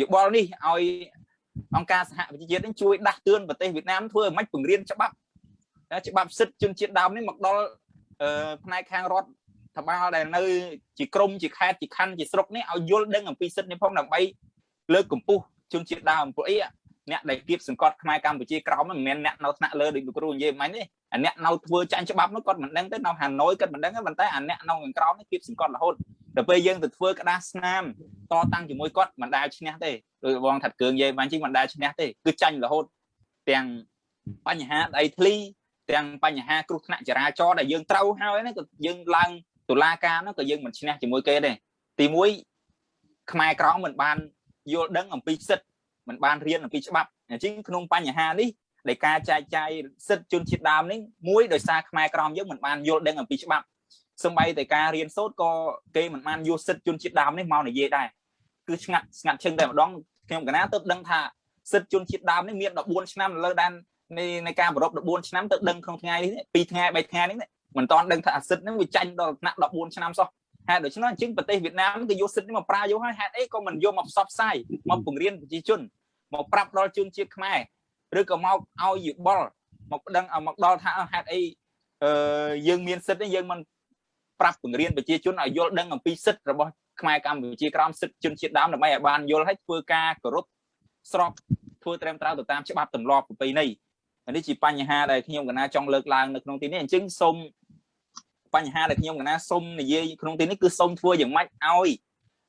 យោបល់នេះឲ្យអង្គការសហប្រជាជាតិនេះជួយដាស់តឿនប្រទេសវៀតណាមធ្វើឲ្យមិនបង្រៀនច្បាប់ច្បាប់សិទ្ធិជនជាតិដើមនេះមកដល់ផ្នែកខាងរដ្ឋធបាលដែលនៅជាក្រមជាខេត្តជាខណ្ឌជាស្រុកនេះឲ្យយល់ដឹងអំពីសិទ្ធិនេះផងដើម្បីលើកកម្ពស់ជនជាតិដើមព្រោះអី អ្នកដែលគៀបសង្កត់ខ្មែរកម្ពុជាក្រោមមិនមែនអ្នកនៅថ្នាក់លើដូចលោកគ្រូនិយាយមិញទេអាអ្នកនៅធ្វើចាញ់ច្បាប់នោះគាត់មិនដឹងទេនៅហាណូយគាត់មិនដឹងទេប៉ុន្តែអាអ្នកនៅខាងក្រោមនេះគៀបសង្កត់រហូតដល់ពេលយើងទៅធ្វើក្តារស្នាមតតាំងជាមួយគាត់មិនដែលឈ្នះទេដោយបងថាត់គ្រឿងនិយាយមិញជីមិនដែលឈ្នះទេគឺចាញ់រហូតទាំងបញ្ហាដីធ្លីទាំងបញ្ហាគ្រោះថ្នាក់ចរាចរណ៍ដែលយើងត្រូវហើយនេះក៏យើងឡើងតុលាការនោះក៏យើងមិនឈ្នះជាមួយគេដែរទី1ខ្មែរក្រមមិនបានយល់ដឹងអំពីសិទ្ធិ មិនបានរៀនអំពីច្បាប់អញ្ចឹងក្នុងបញ្ហានេះដែលការចែកចាយសិទ្ធិជនជាតិដើមនេះមួយដោយសារខ្មែរក្រមយើងមិនបានយល់ដឹងអំពីច្បាប់សម្បីតែការរៀនសូត្រក៏គេមិនបានយកសិទ្ធិជនជាតិដើមនេះមកនិយាយដែរគឺស្ងាត់ស្ងាត់ឈឹងតែម្ដងខ្ញុំកណាទៅដឹងថាសិទ្ធិជនជាតិដើមនេះមាន14ឆ្នាំលើដែននៃនៃការប្រព14ឆ្នាំទៅដឹងក្នុងថ្ងៃនេះ2ថ្ងៃ3ថ្ងៃនេះមិនតាន់ដឹងថាអាសិទ្ធនេះវាចាញ់ដល់ថ្នាក់14ឆ្នាំសោះ ហេតុដូច្នោះអញ្ចឹងប្រទេសវៀតណាមគេយកសិទ្ធិនេះមកប្រើយកហើយហេតុអីក៏មិនយកមកផ្សព្វផ្សាយមកបង្រៀនប្រជាជនមកប្រាប់ដល់ជនជាតិខ្មែរឬក៏មកឲ្យយោបល់មកប្តឹងមកដល់ថាហេតុអីអឺយើងមានសិទ្ធិនេះយើងមិនប្រាប់បង្រៀនប្រជាជនឲ្យយល់ដឹងអំពីសិទ្ធិរបស់ខ្មែរកម្ពុជាក្រោមសិទ្ធិជនជាតិដើមដើម្បីឲ្យបានយល់ឲ្យធ្វើការគោរពស្របធ្វើត្រឹមត្រូវទៅតាមច្បាប់ទម្លាប់ប្រពៃណីនេះជាបញ្ហាដែលខ្ញុំកណាចង់លើកឡើងនៅក្នុងទីនេះអញ្ចឹងសូម បញ្ហាដែលខ្ញុំកណាសូមនិយាយក្នុងទីនេះគឺសូមធ្វើយ៉ាងម៉េចឲ្យ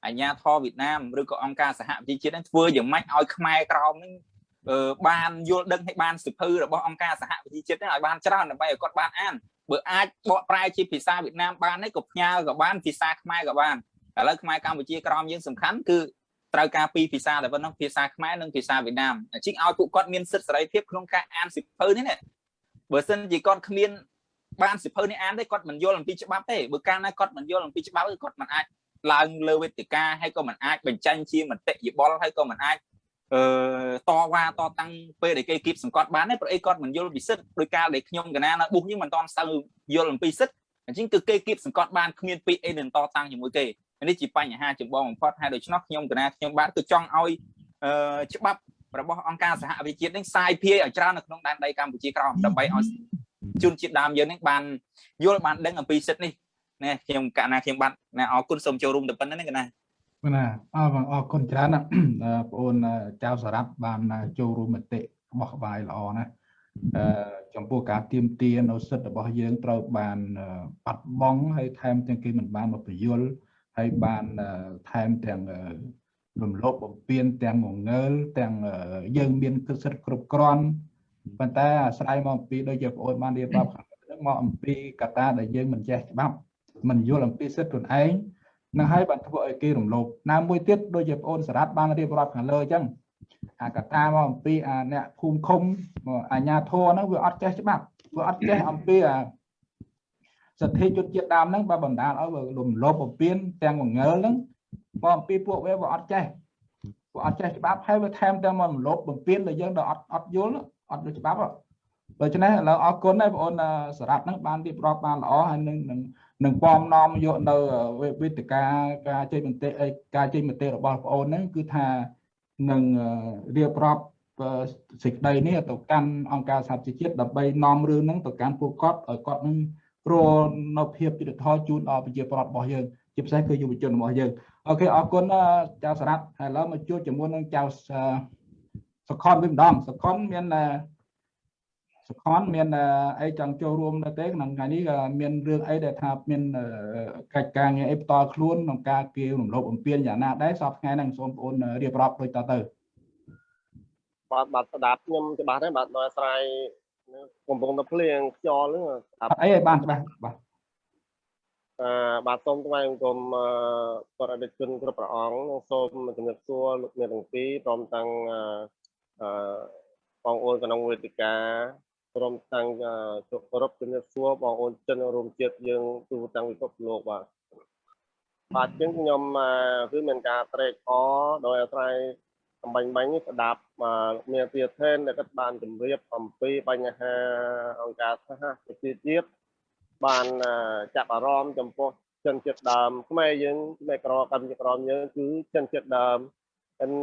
អាញាធរវៀតណាមឬក៏អង្គការសហប្រជាជាតិហ្នឹងធ្វើយ៉ាងម៉េចឲ្យខ្មែរក្រមហ្នឹងអឺបានយល់ដឹងឲ្យបានសិភៅរបស់អង្គការសហប្រជាជាតិហ្នឹងឲ្យបានច្រើនដើម្បីឲ្យគាត់បានអានបើអាចបកប្រែជាភាសាវៀតណាមបានទេក៏ផ្ញើក៏បានភាសាខ្មែរក៏បានឥឡូវខ្មែរកម្ពុជាក្រមយើងសំខាន់គឺត្រូវការពីរភាសាតែប៉ុណ្ណោះភាសាខ្មែរនិងភាសាវៀតណាមជាងឲ្យពួកគាត់មានសិទ្ធិសេរីភាពក្នុងការអានសិភៅនេះណាបើសិនជាគាត់គ្មាន បានសិភៅនេះអានទេគាត់មិនយល់អំពីច្បាប់ទេបើកាលណាគាត់មិនយល់អំពីច្បាប់គឺគាត់មិនអាចឡើងលើវេទិកាហើយក៏មិនអាចបញ្ចេញជាមតិយោបល់ហើយក៏មិនអាចអឺតវ៉ាតតាំងពេលដែលគេគៀបសង្កត់បានទេព្រោះអីគាត់មិនយល់ពីសិទ្ធដោយការដែលខ្ញុំកណានៅបុះយើងមិនតន់ស្ទើយល់អំពីសិទ្ធអញ្ចឹងគឺគេគៀបសង្កត់បានគ្មានពីអីនឹងតតាំងជាមួយគេនេះជាបញ្ហាចម្បងបំផុតហើយដូច្នោះខ្ញុំកណាខ្ញុំបាទគឺចង់ឲ្យអឺច្បាប់របស់អង្គការសហវិជាតិនេះសាយភាយឲ្យច្រើននៅក្នុងដែនដីកម្ពុជាក្រោមដើម្បីឲ្យ ជនជាតិដើមយើងនេះបានយល់បានដឹងអំពីសិទ្ធិនេះណាខ្ញុំកណាខ្ញុំបាទណាអរគុណសូមចូលរួមទៅប៉ុណ្្នឹងណាកណាណាអរអរគុណច្រើនណាបងអូនចៅសារ៉ាប់បានចូលរួមមតិរបស់ក្បាយល្អណាអឺចំពោះការទៀមទានៅសិទ្ធិរបស់យើងត្រូវបានបាត់បង់ហើយថែមទាំងគេមិនបានមកពយល់ហើយបានថែមទាំងរំលោភបំពានទាំងងងើលទាំងយើងមានគិតសិទ្ធិគ្រប់គ្រាន់ ប៉ុន្តែអាស្រ័យមកអំពីដូចជាបងអូនបានរៀបរាប់ខាងលើមកអំពីកត្តាដែលយើងមិនចេះច្បាប់មិនយល់អំពីសិទ្ធិខ្លួនឯងនឹងហើយបានធ្វើឲ្យគេរំលោភណាមួយទៀតដូចជាបងអូនសារ៉ាត់បានរៀបរាប់ខាងលើអញ្ចឹងអាកត្តាមកអំពីអាអ្នកភូមិឃុំអាញាធរហ្នឹងវាអត់ចេះច្បាប់វាអត់ចេះអំពីអាសទ្ធិយុទ្ធជាតិដើមហ្នឹងបើបណ្ដាលឲ្យរំលោភបំពានទាំងងងើលហ្នឹងបើអំពីពួកវាវាអត់ចេះពួកអត់ចេះច្បាប់ហើយវាថែមទាំងមករំលោភបំពានដល់យើងដល់អត់អត់យល់ អត់យល់ច្បាប់ដូច្នេះឥឡូវអរគុណហើយបងអូនសារ៉ាត់ហ្នឹងបានរៀបរាប់បានល្អហើយនឹងនឹងនឹងពំនាំយកនៅវេទិកាការចេញមតិការចេញមតិរបស់បងអូនហ្នឹងគឺថានឹងរៀបរាប់សេចក្តីនេះទៅកាន់អង្គការសហជីវជាតិដើម្បីនាំរឿងហ្នឹងទៅកាន់ពួកគាត់ឲ្យគាត់នឹងព្រោះនៅភាពយុត្តិធម៌ជូនដល់ប្រជាពលរដ្ឋរបស់យើងជាពិសេសគឺយុវជនរបស់យើងអូខេអរគុណចៅសារ៉ាត់ហើយឥឡូវមកជួបជាមួយនឹងចៅ សខនវិញម្ដងសខនមានសខនមានអីចង់ចូលរួមនៅទេក្នុងថ្ងៃនេះមានរឿងអីដែលថាមានកិច្ចការងារអីផ្ទាល់ខ្លួនក្នុងការគៀររំលោភអំពានយ៉ាងណាដែរសពថ្ងៃហ្នឹងសូមបងប្អូនរៀបរាប់ដូចតទៅបាទបាទស្ដាប់ខ្ញុំច្បាស់ទេបាទដោយអាស្រ័យកំពុងតែភ្លៀងខ្យល់ហ្នឹងអីឲ្យបានច្បាស់បាទអឺបាទសូមថ្លែងអង្គមបរិបទជនគ្រប់ព្រះអង្គនិងសូមជំរាបសួរលោកអ្នកទាំងពីរព្រមទាំងអឺ បងប្អូនក្នុងវេទិកាព្រមទាំងជគោរពជំរាបសួរបងប្អូនជនរួមជាតិយើងទូទាំងពិភពលោកបាទបាទជាងខ្ញុំគឺមានការត្រេកអរដោយអាស្រ័យអំបញ្ញបាញ់នេះស្ដាប់មានពីធេនដែលគាត់បានជម្រាបអំពីបញ្ហាអង្គការសហប្រជាជាតិបានចាប់អារម្មណ៍ចំពោះជនជាតិដើមខ្មែរយើងខ្មែរក្រកម្ពុជាក្រមយើងគឺជនជាតិដើម ហ្នឹង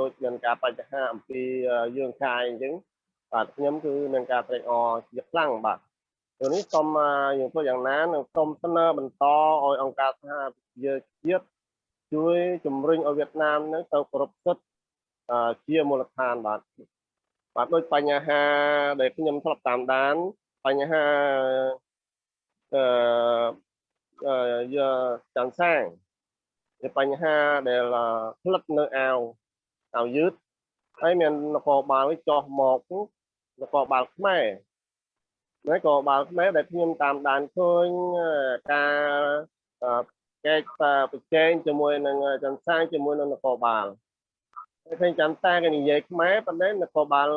ដូចមានការបញ្ហាអំពីយើងកាយអញ្ចឹងបាទខ្ញុំគឺមានការត្រេកអរជាខ្លាំងបាទពេលនេះសូមយើងធ្វើយ៉ាងណានឹងសូមស្នើបន្តឲ្យអង្គការសហប្រជាជាតិជួយជំរុញឲ្យវៀតណាមនឹងទៅគោរពសិទ្ធិជាមូលដ្ឋានបាទបាទដូចបញ្ហាដែលខ្ញុំធ្លាប់តាមដានបញ្ហាអឺអឺយាចាំសាង ជាបញ្ហាដែលផ្លិតនៅអាវអាវយឺតហើយមាននគរបាលចោះមកនគរបាលខ្មែរហើយក៏បាលខ្មែរដែលខ្ញុំតាមដានឃើញការកែកប្រជែងជាមួយនឹងចន្ទសាងជាមួយនឹងនគរបាលហើយឃើញចន្ទសាគេនិយាយខ្មែរប៉ុន្តែនគរបាល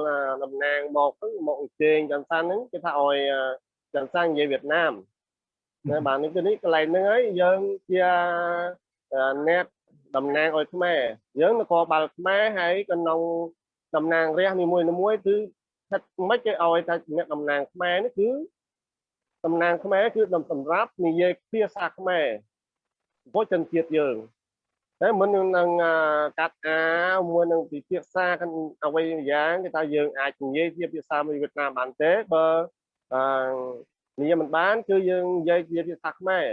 តំណាងមកមកអញ្ជើញចន្ទសាហ្នឹងគេថាឲ្យចន្ទសានិយាយវៀតណាមណាបាទនេះគឺនេះកន្លែងហ្នឹងហើយយើងជា អ្នកតំណាងឲ្យខ្មែរយើងនគរបាលខ្មែរហើយក្នុងតំណាងរះនីមួយៗគឺស្ថិតមិនគេឲ្យតែអ្នកតំណាងខ្មែរនេះគឺតំណាងខ្មែរគឺសម្រាប់និយាយភាសាខ្មែរពុជនជាតិយើងតែមិននឹងកាត់អាមួយនឹងពិភាក្សាกันអ្វីយ៉ាងគេថាយើងអាចនិយាយជាភាសាមួយវៀតណាមបានទេបើអឺនិយាយមិនបានគឺយើងនិយាយជាភាសាខ្មែរ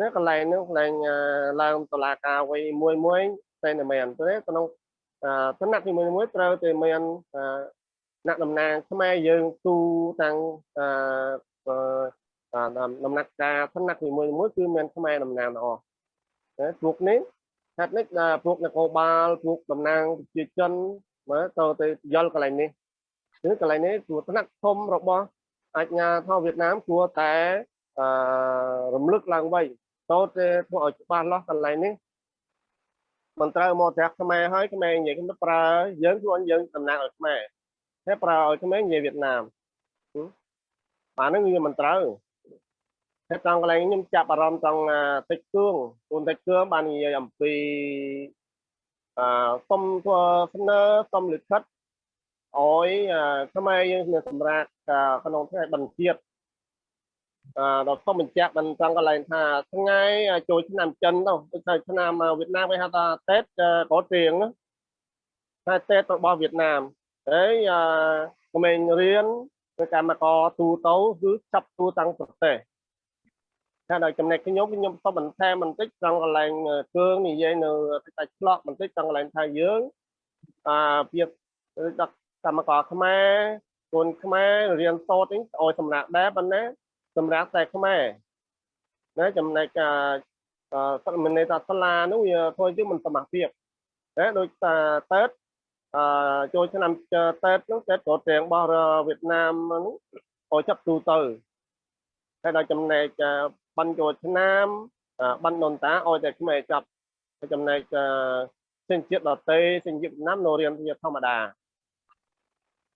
នៅកន្លែងនោះកន្លែងឡើងតឡាការអ្វីមួយមួយតែតែមែនទេក្នុងឋានៈទីមួយមួយត្រូវតែមានអ្នកតំណាងខ្មែរយើងទូទាំងដំណាក់ការឋានៈទីមួយមួយគឺមានខ្មែរតំណាងទាំងអស់ណាពួកនេះហេតុនេះដែលពួកនគរបាលពួកតំណាងប្រជាជនមើលទៅទៅយល់កន្លែងនេះគឺកន្លែងនេះគួរថ្នាក់ធំរបស់អាជ្ញាធរវៀតណាមគួរតែអឺរំលឹកឡើងវិញ ទៅតែធ្វើឲ្យច្បាស់លាស់កន្លែងនេះមិនត្រូវមកត្រាក់ខ្មែរហើយខ្មែរនិយាយខ្ញុំទៅប្រើយើងខ្លួនយើងតំណាងឲ្យខ្មែរតែប្រើឲ្យខ្មែរនិយាយវៀតណាមបាទហ្នឹងវាមិនត្រូវតែត្រង់កន្លែងខ្ញុំចាប់អារម្មណ៍ត្រង់តិចគឿងគូនតិចគឿងបាននិយាយអំពីអឺសុំធ្វើស្នើសុំលិខិតឲ្យខ្មែរយើងមានសម្រាប់ក្នុងថ្ងៃបញ្ជាតិអឺ ដល់សុំបញ្ជាក់បានត្រង់កន្លែងថាថ្ងៃចូលឆ្នាំចិនទៅដូចថាឆ្នាំវៀតណាមគេហៅថាតេតកោទៀងតែតេតរបស់វៀតណាមហើយអឺក្មេងរៀនកម្មករទូទៅគឺចាប់ទូតាំងប្រទេសតែដល់ចំណែកខ្ញុំខ្ញុំសុំបន្ថែមបន្តិចត្រង់កន្លែងគឿងនិយាយនៅតែឆ្លក់បន្តិចត្រង់កន្លែងថាយើងអាពីដល់កម្មករខ្មែរកូនខ្មែររៀនសូត្រនេះឲ្យសម្រាប់ដែរប៉ុន្តែ សម្រាប់តែខ្មែរណាចំណែកអឺមិនន័យថាសាលានោះវាធ្វើជាមិនសមត្ថភាពណាដូចតាតើតអឺចូលឆ្នាំតើតនោះតើតក៏ទាំងរបស់វៀតណាមនោះឲ្យចាប់ទូទៅតែដល់ចំណែកបានចូលឆ្នាំបានដូនតាឲ្យតែខ្មែរចាប់ចំណែកសញ្ជាតិដតេសញ្ជាតិវៀតណាមនៅរៀនជាធម្មតា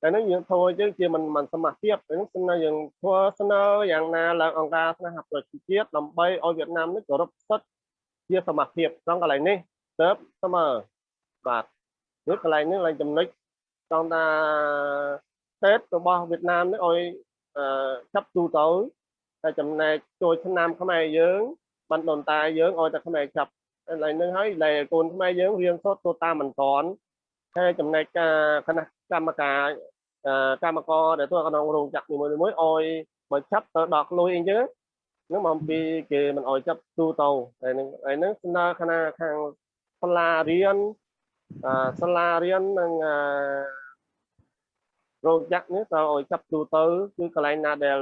តែនឹងយើងធ្វើយើងជាមិនមិនសមត្ថភាពនឹងស្នើយើងធ្វើស្នើយ៉ាងណាឡើងអង្គការស្នេហាប្រជាជាតិដើម្បីឲ្យវៀតណាមនេះគោរពសិទ្ធិជាសមត្ថភាពក្នុងកន្លែងនេះទៅស្មើបាទនេះកន្លែងនេះឡើងចំណុចចង់ថាទេពរបស់វៀតណាមនេះឲ្យចាប់ទូទៅតែចំណែកចូលឆ្នាំខ្មែរយើងបានដូនតាយើងឲ្យតែខ្មែរចាប់ឥឡូវនេះហើយដែលកូនខ្មែរយើងរៀនសូត្រទៅតាមមិនតាន់ហើយចំណែកការគណៈកម្មការ កម្មករដែលធ្វើក្នុងរោងចក្រនីមួយៗឲ្យបើចាប់ទៅដកលុយអីចឹងនឹងមកពីគេមិនឲ្យចាប់ទូទៅហើយនឹងហើយនឹងស្នើគណៈខាងសាលារៀនសាលារៀននិងរោងចក្រនេះត្រូវឲ្យចាប់ទូទៅគឺកន្លែងណាដែល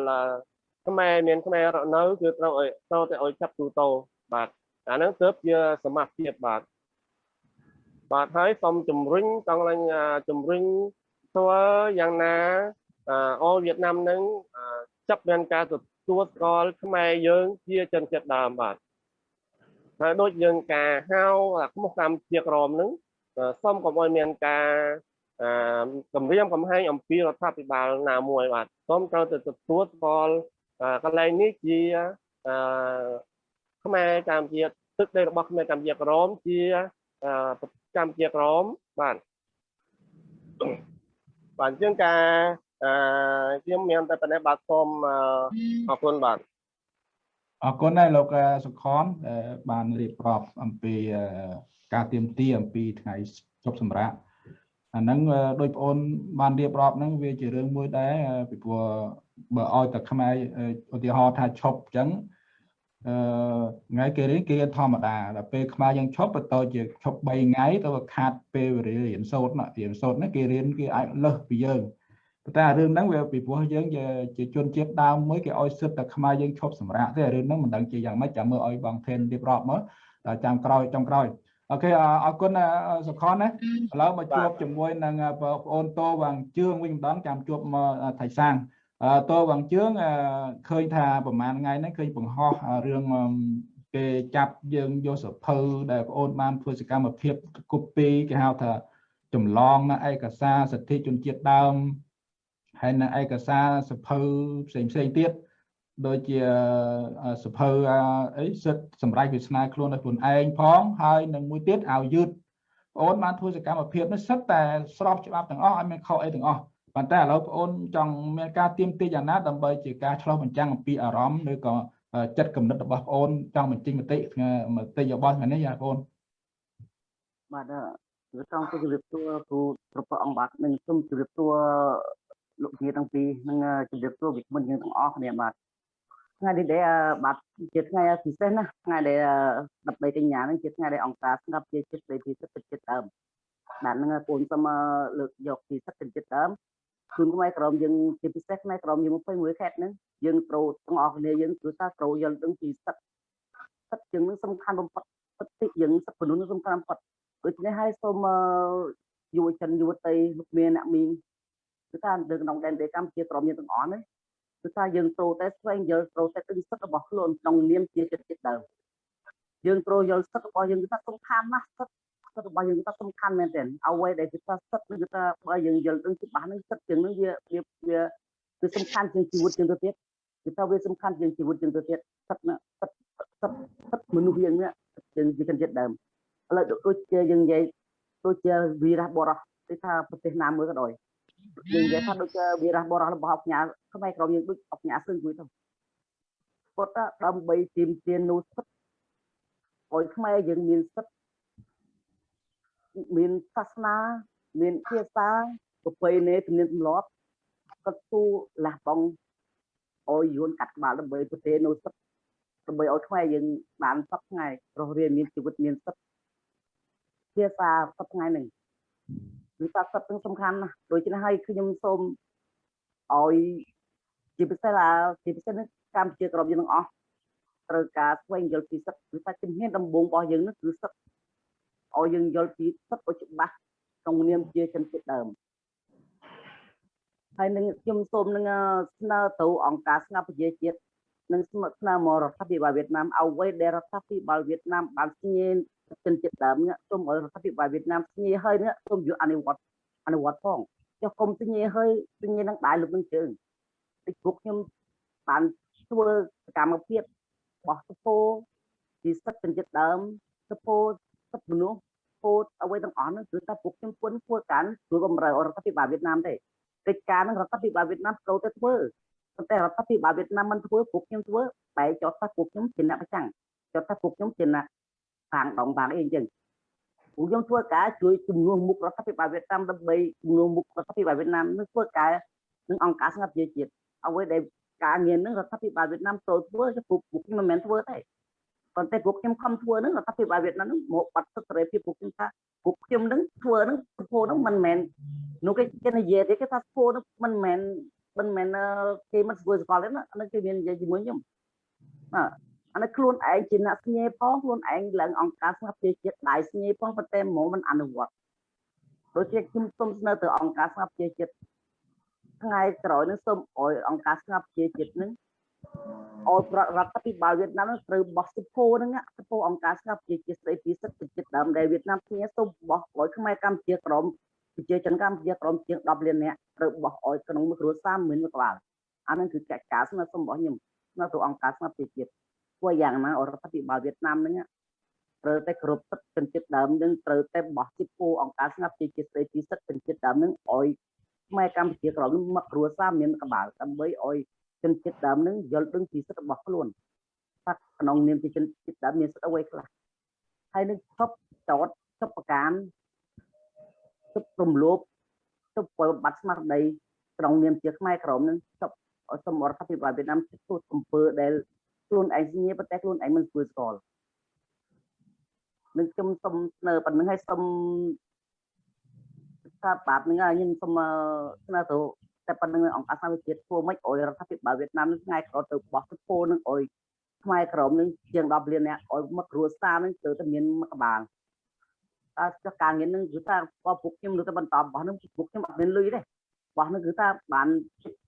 ខ្មែរមានខ្មែររស់នៅគឺត្រូវឲ្យត្រូវតែឲ្យចាប់ទូទៅបាទអាហ្នឹងទើបជាសមាជិកបាទបាទហើយសូមជំរុញចង់ឡើងជំរុញ ធ្វើយ៉ាងណាអលវៀតណាមនឹងចាប់មានការទទួលស្គាល់ខ្មែរយើងជាជនជាតិដើមបាទហើយដូចយើងការហៅខ្មោះកម្មជាក្រមនឹងសូមកុំឲ្យមានការគម្រាមកំហែងអំពីរដ្ឋាភិបាលណាមួយបាទសូមត្រូវតែទទួលស្គាល់កន្លែងនេះជាខ្មែរកម្ពុជាទឹកដីរបស់ខ្មែរកម្ពុជាក្រមជាកម្ពុជាក្រមបាទ បាទអញ្ចឹងការអឺខ្ញុំមានតែប៉ុណ្ណេះបាទសូមអរគុណបាទអរគុណដែរលោកសុខនបានរៀបរាប់អំពីការទៀមទាអំពីថ្ងៃជប់សម្រាប់អាហ្នឹងដោយបងអូនបានរៀបរាប់ហ្នឹងវាជារឿងមួយដែរពីព្រោះបើឲ្យតែខ្មែរឧទាហរណ៍ថាឈប់អញ្ចឹងអឺ ថ្ងៃគេរៀនគេរៀនធម្មតាដល់ពេលខ្មែរយើងឈប់បន្តជាឈប់3ថ្ងៃទៅខាតពេលវេលារៀនសូត្រណារៀនសូត្រហ្នឹងគេរៀនគេអាចលើសពីយើងប៉ុន្តែរឿងហ្នឹងវាពីព្រោះយើងជាជនជាតិដើមមួយគេឲ្យសិទ្ធតែខ្មែរយើងឈប់សម្រាកទេរឿងហ្នឹងមិនដឹងជាយ៉ាងម៉េចចាំមើលឲ្យបងថេនរៀបរាប់មកចាំក្រោយចំក្រោយអូខេអរគុណសុខនណាឥឡូវមកជួបជាមួយនឹងបងប្អូនតវងជឿងវិញម្ដងចាំជួបមកថៃសាង តវងជឿងឃើញថាប្រហែលថ្ងៃហ្នឹងឃើញបង្ហោះរឿងគេចាប់យើងយកសភៅដែលបងអូនបានធ្វើសកម្មភាពគប់ពីគេហៅថាចម្លងនៅឯកសារសិទ្ធិជនជាតិដើមហើយនៅឯកសារសភៅផ្សេងផ្សេងទៀតដូចជាសភៅអីសិទ្ធសម្រាប់វាស្នាខ្លួនដោយខ្លួនឯងផងហើយនឹងមួយទៀតឲ្យយឺតបងអូនបានធ្វើសកម្មភាពនេះសិតតែស្របច្បាប់ទាំងអស់ឲ្យមានខុសអីទាំងអស់ ប៉ុន្តែឥឡូវបងអូនចង់មានការទៀមទាយ៉ាងណាដើម្បីជាការឆ្លោះបញ្ចាំងអំពីអារម្មណ៍ឬក៏ចិត្តគំនិតរបស់បងអូនចង់បញ្ចេញមតិមតិយោបល់ថ្ងៃនេះយ៉ាបងអូនបាទគឺចង់ទៅជម្រាបសួរគ្រូព្រះអង្គបាទនឹងសូមជម្រាបសួរលោកជាទាំងពីរនិងជម្រាបសួរវិក្កាមយើងទាំងអស់គ្នាបាទថ្ងៃនេះដែលបាទជាថ្ងៃពិសេសណាថ្ងៃដែល13កញ្ញាហ្នឹងជាថ្ងៃដែលអង្គការស្ងាត់ជាចិត្តនៃពិសិដ្ឋចិត្តដើមបាទហ្នឹងពូនសូមលើកយកពិសិដ្ឋចិត្តដើម ជូនខ្មែរក្រមយើងជាពិសេសខ្មែរក្រមយើង21ខេត្តហ្នឹងយើងត្រូវទាំងអស់គ្នាយើងគឺថាត្រូវយល់ដឹងពីសិទ្ធិសិទ្ធិជាងនឹងសំខាន់បំផុតសិទ្ធិយើងសិទ្ធិមនុស្សសំខាន់គាត់ដូច្នេះហើយសូមយុវជនយុវតីលោកមានអ្នកមីងគឺថានៅក្នុងដែនដីកម្ពុជាក្រមមានទាំងអស់នេះគឺថាយើងត្រូវតែស្វែងយល់ត្រូវតែដឹងសិទ្ធិរបស់ខ្លួនក្នុងនាមជាជនជាតិដើមយើងត្រូវយល់សិទ្ធិរបស់យើងគឺថាសំខាន់ណាស់សិទ្ធិ សិទ្ធិរបស់យើងគឺថាសំខាន់មែនទែនអ្វីដែលគឺថាសិទ្ធិគឺថាបើយើងយល់ដឹងច្បាស់នឹងសិទ្ធិជាងនឹងវាវាវាគឺសំខាន់ជាងជីវិតជាងទៅទៀតគឺថាវាសំខាន់ជាងជីវិតជាងទៅទៀតសិទ្ធិសិទ្ធិសិទ្ធិសិទ្ធិមនុស្សយើងនេះយើងជាជនជាតិដើមឥឡូវដូចជាយើងនិយាយដូចជាវីរៈបរោះគឺថាប្រទេសណាមួយក៏ដោយយើងនិយាយថាដូចជាវីរៈបរោះរបស់អញ្ញាខ្មែរក្រមយើងដូចអញ្ញាសឹងមួយទៅគាត់ដើម្បីទាមទារនូវសិទ្ធិឲ្យខ្មែរយើងមានសិទ្ធិ មានសាសនា មានភាសាប្រពៃណីទំនៀមទម្លាប់គាត់ទូលះបង់ឲ្យយួនកាត់ក្បាលដើម្បីប្រទេសនូវសិទ្ធិដើម្បីឲ្យខ្មែរយើងបានសពថ្ងៃរស់រានមានជីវិតមានសិទ្ធិភាសាសពថ្ងៃនេះគឺថាសិទ្ធិនឹងសំខាន់ណាស់ដូច្នេះហើយខ្ញុំសូមឲ្យជាពិសេសឡាជាពិសេសនេះកម្ពុជាក្រមយើងទាំងអស់ត្រូវការស្វែងយល់ពីសិទ្ធិគឺថាជំនាញដំបូងរបស់យើងនោះគឺសិទ្ធិ ឲ្យយើងយល់ពីសិទ្ធិឲ្យច្បាស់ក្នុងនាមជាជនជាតិដើមហើយនឹងខ្ញុំសូមនឹងស្នើទៅអង្គការស្ងប់ប្រជាជាតិនិងស្មើស្នើមករដ្ឋាភិបាលវៀតណាមអ្វីដែលរដ្ឋាភិបាលវៀតណាមបានស្ញេជនជាតិដើមនេះសូមឲ្យរដ្ឋាភិបាលវៀតណាមស្ញេហើយនេះសូមយកអនុវត្តអនុវត្តផងចុះគុំស្ញេហើយស្ញេនឹងដៃលើកនឹងជើងពីពួកខ្ញុំបានធ្វើសកម្មភាពបោះសពោពីសិទ្ធិជនជាតិដើមសពោ សិទ្ធិមនុស្សពោតអ្វីទាំងអស់នោះគឺថាពួកខ្ញុំពុនធ្វើការជួយបំរើរដ្ឋាភិបាលវៀតណាមទេកិច្ចការនឹងរដ្ឋាភិបាលវៀតណាមត្រូវតែធ្វើប៉ុន្តែរដ្ឋាភិបាលវៀតណាមមិនធ្វើពួកខ្ញុំធ្វើបែរចោទថាពួកខ្ញុំជាអ្នកប្រចាំងចោទថាពួកខ្ញុំជាអ្នកខាងដងខាងអីអញ្ចឹងពួកខ្ញុំធ្វើការជួយជំនួសមុខរដ្ឋាភិបាលវៀតណាមដើម្បីជំនួសមុខរដ្ឋាភិបាលវៀតណាមនឹងធ្វើការនឹងអង្គការស្ងាត់ជាជាតិអ្វីដែលការងារនឹងរដ្ឋាភិបាលវៀតណាមចូលធ្វើពួកពួកខ្ញុំមិនមែនធ្វើទេ ប៉ុន្តែពួកខ្ញុំខំធ្វើនឹងរដ្ឋាភិបាលវៀតណាមនឹងមកបាត់សិទ្ធិសេរីភាពពួកខ្ញុំថាពួកខ្ញុំនឹងធ្វើនឹងប្រពោនឹងមិនមែននោះគេគេនិយាយទេគេថាធ្វើនឹងមិនមែនមិនមែនគេមិនធ្វើសកលទេណាអានេះគេមាននិយាយជាមួយខ្ញុំណាអានេះខ្លួនឯងជាអ្នកស្ញេផងខ្លួនឯងឡើងអង្គការស្ងាត់ជាជាតិដៃស្ញេផងប៉ុន្តែហ្មងមិនអនុវត្តដូចជាខ្ញុំសូមស្នើទៅអង្គការស្ងាត់ជាជាតិថ្ងៃក្រោយនឹងសូមអោយអង្គការស្ងាត់ជាជាតិនឹង អោយរដ្ឋាភិបាលវៀតណាមនឹងត្រូវបោះសិពោហ្នឹងសិពោអង្គការស្ងាត់ជាជាតិស្ដីពីសិទ្ធិជាតិដើមដែលវៀតណាមគ្នាសូមបោះឲ្យខ្មែរកម្ពុជាក្រមប្រជាជនកម្ពុជាក្រមជាង10លាននាក់ត្រូវបោះឲ្យក្នុងមួយគ្រួសារមានមួយក្បាលអានឹងគឺកិច្ចការស្នើសុំរបស់ខ្ញុំស្នើទៅអង្គការស្ងាត់ជាជាតិធ្វើយ៉ាងណារដ្ឋាភិបាលវៀតណាមហ្នឹងត្រូវតែគ្រប់សិទ្ធិជនជាតិដើមនឹងត្រូវតែបោះទីពូអង្គការស្ងាត់ជាជាតិស្ដីពីសិទ្ធិជនជាតិដើមនឹងឲ្យខ្មែរកម្ពុជាក្រមមកគ្រួសារមានក្បាលដើម្បីឲ្យ ជនជាតិដើមនឹងយល់ដឹងពីសិទ្ធិរបស់ខ្លួនថាក្នុងនាមជាជនជាតិដើមមានសិទ្ធិអ្វីខ្លះហើយនឹងឈប់ចោតឈប់ប្រការឈប់រំលោភឈប់បំបត្តិស្មារតីក្នុងនាមជាខ្មែរក្រមនឹងឈប់សូមរដ្ឋាភិបាលវៀតណាមធ្វើអំពើដែលខ្លួនឯងស្ញាប៉ុន្តែខ្លួនឯងមិនធ្វើស្គាល់នឹងខ្ញុំសុំស្នើប៉ុណ្្នឹងឲ្យសុំថាបាបហ្នឹងខ្ញុំសុំស្នើទៅ តែប៉ុណ្្នឹងអង្គការសហវិជាតិធ្វើម៉េចឲ្យរដ្ឋាភិបាលវៀតណាមនឹងថ្ងៃក្រោយទៅបោះទឹកពោនឹងឲ្យខ្មែរក្រមនឹងជាង10លានអ្នកឲ្យមកគ្រួសារនឹងទៅតែមានមកក្បាលតើចុះការងារនឹងគឺថាបើពួកខ្ញុំនៅតែបន្តបោះនឹងពួកខ្ញុំអត់មានលុយទេបោះនឹងគឺថាបាន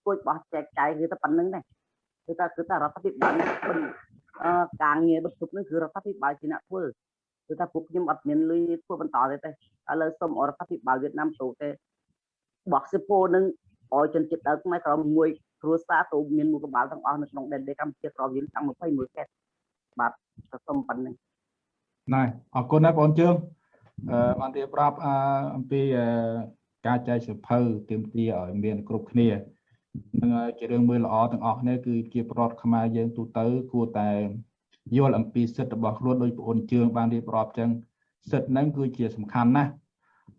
ជួយបោះចែកចាយគឺតែប៉ុណ្្នឹងដែរគឺថាគឺថារដ្ឋាភិបាលការងារបិទជប់នឹងគឺរដ្ឋាភិបាលជាអ្នកធ្វើគឺថាពួកខ្ញុំអត់មានលុយធ្វើបន្តទេទេឥឡូវសូមរដ្ឋាភិបាលវៀតណាមទៅទេបោះសិពោនឹង ឲ្យជនជាតិដើមខ្មែរក្រមមួយគ្រួសារទៅមានមួយក្បាលទាំងអស់នៅក្នុងដែនដីកម្ពុជាក្រមយើងតាំង21ខេត្តបាទសូមប៉ុណ្្នឹងណែអរគុណណាបងជើងអឺបានរៀបរាប់អំពីការចែកសិភៅទាមទារឲ្យមានគ្រប់គ្នានឹងជារឿងមួយល្អទាំងអស់គ្នាគឺជាប្រវត្តិខ្មែរយើងទូទៅគួរតែយល់អំពីសិទ្ធិរបស់ខ្លួនដោយបងអូនជើងបានរៀបរាប់ចឹងសិទ្ធិហ្នឹងគឺជាសំខាន់ណាស់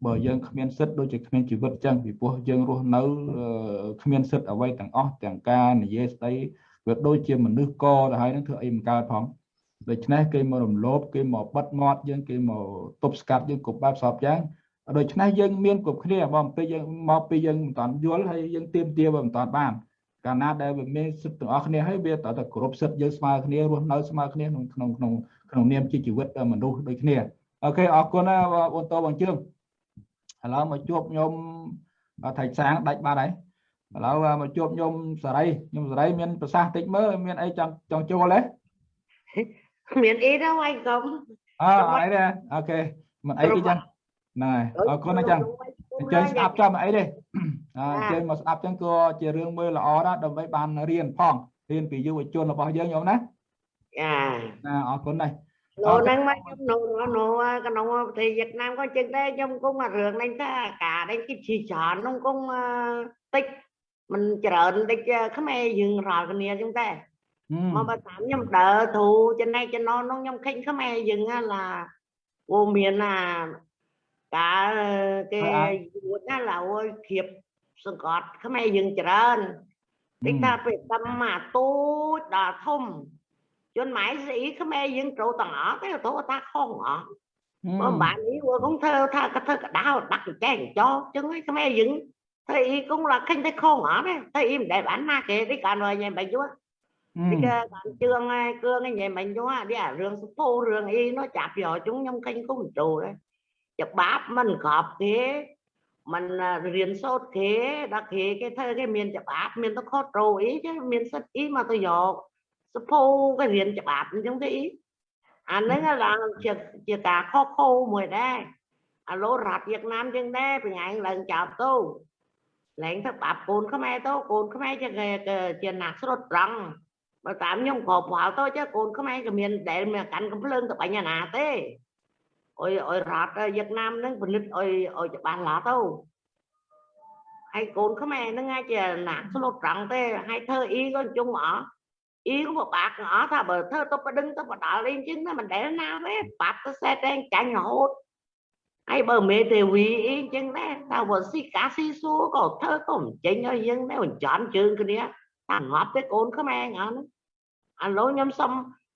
បើយើងគ្មានសិទ្ធិដូចជាគ្មានជីវិតចឹងពីព្រោះយើងរស់នៅគ្មានសិទ្ធិអ្វីទាំងអស់ទាំងការនិយាយស្ដីវាដូចជាមនុស្សកទៅហើយនឹងធ្វើអីមិនកើតផងដូច្នេះគេមករំលោភគេមកបិទមាត់យើងគេមកទប់ស្កាត់យើងគ្រប់បែបសពយ៉ាងដូច្នេះយើងមានគ្រប់គ្នាបើពេលយើងមកពីយើងមិនតាន់យល់ហើយយើងទៀមទាបើមិនតាន់បានកាលណាដែលវាមានសិទ្ធិទាំងអស់គ្នាហើយវាតើតគ្រប់សិទ្ធិយើងស្មើគ្នារស់នៅស្មើគ្នាក្នុងក្នុងក្នុងក្នុងនាមជាជីវិតមនុស្សដូចគ្នាអូខេអរគុណណាបងតបងជើង ឥឡូវមកជួបខ្ញុំថៃសាងដាច់បាត់ហើយឥឡូវមកជួបខ្ញុំសារីខ្ញុំសារីមានប្រសាសន៍តិចមើលមានអីចង់ចង់ចូលទេមានអី đâu anh không អើអីទេអូខេមិនអីទេចឹងណែអរគុណណាចឹងអញ្ចឹងស្ដាប់ចាំអីទេអញ្ចឹងមកស្ដាប់ចឹងក៏ជារឿងមួយល្អដែរដើម្បីបានរៀនផងរៀនពីយុវជនរបស់យើងញោមណាចាណាអរគុណដែរ នោះហ្នឹងមកខ្ញុំនោះនោះក្នុងប្រទេសវៀតណាមក៏ចឹងដែរខ្ញុំគង់អារឿងហ្នឹងថាការនេះគេជាច្រើនក្នុងគង់តិចមិនច្រើនតិចខ្មែរយើងរាល់គ្នាចឹងដែរមកបើតាមខ្ញុំដើ រធូចំណែកចំណននោះខ្ញុំឃើញខ្មែរយើងឡាអូមានអាការគេយួតណាឡើយគៀបសង្កត់ខ្មែរយើងច្រើនតិចថាពេលតាមមកទូចដល់ធំជនម៉ែស្អីខ្មែរយើងចូលទាំងអស់ទេទៅថាខុសអស់បើបាននេះវា cũng ធ្វើថាក៏ធ្វើកដៅដាក់ចែកចោចឹងឯងខ្មែរយើងធ្វើអី cũng là khinh thấy khôn ở đấy thấy im để bán ma kệ đi cả người nhà bệnh chúa đi cái bạn trương cương cái nhà bệnh chúa đi à rương phố rương y nó chạp vào chúng nhông khinh cũng trù đấy chụp báp mình khọp thế mình riêng sốt thế đặc thế cái thơ cái miền chụp báp miền nó khó trù ý chứ miền sắt ý mà tôi dò phố cái riêng chụp báp giống thế ý anh à, ấy là chỉ chỉ cả khó khô mùi đây à lô rạp Việt Nam chân đây bị ngày lần chào tôi ឡើងទៅបាប់កូនខ្មែរទៅកូនខ្មែរជាជាណាក់ស្រុតត្រង់បើតាមខ្ញុំក៏ប្រហែលទៅចេះកូនខ្មែរក៏មានដែលមានកាន់កំភ្លើងទៅបាញ់ណាទេអុយអុយរ៉ាត់វៀតណាមហ្នឹងផលិតអុយអុយច្បាស់ឡាទៅហើយកូនខ្មែរហ្នឹងអាចជាណាក់ស្រុតត្រង់ទេហើយធ្វើអ៊ីក៏ជុំអស់ អ៊ីក៏ពិបាកអស់ថាបើធ្វើទៅបដិងទៅបដាល់អីចឹងមិនដែលណាទេបាត់ទៅសេតតែចាញ់រហូតហើយបើមេទេវីអីចឹងដែរតើបើស៊ីកាស៊ីសួរក៏ធ្វើក៏មិនចេញឲ្យយើងដែរបញ្ចន់ជើងគ្នាថាងាប់ទេកូនខ្មែរអស់ហ្នឹងឥឡូវខ្ញុំសុំ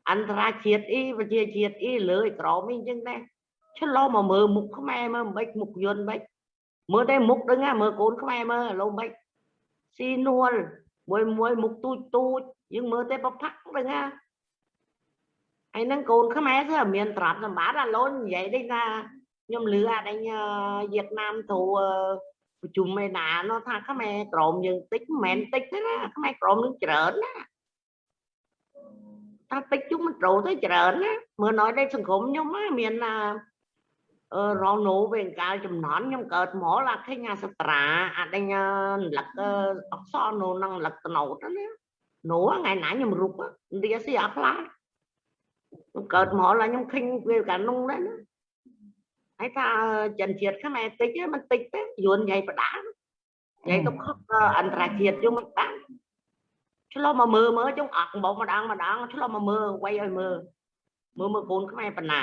អន្តរជាតិអីប្រជាជាតិអីលើឯក្រមអីចឹងដែរឆ្លោមកមើលមុខខ្មែរមើលមិនបិចមុខយន្តមិនមើលតែមុខដឹងហ่าមើលកូនខ្មែរមើលឥឡូវមិនស៊ីនួលមួយមួយមុខទូចទូច យើងមើលតែប្រផាក់ដឹងហ่าហើយនឹងកូនខ្មែរគឺមានត្រាប់សម្បត្តិឥឡូវនិយាយ đây là ខ្ញុំលឺអាដេញវៀតណាមទៅប្រជុំឯណានោះថាខ្មែរក្រមយើងតិចមិនមែនតិចទេណាខ្មែរក្រមនឹងច្រើនណាថាតិចជុំមិនត្រូវទៅច្រើនណាមើល nói đây សង្គមខ្ញុំមានណាអឺរងណូវិញកាលចំនួនខ្ញុំកើតមកឡាឃើញអាសត្រាអាដេញលឹកអក្សរនោះនឹងលឹកតណូតណា នោះថ្ងៃណាខ្ញុំរុកនិយាយស៊ីអាខ្លាខ្ញុំកើតមកឡាខ្ញុំឃើញវាកាលនោះដែរណាហើយថាចិនជាតិខ្មែរតិចมันតិចទេយួនញ៉ៃបដាញ៉ៃទៅខុសអន្តរជាតិជុំមិនបានឆ្លោះមកមើលមើលជុំអត់បងម្ដងម្ដងឆ្លោះមកមើលវៃឲ្យមើលមើលមើលកូនខ្មែរបណា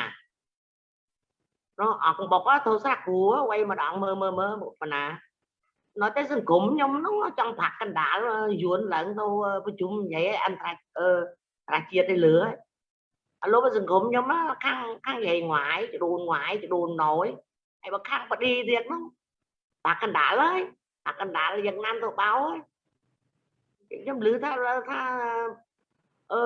នោះអត់បុកទៅស្រាក់គ្រូវៃម្ដងមើលមើលមើលបណានៅតែសង្គមខ្ញុំនោះចង់ផាក់កណ្ nó tới sân cũng nhưng nó trong thạc canh đã ruộng lẫn đâu có ờ, chúng vậy anh thạc thạc ờ, chia tới lửa lúc sân cũng nhưng nó khăn khăn vậy ngoại đồn ngoại đồn nổi. Hay mà khăn mà đi thiệt nó thạc canh đã đấy thạc canh đã là dân nam thuộc báo ấy. Trong lứa tha tha ờ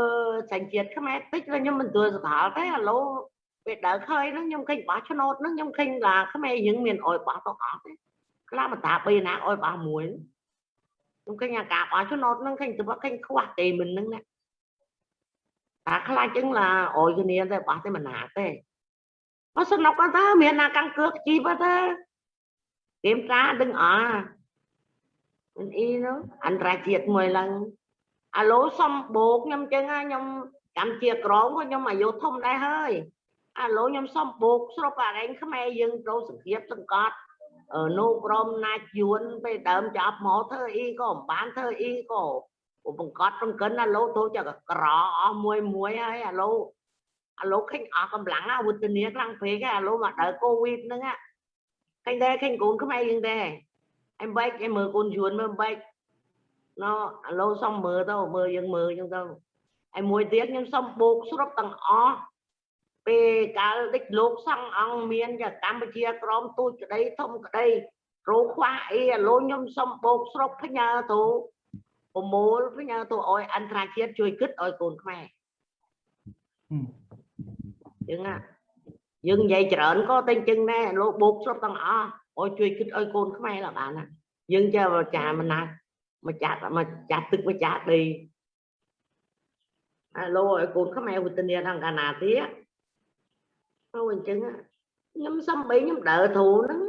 sành chiết cái mẹ tích là nhưng mình vừa thả thấy là lâu về đỡ khơi nó nhưng kinh bỏ cho nốt nó nhưng kinh là cái mẹ những miền ổi bỏ tao có ខ្ញុំមិនទួលសកលទេឥឡូវពេលដើរឃើញហ្នឹងខ្ញុំឃើញបោះឆ្នោតហ្នឹងខ្ញុំឃើញថាខ្មែរយើងមានអុយបោះទៅអត់ទេខ្លះមិនតាបីណាអុយបោះមួយខ្ញុំឃើញអាការបោះឆ្នោតហ្នឹងឃើញទៅឃើញខ្វះទេមិនហ្នឹងណាតាខ្លាចចឹងឡាអយគ្នាតែបោះតែមិនណាទេបើសំណុកទៅមានណាកាំងគឿកជីបទៅគេមតាដឹងអមិនអីនោះអន្តរជាតិមួយឡើងអាឡូសំបោកខ្ញុំចឹងខ្ញុំកម្មជាក្រមខ្ញុំអាយុធំដែរហើយអាឡូខ្ញុំសំបោកស្រុកអារែងខ្មែរយើងត្រូវសង្គ្រាមសង្កត់ នោះក្រមណាចយួនពេលដើមចាប់មកធ្វើអីក៏មិនបានធ្វើអីក៏បង្កត់បង្កិនអាឡូទៅចក្រអស់មួយមួយហើយអាឡូអាឡូឃើញអស់កម្លាំងអាវុធនាខ្លាំងពេកអាឡូមកដើកូវីដហ្នឹងឃើញដែរឃើញកូនខ្មែរយើងដែរអីបែកឯមើលកូនយួនមើលបែកណោអាឡូសុំមើលទៅមើលយើងមើលចឹងទៅឯមួយទៀតខ្ញុំសុំបូកស្រុបទាំងអស់ ពេលកាលដេចលោកសង្ឃអង្គមានកម្ពុជាក្រមទូចក្តីធំក្តីរោខ្វះអីអាឡូខ្ញុំសុំបូកស្រុកផ្ញើទៅប្រមូលវិញទៅឲ្យអន្តរជាតិជួយគិតឲ្យកូនខ្មែរហឹមយើងណាយើងនិយាយច្រើនក៏តែអញ្ចឹងដែរលោកបូកស្រុតទាំងអស់ឲ្យជួយគិតឲ្យកូនខ្មែរឡើងបានណាយើងចេះអាចារ្យមិនណាម្ចាស់ម្ចាស់ទឹកម្ចាស់ដីអាលោកឲ្យកូនខ្មែរវេទនាដល់កាលណាទៀត ទៅអញ្ចឹងណាខ្ញុំសំបីខ្ញុំដើរធូរហ្នឹង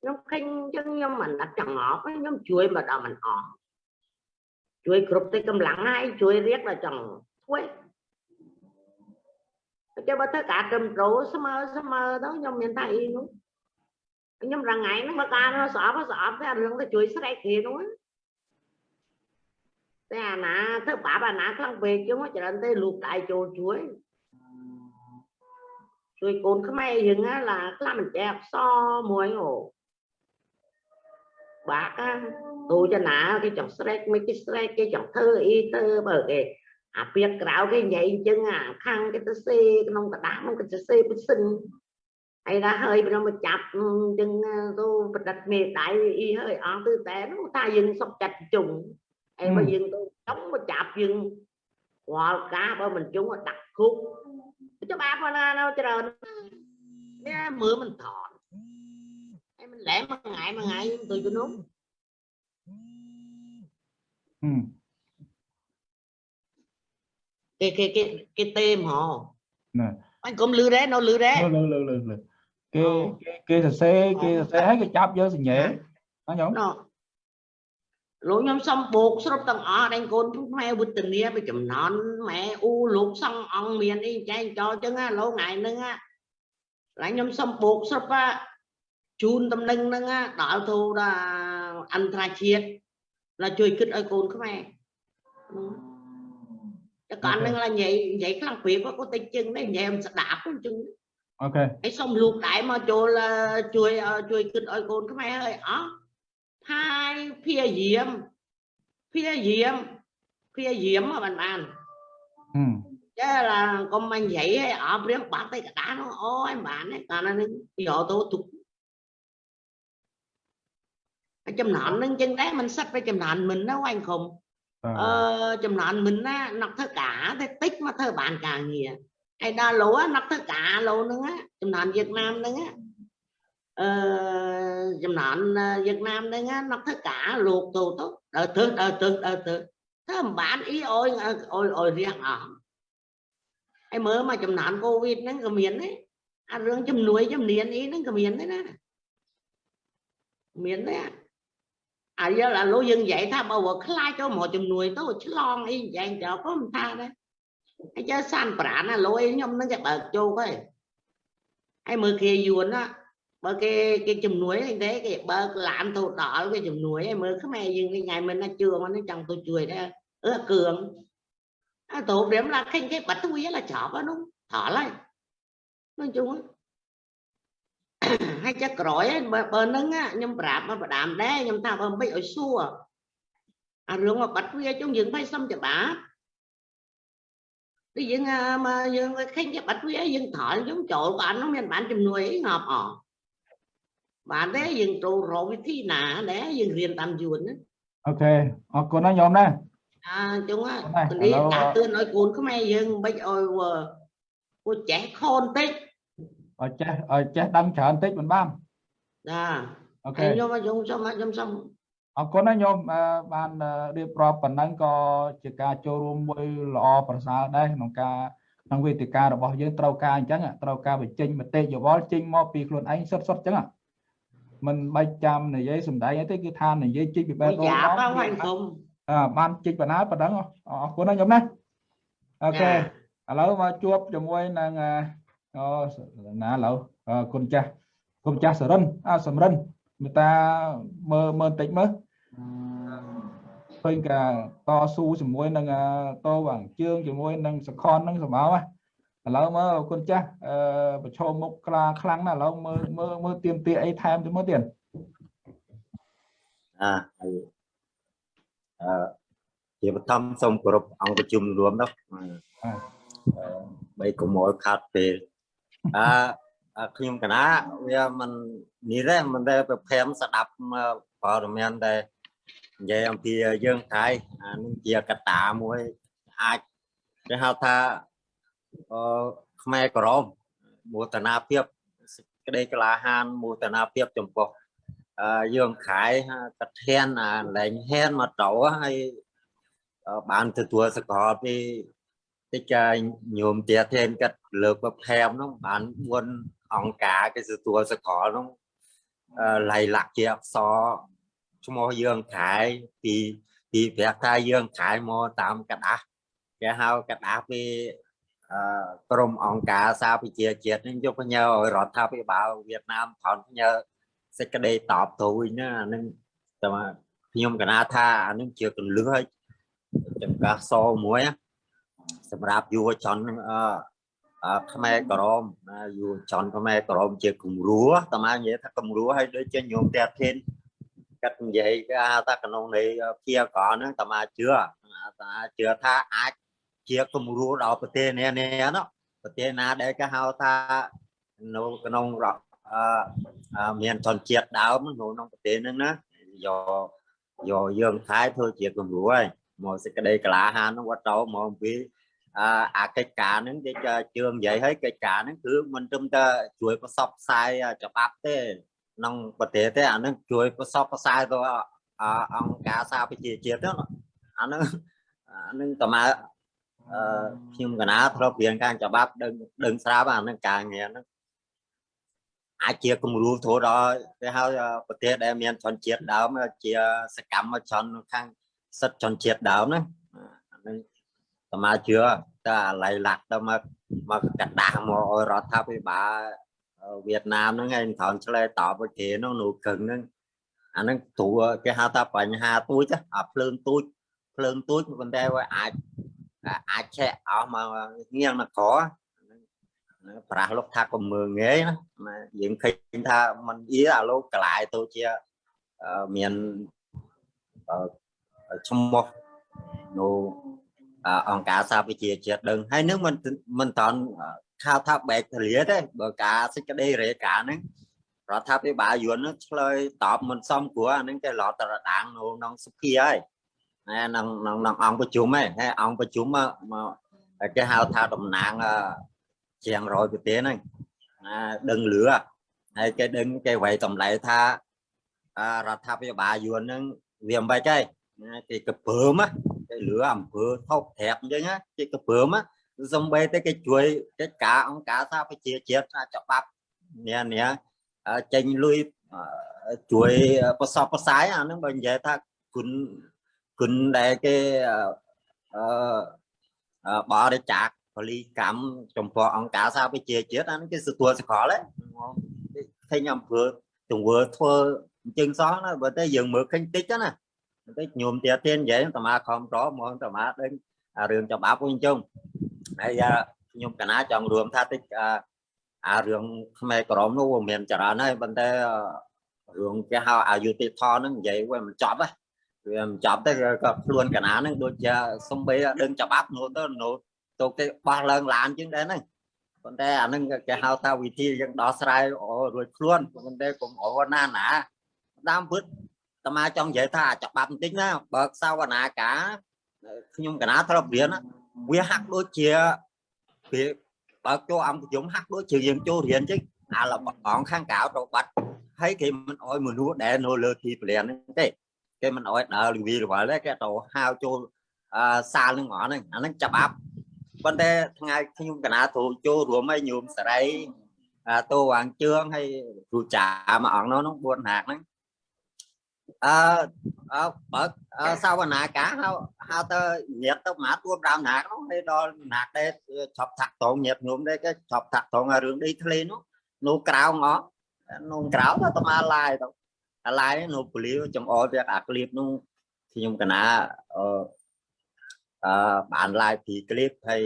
ខ្ញុំឃើញអញ្ចឹងខ្ញុំមិនដាក់ចង្អប់ទេខ្ញុំជួយមកដល់មិនអស់ជួយគ្រប់ទៅកម្លាំងហើយជួយរៀបដល់ចង់ធ្វើ chứ បើធ្វើការត្រឹមត្រូវស្ជួយស្រែកគេនោះតែអាណាធ្វើបាបអាណាខ្លាំងពេកចឹងច្រើនទេលូកដៃចូលជួយជួយកូនខ្មែរយើងណាឡាខ្លះមិនចេះអក្សរមួយអូបាក់ណាទូចណាគេចង់ស្រែកមិនគេស្រែកគេចង់ធ្វើអីទៅបើគេ អាពាក្យក្រៅគេនិយាយអញ្ចឹងអាខាងគេទៅសេក្នុងกระดาษនោះគេទៅសេពិសិនហើយថាហើយព្រមមកចាប់អញ្ចឹងទៅប្រឌិតមេដៃអីហើយអស់ទៅតែនោះថាយើងសុកចិត្តជុំហើយបើយើងទៅចង់មកចាប់យើងរាល់ការបើមិនជុំដាក់គុក ច្បាប់ប៉ុណ្ណានៅច្រើននេះមើលមិនថតហើយមិនលែមួយថ្ងៃមួយថ្ងៃទៅជំនុំហឹម cái cái cái cái tên họ ណែ anh cũng lư đấy nó lư đấy លើលើលើលើគេគេគេសរសេរគេសរសេរឲ្យគេចាប់យកសញ្ញេណាញោ ម nó lũ nhóm xong buộc sắp tầng ở đây con chúng mẹ bút tình nghĩa bị chùm nón mẹ u lục xong ông miền đi chạy cho chứ á lỗ ngày nâng á lại nhóm xong buộc sắp á chun tâm nâng nâng á đạo thu là anh trai chiết là chơi kích ở con các mẹ Chứ còn Ok. nâng là vậy vậy khăn việc có tay chân đấy nhà em sẽ đạp con chân អូខេ cái xong luộc đại mà cho là chui ờ, chui kinh ơi con cái mẹ ơi ó hai phía diễm. Phía diễm. Phía diễm mà bạn bạn ừ. chứ là con mình dậy ở riêng bạn tay cả đá nó ôi bạn ấy còn nó giờ tôi thuộc chùm nọn nâng chân đấy mình sắp với chùm nọn mình nó quanh khùng. À. ờ, chùm nọn mình á nọc thơ cả thế tích mà thơ bạn càng gì ai đó lúa nọc thơ cả lúa nữa á chùm nọn Việt Nam nữa. á Ờ, dùm nọn ờ, Việt Nam đây á nó tất cả luộc tù tốt. Đời thứ đời thứ đời thứ thế mà ý ôi ờ, ôi ôi, riêng ở ai mới mà chùm nọn Covid nó cầm miến đấy. Ăn rương chùm núi chùm niên ý, nó cầm miến đấy nè miến đấy à giờ là lối dân vậy tha bao giờ khai cho mọi chùm nuôi tôi chứ lon ý vậy cho có một tha đấy. Hay chớ san bả là lối nhom nó chạy bờ châu coi ai mới kia yuan á bờ cái cái chùm núi như thế cái bờ làm thổ đỏ cái chùm núi hay mưa cái mẹ dừng cái ngày mình nó chưa mà nó chẳng tôi chuối đấy ơ cường à, tổ điểm là khinh cái bạch tôi là chó đó đúng thỏ lại nói chung á ហើយចេះក្រោយហ្នឹងបើបើហ្នឹងណាខ្ញុំប្រាប់មកបដាមដែរខ្ញុំថាបើមិនឲ្យសួរអារឿងមកបាត់វាជុំយើងមិនសុំច្បាប់ទីយើងអាមកយើងឃើញគេបាត់វាយើងថយយើងចូលក៏អត់នោះមានបានជំនួយអីងាប់អស់ បានទេយើងត្រូវរកវិធីណាដែរយើងរៀនតាមយួនណាអូខេអរគុណណាញោមណាអើជុងហ្នឹងទៅឥនេះឡូវដាក់ទឿនឲ្យកូនខ្មែរយើងមិនឲ្យពួកចេះខូនតិចឲ្យចេះឲ្យចេះដឹងច្រើនតិចមិនបានណាអូខេហើយខ្ញុំខ្ញុំសុំខ្ញុំសុំអរគុណណាញោមអឺបានអឺរៀបរាប់ប៉ុណ្ណឹងក៏ជាការចូលរួមមួយល្អប្រសើរដែរក្នុងការក្នុងវេទិការបស់យើងត្រូវការអញ្ចឹងត្រូវការបញ្ចេញមតិយោបល់ចេញមកពីខ្លួនឯងសុទ្ធសុទ្ធអញ្ចឹង មិនបាច់ចាំនិយាយសំដែងអីទេគឺថានិយាយចេញពីបេះមួយដូងយ៉ាមកផងវា anh không អឺបានចេញបណ្ណាប៉ុណ្ណឹងអរគុណណាញោមណាអូខេឥឡូវមកជួបជាមួយនឹងអឺអូណាឥឡូវអឺគុណចាស់គុណចាស់សរិនអសំរិនមេត្តាមើលមើលបន្តិចមើលឃើញកាតស៊ូជាមួយនឹងអឺតវាងជើងជាមួយនឹងសខននឹងសម្បោណា ឥឡូវមើលគុណចាស់អឺប្រឈមមុខខ្លាខ្លាំងណាស់ឥឡូវមើលមើលមើលទៀមទាអីថែមទៅមើលទៀតអាហើយអឺជាបឋមសូមគោរពអង្គប្រជុំរួមនោះអឺបីកុំឲ្យខាត់ពេលអឺអឺខ្ញុំកណាវាមិននេះទេមិនដែលប្រភេមស្ដាប់ព័ត៌មានដែលនិយាយអំពីយើងថៃអានឹងជាកត្តាមួយអាចគេហៅថា អឺខ្មែរក្រមមោទនាភាពសេចក្តីក្លាហានមោទនាភាពចំពោះអឺយើងខែកធានអាលែងហ៊ានមកទៅហើយបានទទួលសកលពីតិចញោមទាធានកាត់លើកបផែមនោះបាន4អង្គការគេទទួលសកលនោះលៃលាក់ជាអក្សរឈ្មោះយើងខែពីពីប្រះថាយើងខែមកតាមកដាស់គេហៅកដាស់ពីអឺ ក្រមអង្គការសាប្រជាជាតិនឹងយកផ្ញើឲ្យរដ្ឋាភិបាលវៀតណាមថនផ្ញើសេចក្តីតបទៅវិញណាអានឹងតែខ្ញុំកណាថាអានឹងជាកលឹះឲ្យចង្កាសមួយសម្រាប់យុវជនអឺខ្មែរក្រមណាយុវជនខ្មែរក្រមជាគំរូតាមកនិយាយថាគំរូឲ្យដូចជាញោមតែធានកាត់និយាយគេថាក្នុងនៃភាកកហ្នឹងតាមកជឿតាជឿថាអាច ជាគំរូដល់ប្រទេសនេះនេះណាប្រទេសណាដែលគេហៅថានៅក្នុងអឺមានជនជាតិដើមនៅក្នុងប្រទេសហ្នឹងណាយកយកយើងខែធ្វើជាគំរូហើយមកសេចក្តីក្លាហានហ្នឹងវត្តតមកអំពីអអាកិច្ចការហ្នឹងគេជឿនិយាយឲ្យកិច្ចការហ្នឹងគឺមិនត្រឹមតែជួយប្រសពផ្សាយច្បាប់ទេក្នុងប្រទេសទេអាហ្នឹងជួយប្រសពផ្សាយទៅអង្គការសារប្រជាជាតិហ្នឹងអាហ្នឹងអាហ្នឹងតើអឺ ខ្ញុំកណាធ្លាប់រៀនការច្បាប់ដឹងដឹងស្រាប់អាហ្នឹងការងារហ្នឹងអាចជាគំរូធូរដល់គេហៅប្រទេសដែលមានជនជាតិដើមជាសកម្មជនខាងសិទ្ធិជនជាតិដើមណាអាហ្នឹងសមាជឿតែអាឡៃឡាក់ទៅមកមកកដាស់មកឲ្យរដ្ឋាភិបាលវៀតណាមហ្នឹងឯងត្រង់ឆ្លើយតបគេនោះនោះកឹងហ្នឹងអាហ្នឹងព្រោះគេហៅថាបញ្ហាទូចអាភ្លើងទូចភ្លើងទូចប៉ុន្តែវាអាច អាចឆែកអស់មកងៀងមកក្រប្រាស់លោកថាកុំមើងងាយណាយើងឃើញថាมันអៀអាលោកកលាយទៅជាមានឈ្មោះនៅអង្គការសហប្រជាជាតិដឹងហើយនឹងមិនមិនតន់ខាថាបែកទលាទេបើការសេចក្តីរាយការណ៍ហ្នឹងរដ្ឋាភិបាលយួននឹងឆ្លើយតបមិនសមព្រោះអាហ្នឹងគេឡតរដាងនៅក្នុងសភាហើយ ហើយក្នុងក្នុងអង្គប្រជុំហ្នឹងហើយអង្គប្រជុំមកគេហៅថាតំណាងជាង100ប្រទេសហ្នឹងណាដឹងលឺហើយគេដឹងគេវាយតម្លៃថារដ្ឋាភិបាលយួនហ្នឹងវាមិនបាច់ទេគេកពើមគេលឺអំពើថោកត្រាក់អញ្ចឹងគេកពើមសំបីតែគេជួយកិច្ចការអង្គការសហប្រជាជាតិច្បាប់នេះនេះចេញលុយជួយប្រសពប្រសាយអានឹងបើនិយាយថាគុណ គុណដែលគេអឺបរិច្ចាគពលីកម្មចំពោះអង្គការសហប្រជាជាតិអានេះគេទទួលសកលហ្នឹងឃើញអំពើទង្វើធ្វើអញ្ចឹងសោះណាបើតែយើងមើលឃើញតិចណាតិចញោមទាទៀននិយាយតាមាខំតហ្មងតាមាដឹងរឿងច្បាប់វិញជុំហើយខ្ញុំកណាចង់រួមថាតិចអារឿងខ្មែរក្រមនោះវាមានច្រើនហើយប៉ុន្តែរឿងគេហៅអយុធធនហ្នឹងនិយាយវាមិនចប់ហ៎ វាមិនចប់ទេក៏ខ្លួនកណាហ្នឹងដូចជាសំបីដឹងច្បាប់នោះទៅនោះទៅគេបោះឡើងឡានជាងដែរហ្នឹងប៉ុន្តែអាហ្នឹងគេហៅថាវិធីយើងដោះស្រាយរួចខ្លួនប៉ុន្តែកុំអរណាណាដើមពិតតាមាចង់និយាយថាច្បាប់បន្តិចណាបើកសវនាការខ្ញុំកណាធ្លាប់រៀនវាហាក់ដូចជាវាបើកចូលអង្គប្រជុំហាក់ដូចជាយើងចូលរៀនចឹងអាលបងខាងក្រៅទៅបាត់ហើយគេមិនអោយមនុស្សដែលនៅលើទីពលានហ្នឹងទេ គេមិនអោយដើរលវីរវល់ទេគេទៅហៅចូលសាលនឹងហ្មងហ្នឹងអាហ្នឹងច្បាប់ប៉ុន្តែថ្ងៃខ្ញុំកណាទៅចូលរួមឲ្យញោមសរីតោវាងជឿងហើយគ្រូចាមួយអង្គនោះ4ហាកហ្នឹងអឺអើបើសាវនាការហៅហៅទៅញាតទៅមកទួ5ណាកនោះហើយដល់ណាកដែរឆប់ថាក់តងញាតញោមដែរគេឆប់ថាក់តងរឿងដីធ្លីនោះនោះក្រៅងនោះក្រៅទៅមកឡាយទៅ អាឡាយនោះពលាចំអល់វាអាក្លៀបនោះខ្ញុំកណាអឺអឺបានឡាយពីក្លៀបហើយ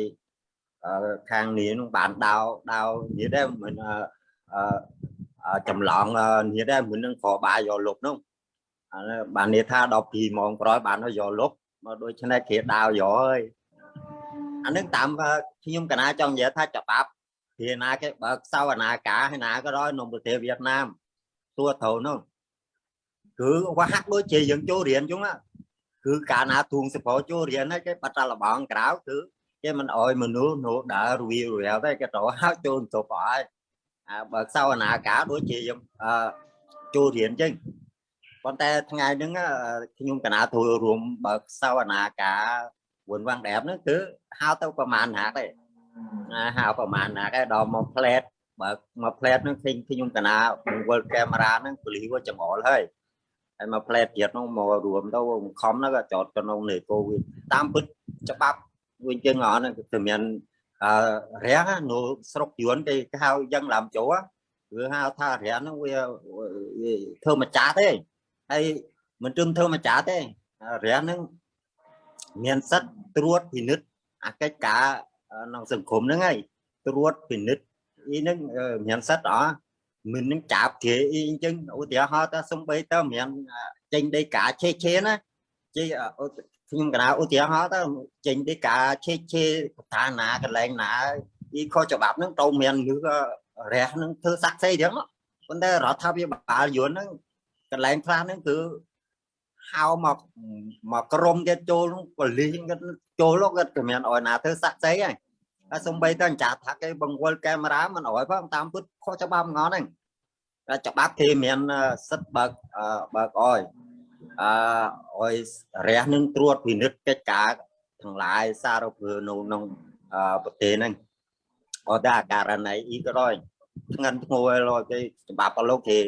ខាងនេះនោះបានដៅដៅនិយាយដែរមិនអឺចម្លងនិយាយដែរមិននឹងខបាយយកលុបនោះបានន័យថាដល់2ម៉ោងក្រោយបានយកលុបមកដូច្នេះគេដាវយកហើយអានឹងតាមខ្ញុំកណាចង់និយាយថាច្បាប់ពីណាគេបើកសវនាការហើយណាក៏ដោយក្នុងប្រទេសវៀតណាមទួត្រូវនោះ គឺវាហាក់ដូចជាយើងចូលរៀនចឹងណាគឺកាលណាទួងសភចូលរៀនហើយគេបាត់តែលបងក្រៅគឺគេមិនអោយមនុស្សនោះដើររវីរវល់ទេគេទៅហៅចូលទៅបអើអាបើសវនាការដូចជាយើងអឺចូលរៀនចឹងប៉ុន្តែថ្ងៃហ្នឹងខ្ញុំកណាចូលរួមបើសវនាការវុនវាំងដែបហ្នឹងគឺហៅទៅប្រហែលណាទេហៅប្រហែលណាដែរដល់មកផ្លែតបើមកផ្លែតហ្នឹងឃើញខ្ញុំកណាវល់កាមេរ៉ាហ្នឹងពលីវាចង្អុលហើយ ហើយមកផ្លែតទៀតនោះមករួមទៅខំហ្នឹងក៏ចោតក្នុងនៃកូវីដតាមពិតច្បាប់វិញជើងអត់គឺមានអឺរះនៅស្រុកយួនគេហៅយ៉ាងឡាំជោគឺហៅថារះហ្នឹងវាធ្វើម្ចាស់ទេហើយមិនត្រឹមធ្វើម្ចាស់ទេរះហ្នឹងមានសិទ្ធត្រួតពិនិត្យអាកិច្ចការក្នុងសង្គមហ្នឹងហើយត្រួតពិនិត្យអីហ្នឹងមានសិទ្ធអត់ មិននឹងចាប់គេអីអញ្ចឹងឧទាហរណ៍ថាសំបីតើមានចេញដីកាឆេឆេណាជិះខ្ញុំកណាឧទាហរណ៍ទៅចេញដីកាឆេឆេស្ថានណាកន្លែងណាអីខុសច្បាប់ហ្នឹងទៅមានឬរះហ្នឹងធ្វើសាក់សីចឹងប៉ុន្តែរដ្ឋាភិបាលយួនហ្នឹងកន្លែងខ្លះហ្នឹងគឺហៅមកមកក្រុមទៀតចូលប៉ូលីសគាត់ចូលគាត់ក៏មានអោយណាធ្វើសាក់សីហើយហើ យសំបីតែចាត់ថាគេបង្វិលកាមេរ៉ាមិនអោយផងតាមពុតខុសច្បាប់ងន់ហ្នឹងតែច្បាប់គេមានសិទ្ធបើកបើកអោយអឺអោយរះនឹងត្រួតពិនិត្យកិច្ចការទាំងឡាយសារពើនៅក្នុងប្រទេសហ្នឹងអត់តែករណីអ៊ីក៏ដោយធ្ងន់ធ្ងរឲ្យគេច្បាប់លោកគេ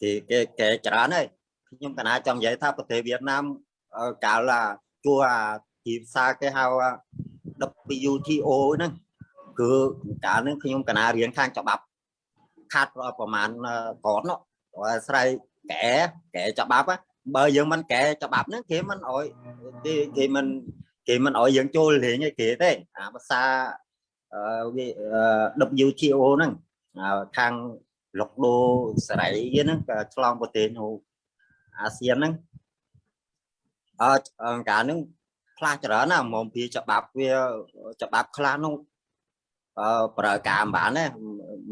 គេគេគេច្រើនហើយខ្ញុំកណាចង់និយាយថាប្រទេសវៀតណាមកាលជួអាទីផ្សារគេហៅ WTO ហ្នឹងគឺកាលហ្នឹងខ្ញុំកណារៀនខាងច្បាប់ខាត់ប្រហែលកតនោះអាស្រ័យកែកែច្បាប់បើយើងមិនកែច្បាប់ហ្នឹងគេមិនអោយគេគេមិនគេមិនអោយយើងចូលលេងឯគេទេអាភាសាវា WTO ហ្នឹងខាងលុកដូសេរីហ្នឹងក៏ឆ្លងប្រទេសនោះអាស៊ានហ្នឹងអឺកាលហ្នឹង ខ្លះច្រើនណាមកពីច្បាប់វាច្បាប់ខ្លះនោះអឺប្រើការមិនបានទេ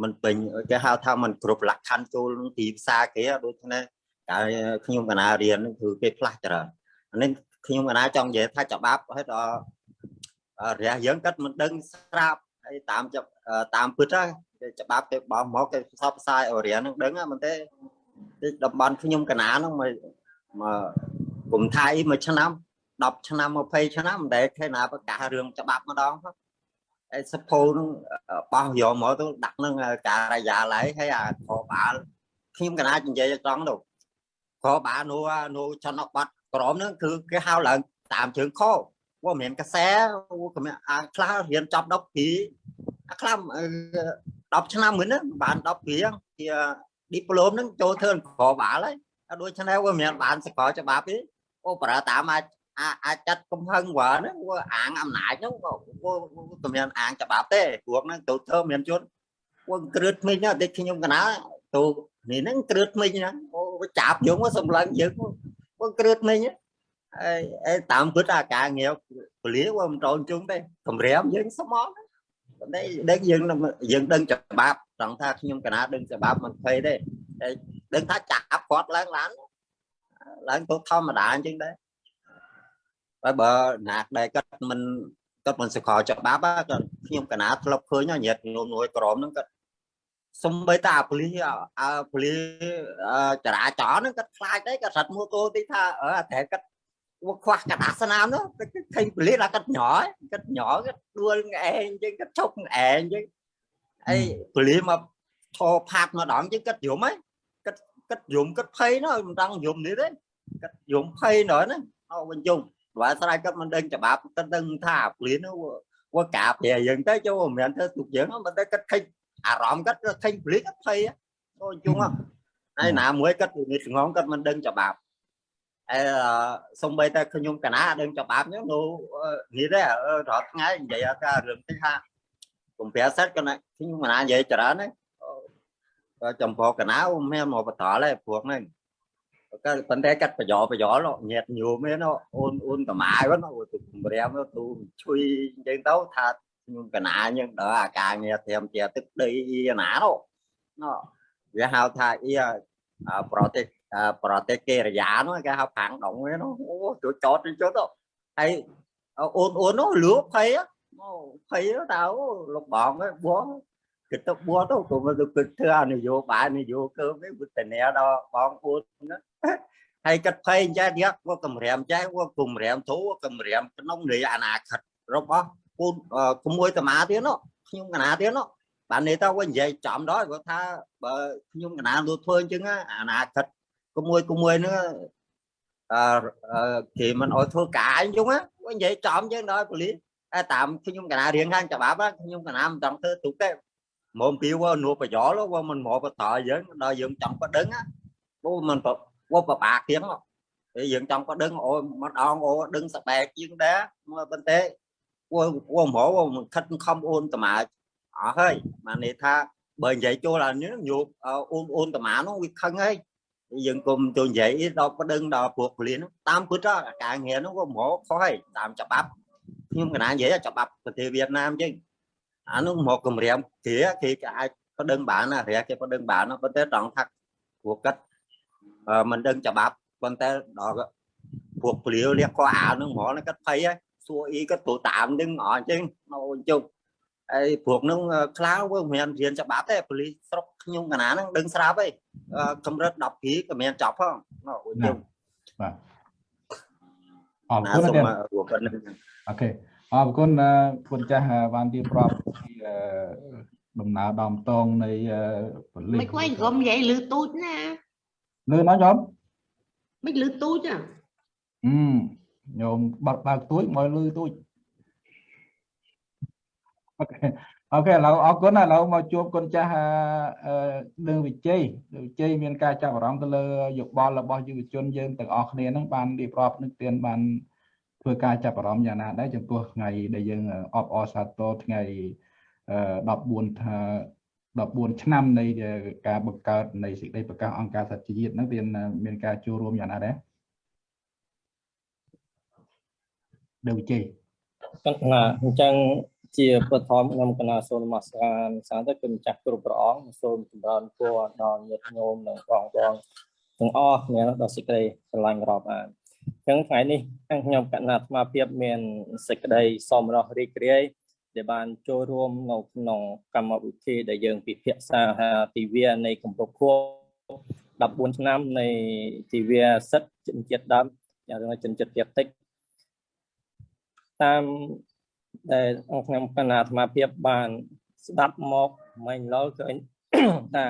មិនពេញគេហៅថាมันគ្រប់លក្ខខណ្ឌចូលក្នុងទីផ្សារគេដូចនេះកាលខ្ញុំកណារៀនគឺគេផ្លាស់ច្រើនអានេះខ្ញុំកណាចង់និយាយថាច្បាប់ហើយដល់រះយើងគាត់មិនដឹងស្រាប់ហើយតាមតាមពិតគេច្បាប់គេបោះមកគេផ្សព្វផ្សាយឲ្យរៀននឹងដឹងមិនទេតំបន់ខ្ញុំកណាហ្នឹងមកមកគុំថៃមួយឆ្នាំ 10ឆ្នាំ20ឆ្នាំមិនដែលឃើញណាប្រកាសរឿងច្បាប់ម្ដងហ្នឹងឯសភោនឹងបោះយកមកទៅដាក់នឹងការិយាល័យហើយអាខបាលខ្ញុំកណានិយាយត្រង់ទៅខបាលនោះនោះចំណុចបាត់ក្រមហ្នឹងគឺគេហៅឡើងតាមជើងខว่าមានកសែក៏មានអាខ្លះរៀនចប់10ពីអាខ្លះ10ឆ្នាំមុនហ្នឹងបាន10ពីជា diploma ហ្នឹងចូលធ្វើក្របាលហើយដូច្នេះវាមានបានសកលច្បាប់ទេអូប្រើតាមអាច អាចចាត់កំហឹងវ៉ាហ្នឹងវាអាងអំណាចហ្នឹងក៏ក៏មានអាងច្បាប់ទេព្រោះហ្នឹងទៅធ្វើមានជនវាគ្រឿតថ្មីណាតែខ្ញុំកណាទៅនេះហ្នឹងគ្រឿតថ្មីណាអូចាប់យើងសម្លឹងយើងវាគ្រឿតថ្មីហើយតាមពិតអាការងារពលាវាមិនតូនជុំទេកម្រាមយើងស្មោះតែដឹងយើងយើងដឹងច្បាប់ត្រង់ថាខ្ញុំកណាដឹងច្បាប់មិនភ័យទេតែដឹងថាចាប់គាត់ឡើងឡានឡើងទៅធម្មតាអញ្ចឹងដែរ ហើយបើណាដែលគាត់មិនគាត់មិនសកលច្បាប់គាត់ខ្ញុំកណាធ្លាប់ឃើញញាតញោមនួយក្រមហ្នឹងគាត់សំបីតាប៉ូលីសអើប៉ូលីសចរាចរណ៍ហ្នឹងគាត់ខ្លាចដែរគាត់រត់មួកោទីថាអើតែគាត់វាខ្វះកដាស្នាមនោះឃើញប៉ូលីសថាគាត់ញ័រគាត់ញ័រគាត់ដួលឯងអញ្ចឹងគាត់ឈប់ឯងអញ្ចឹងហើយប៉ូលីសមកឈរផាត់ម្ដងអញ្ចឹងគាត់យំហ៎គាត់គាត់យំគាត់ភ័យនោះមិនដឹងយំនេះទេគាត់យំភ័យនោះណាអោវិញយំ ព្រោះស្រ័យគាត់មិនដឹងច្បាប់គាត់ដឹងថាព្រាននោះវាកាប្រែយើងទៅចូលមិនមែនធ្វើទុកយើងមិនតែគាត់ឃើញអារម្មណ៍គាត់គាត់ឃើញព្រានគាត់ភ័យអូជុងហើយណាមួយគាត់និយាយស្ងងគាត់មិនដឹងច្បាប់អឺសំបីតែខ្ញុំកណាដឹងច្បាប់ហ្នឹងនោះនេះដែររាល់ថ្ងៃនិយាយថារឿងទីថាកំប្រាសិតកណាខ្ញុំកណានិយាយច្រើនហ្នឹងចំពោះកណាមានមកបតល់ឯព្រោះហ្នឹង ក៏ប៉ុន្តែកាត់ប្រយោប្រយោលញាតញោមឯណអូនអូនកម្មាយហ្នឹងទៅគម្រាមទៅជួយអញ្ចឹងទៅថាខ្ញុំកណាអញ្ចឹងដល់អាការងារត្រៀមជាទឹកដីណានោះណវាហៅថាអ៊ីប្រទេសអាប្រទេសកេរយានោះគេហៅផាំងដងហ្នឹងអូចូលចតចុះទៅហើយអូនអូននោះលក់ភ័យអូភ័យតើលោកបងបងគិតទៅបួទៅក៏មិនទៅគិតធ្វើអនយោបាយនយោកើវិញវិធានដល់បងប្អូនណា ហើយគិតភ័យចាទៀតក៏កម្រាមចាក៏កម្រាមធូកម្រាមក្នុងនៃអនាគតរបស់ពូនក្មួយតាមាទៀតនោះខ្ញុំកណាទៀតនោះបាននេះទៅវិញនិយាយចំដល់គាត់ថាបើខ្ញុំកណាលួធ្វើអញ្ចឹងអនាគតក្មួយក្មួយហ្នឹងអឺគេមិនអោយធ្វើការអញ្ចឹងវិញនិយាយចំអញ្ចឹងដល់ប៉ូលីសតែតាមខ្ញុំកណារៀងខាងច្បាប់ខ្ញុំកណាមិនចង់ធ្វើទុកទេមកពីវនួប្រយោលវមិនមកបតយើងដល់យើងចង់បដឹងបូមិន វបបាគៀងតែយើងចង់បដឹងអូមកដងអូដឹងសបែកជាងដែរមកបន្តែវវមហោមិនខិតខំអូនតម៉ាអស់ហើយបាននេះថាបើនិយាយចូលអានេះញោមអូនអូនតម៉ានោះវាខឹងហើយយើងគុំទៅនិយាយដល់បដឹងដល់ពួកពលិនតាមពិតការងារនោះក៏មកខុសហើយតាមច្បាប់ខ្ញុំកណានិយាយច្បាប់ប្រទេសវៀតណាមចឹងអានោះមកគម្រាមគេគេអាចបដឹងបានណារះគេបដឹងបានប៉ុន្តែត្រង់ថាពួកគាត់ មិនដឹងច្បាប់ប៉ុន្តែដល់ពួកពលិលះក៏អាវនឹងហ្មងគាត់ភ័យហើយសួរអីគាត់ទៅតាមនឹងអញ្ចឹងនៅជុំហើយពួកនឹងខ្លៅវាមិនមែនរៀនច្បាប់ទេប៉ូលីសស្រុកខ្ញុំកណាហ្នឹងដឹងស្រាប់ហើយកម្រិត10ពីក៏មានចប់ផងអូជុំបាទអរគុណណាស់អូខេអរគុណគុណចាស់បានទីប្រាប់ពីដំណើរដំតងនៃប៉ូលីសមិនខ្វែងក្រុមនិយាយលឺទូចណា លឺណាញោមមិនលឺទូចហ៎អឺញោមបាត់បើកទួចមកលឺទួចអូខេអូខេឥឡូវអរគុណឥឡូវមកជួបគុណចាស់នឹងវិជ័យវិជ័យមានការចាប់អារម្មណ៍ទៅលើយោបល់របស់យុវជនយើងទាំងអស់គ្នាហ្នឹងបានរៀបរាប់នឹងទានបានធ្វើការចាប់អារម្មណ៍យ៉ាងណាដែរចំពោះថ្ងៃដែលយើងអបអរសាទរថ្ងៃ14ថា 14ឆ្នាំនៃការបង្កើតនៃសេចក្តីប្រកាសអង្គការសហជីវជាតិហ្នឹងវាមានការចូលរួមយ៉ាងណាដែរនៅវិជ័យណាអញ្ចឹងជាបឋមខ្ញុំកណាសូមនមស្ការសាទៅគុណចាស់គ្រប់ព្រះអង្គសូមចម្រើនពរដល់ញាតិញោមនិងបងប្អូនទាំងអស់គ្នាដល់សេចក្តីស្រឡាញ់រាប់អានអញ្ចឹងថ្ងៃនេះខ្ញុំកណាអាត្មាភាពមានសេចក្តីសមរស់រីករាយ ដែលបានចូលរួមនៅក្នុងកម្មវិធីដែលយើងពិភាក្សាទិវានៃគម្រប់ខួប14ឆ្នាំនៃទិវាសិទ្ធិជនជាតិដើមយ៉ាងរឿងជនជាតិភាគតិចតាមដែលខ្ញុំកណាអាត្មាភាពបានស្ដាប់មកមិញឡលឃើញថា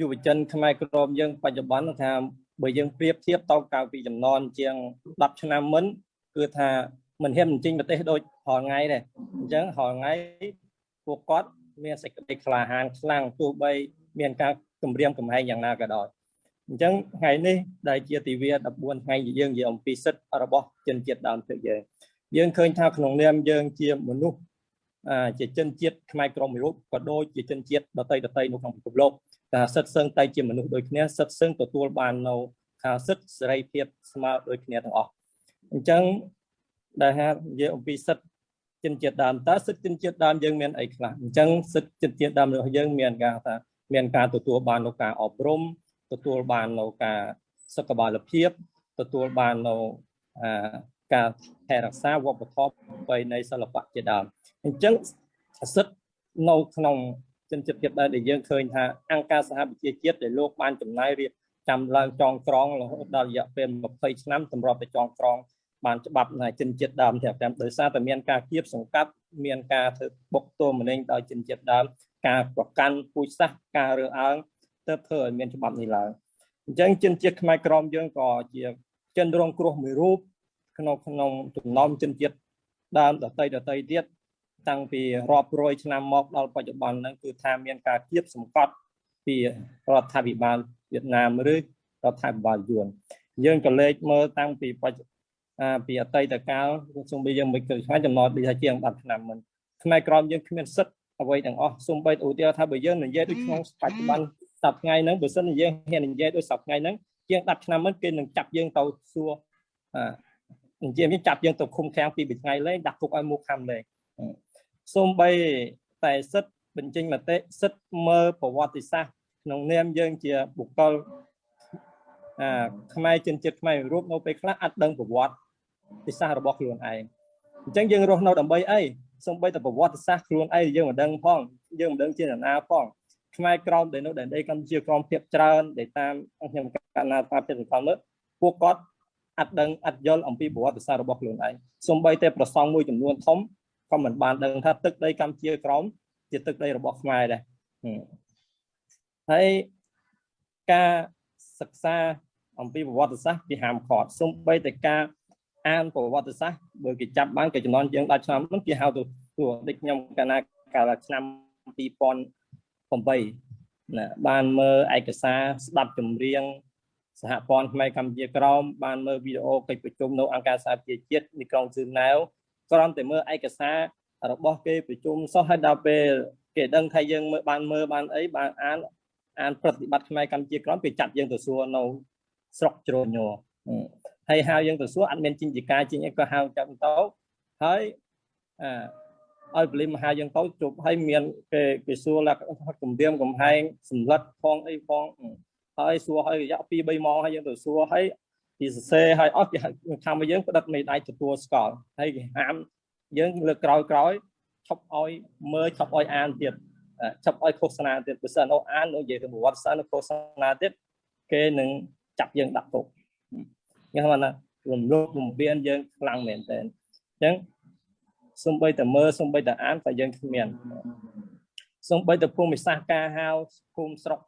យុវជនខ្មែរក្រមយើងបច្ចុប្បន្នថាបើយើងប្រៀបធៀបតកាលពីចំនួនជាង10ឆ្នាំមុនគឺថា មិនហ៊ានបញ្ចេញប្រទេសដូចរាល់ថ្ងៃដែរអញ្ចឹងរាល់ថ្ងៃពួកគាត់មានសេចក្តីក្លាហានខ្លាំងទោះបី មានការគម្រាមកំហែងយ៉ាងណាក៏ដោយអញ្ចឹងថ្ងៃនេះដែលជាទិវា14ថ្ងៃយើងនិយាយអំពីសិទ្ធិរបស់ជនជាតិដើមភាគយើងយើងឃើញថាក្នុងនាមយើងជាមនុស្សជាជនជាតិខ្មែរក្រមមួយរូបក៏ដូចជាជនជាតិដតីដតីនៅក្នុងពិភពលោកថាសិទ្ធិសឹងតែជាមនុស្សដូចគ្នាសិទ្ធិសឹងទទួលបាននៅថាសិទ្ធិសេរីភាពស្មើដូចគ្នាទាំងអស់អញ្ចឹង ដែលថានិយាយអំពីសិទ្ធិជនជាតិដើមតើសិទ្ធិជនជាតិដើមយើងមានអីខ្លះអញ្ចឹងសិទ្ធិជនជាតិដើមរបស់យើងមានការថាមានការទទួលបាននៅការអប់រំទទួលបាននៅការសុខភាពភាពទទួលបាននៅការថែរក្សាវប្បធម៌ប្រពៃណីសិល្បៈជាដើមអញ្ចឹងសិទ្ធិនៅក្នុងជនជាតិទៀតដែលយើងឃើញថាអង្គការសហប្រជាជាតិដែលលោកបានចំណាយរៀបចាំឡើងចងក្រងរហូតដល់រយៈពេល20ឆ្នាំសម្រាប់តែចងក្រង បានច្បាប់នៃជនជាតិដើមទាំងតាមដោយសារតែមានការគៀបសង្កាត់មានការធ្វើបុកទោមនាញដោយជនជាតិដើមការប្រកាន់ពូជសាសន៍ការរើសអើងទៅធ្វើឲ្យមានច្បាប់នេះឡើងអញ្ចឹងជនជាតិខ្មែរក្រមយើងក៏ជាជនរងគ្រោះមួយរូបក្នុងក្នុងចំណោមជនជាតិដើមដតីដតីទៀតតាំងពីរាប់រយឆ្នាំមកដល់បច្ចុប្បន្នហ្នឹងគឺថាមានការគៀបសង្កត់ពីរដ្ឋាភិបាលវៀតណាមឬរដ្ឋាភិបាលយួនយើងក៏លេខមើលតាំងពីបច្ច ពីអតីតកាលសូម្បីយើងមិនឃើញខ្មែរចំណត់ដូចថាជាង10ឆ្នាំមុនខ្មែរក្រមយើងគ្មានសិទ្ធិអ្វីទាំងអស់សូម្បីឧទាហរណ៍ថាបើយើងនិយាយដូចក្នុងបច្ចុប្បន្នសប្តាហ៍ថ្ងៃហ្នឹងបើសិនជាយើងហ៊ាននិយាយដូចសប្តាហ៍ថ្ងៃហ្នឹងជាង10ឆ្នាំមុនគេនឹងចាប់យើងទៅសួរនិយាយមានចាប់យើងទៅឃុំឃាំងពីមួយថ្ងៃលេងដាក់គុកឲ្យមុខខំលេងសូម្បីតែសិទ្ធបញ្ចេញមតិសិទ្ធមើលប្រវត្តិសាស្ត្រក្នុងនាមយើងជាបុគ្គលអាខ្មែរជនជាតិខ្មែររូបនៅពេលខ្លះអត់ដឹងប្រវត្តិ សាស្ត្ររបស់ខ្លួនឯងអញ្ចឹងយើងរស់នៅដើម្បីអីសំបីតែប្រវត្តិសាស្ត្រខ្លួនឯងយើងមិនដឹងផងយើងមិនដឹងជាអ្នកណាផងខ្មែរក្រមដែលនៅដែនដីកម្ពុជាក្រមភាពច្រើនដែលតាមខ្ញុំកណ្ណាតាមចិត្តសង្កល់មើលពួកគាត់អត់ដឹងអត់យល់អំពីប្រវត្តិសាស្ត្ររបស់ខ្លួនឯងសំបីតែប្រសងមួយចំនួនធំក៏មិនបានដឹងថាទឹកដីកម្ពុជាក្រមជាទឹកដីរបស់ខ្មែរដែរហើយការសិក្សាអំពីប្រវត្តិសាស្ត្រគេហាមឃាត់សំបីតែការ អានប្រវត្តិសាស្ត្របើគេចាប់បានគេចំនួនយើងដល់ឆ្នាំហ្នឹងគេហៅទៅព្រោះដូចខ្ញុំកាលណាកាលឆ្នាំ2008ណាបានមើលឯកសារស្ដាប់ចម្រៀងសហព័ន្ធខ្មែរកម្ពុជាក្រមបានមើលវីដេអូកិច្ចប្រជុំនៅអង្គការសហប្រជាជាតិទីក្រុងស៊ឺណែវគ្រាន់តែមើលឯកសាររបស់គេប្រជុំសោះហើយដល់ពេលគេដឹងថាយើងមើលបានមើលបានអីបានអានអានប្រតិបត្តិខ្មែរកម្ពុជាក្រមគេចាត់យើងទៅសួរនៅស្រុកជ្រោញញ ហើយហៅយើងទៅសួរអត់មានចិញ្ចការចិញ្ចអីក៏ហៅចាប់ទៅហើយអឲ្យបលិមហៅយើងទៅជប់ហើយមានគេគេសួរលក្ខណៈគម្រាមកំហែងសម្លឹកផងអីផងហើយសួរហើយរយៈ2 3ម៉ោងហើយយើងទៅសួរហើយពីសរសេរហើយអត់គេខាំមកយើងផ្ដិតមេដៃទទួលស្គាល់ហើយគេហាមយើងលើកក្រោយក្រោយឈប់ឲ្យមើលឈប់ឲ្យអានទៀតឈប់ឲ្យឃោសនាទៀតបើសិនអូអាននិយាយទៅប្រវត្តិសាស្ត្រឃោសនាទៀតគេនឹងចាប់យើងដាក់គុក ខ្ញុំថារំលោភបំពានយើងខ្លាំងមែនតើអញ្ចឹងសំបីតែមើលសំបីតែអានតែយើងគ្មានសំបីតែភូមិសាស្ត្រការហៅភូមិស្រុក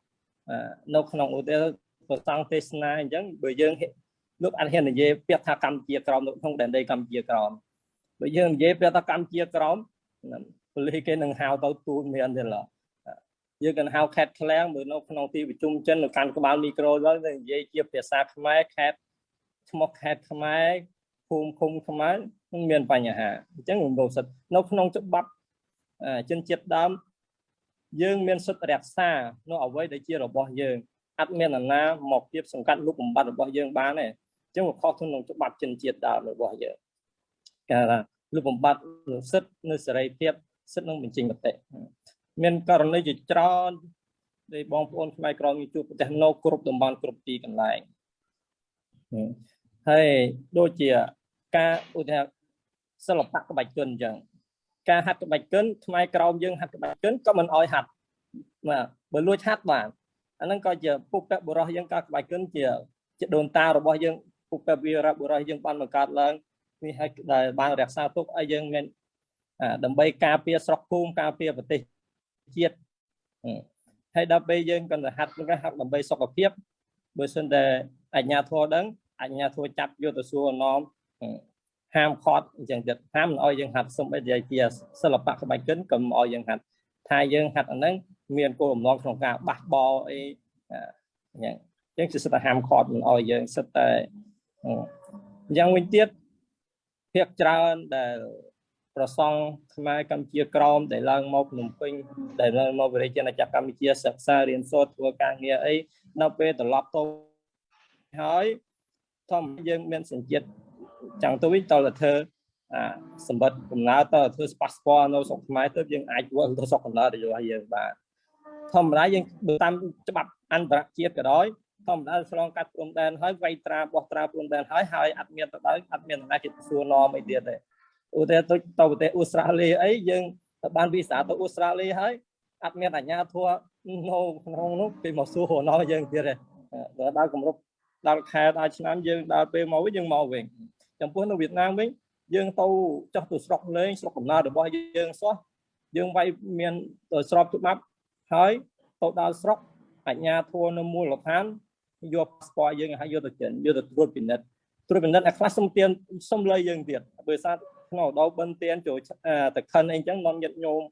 នៅក្នុងឧទាហរណ៍ប្រសង់ទេសនាអញ្ចឹងបើយើងលោកអត់ហ៊ាននិយាយពាក្យថាកម្ពុជាក្រមនៅក្នុងដែនដីកម្ពុជាក្រមបើយើងនិយាយពាក្យថាកម្ពុជាក្រមប៉ូលីសគេនឹងហៅទៅទូលមានទេឡើយើងកាន់ហៅខេតឃ្លាំងមើលនៅក្នុងទីប្រជុំចិននៅកាន់ក្បាលមីក្រូទៅនិយាយជាភាសាខ្មែរខេត ឈ្មោះខេតខ្មែរភូមិឃុំខ្មែរនឹងមានបញ្ហាអញ្ចឹងរំលោភសិទ្ធិនៅក្នុងច្បាប់ជនជាតិដើមយើងមានសិទ្ធិរក្សានៅអ្វីដែលជារបស់យើងអត់មាននរណាមកពីសង្កាត់លុបបំបត្តិរបស់យើងបានទេអញ្ចឹងវាខុសក្នុងច្បាប់ជនជាតិដើមរបស់យើងគេថាលុបបំបត្តិសិទ្ធិនៅសេរីភាពសិទ្ធិនឹងបញ្ចេញមតិមានករណីជាច្រើនដែលបងប្អូនខ្មែរក្រមជួបប្រទេសនៅគ្រប់តំបន់គ្រប់ទីកន្លែង ហើយដូចជាការឧទាហរណ៍សិល្បៈក្បាច់គុនអញ្ចឹងការហាត់ក្បាច់គុនខ្មែរក្រមយើងហាត់ក្បាច់គុនក៏មិនអោយហាត់បាទបើលួចហាត់បានអាហ្នឹងក៏ជាពុពបុរសយើងការក្បាច់គុនជាជាដូនតារបស់យើងពុពវីរៈបុរសយើងបានបង្កើតឡើងនេះឲ្យដែលបានរក្សាទុកឲ្យយើងមានដើម្បីការពារស្រុកភូមិការពារប្រទេសជាតិហើយដល់ពេលយើងក៏ហាត់ហ្នឹងហាត់ដើម្បីសុខភាពបើសិនតែអញ្ញាធរដឹង អញ្ញាធរចាប់យកទៅសួរអនមហាមខត់អញ្ចឹងទៀតហាមមិនអោយយើងហាត់សំបីជាជាសិល្បៈក្បាច់កិនក៏មិនអោយយើងហាត់ថាយើងហាត់អាហ្នឹងមានគោលបំណងក្នុងការបះបោអីយ៉ាងអញ្ចឹងគឺសិតតែហាមខត់មិនអោយយើងសិតតែយ៉ាងវិញទៀតភាកច្រើនដែលប្រសង់ខ្មែរកម្ពុជាក្រមដែលឡើងមកភ្នំពេញដែលឡើងមកវិរិយណាចក្រកម្ពុជាសិក្សារៀនសូត្រធ្វើការងារអីដល់ពេលត្រឡប់ទៅហើយ ធម្មយើងមានសញ្ជាតិចាំងទៅវិញតើធ្វើអាសម្បត្តិកំណើតើធ្វើ passport នៅស្រុកខ្មែរទៅយើងអាចវិលទៅស្រុកកំណើតរបស់យើងបានធម្មតាយើងតាមច្បាប់អន្តរជាតិក៏ដោយធម្មតាឆ្លងកាត់ព្រំដែនហើយវាយត្រាបោះត្រាព្រំដែនហើយហើយអត់មានទៅដល់អត់មានណាគេសួរនាំអីទៀតទេឧទាហរណ៍ទៅទៅប្រទេសអូស្ត្រាលីអីយើងទៅបានវីសាទៅអូស្ត្រាលីហើយអត់មានអាជ្ញាធរនៅក្នុងនោះគេមកសួររណោយើងទៀតទេដល់គម្រប់ ដល់ខែដល់ឆ្នាំយើងដល់ពេលមកវិញយើងមកវិញចំពោះនៅវៀតណាមវិញយើងទៅចុះទៅស្រុកលេងស្រុកកំណើតរបស់យើងសោះយើងវាយមានទៅស្របច្បាប់ហើយទៅដល់ស្រុកអញ្ញាធัวនៅមូលដ្ឋានយកប៉ាសពតយើងឲ្យយកទៅចិនយកទៅត្រួតពិនិត្យត្រួតពិនិត្យអាខ្លះសុំទៀនសុំលុយយើងទៀតបើសារក្នុងដោបិនទៀនចូលតខិនអីចឹងនាំញាតញោម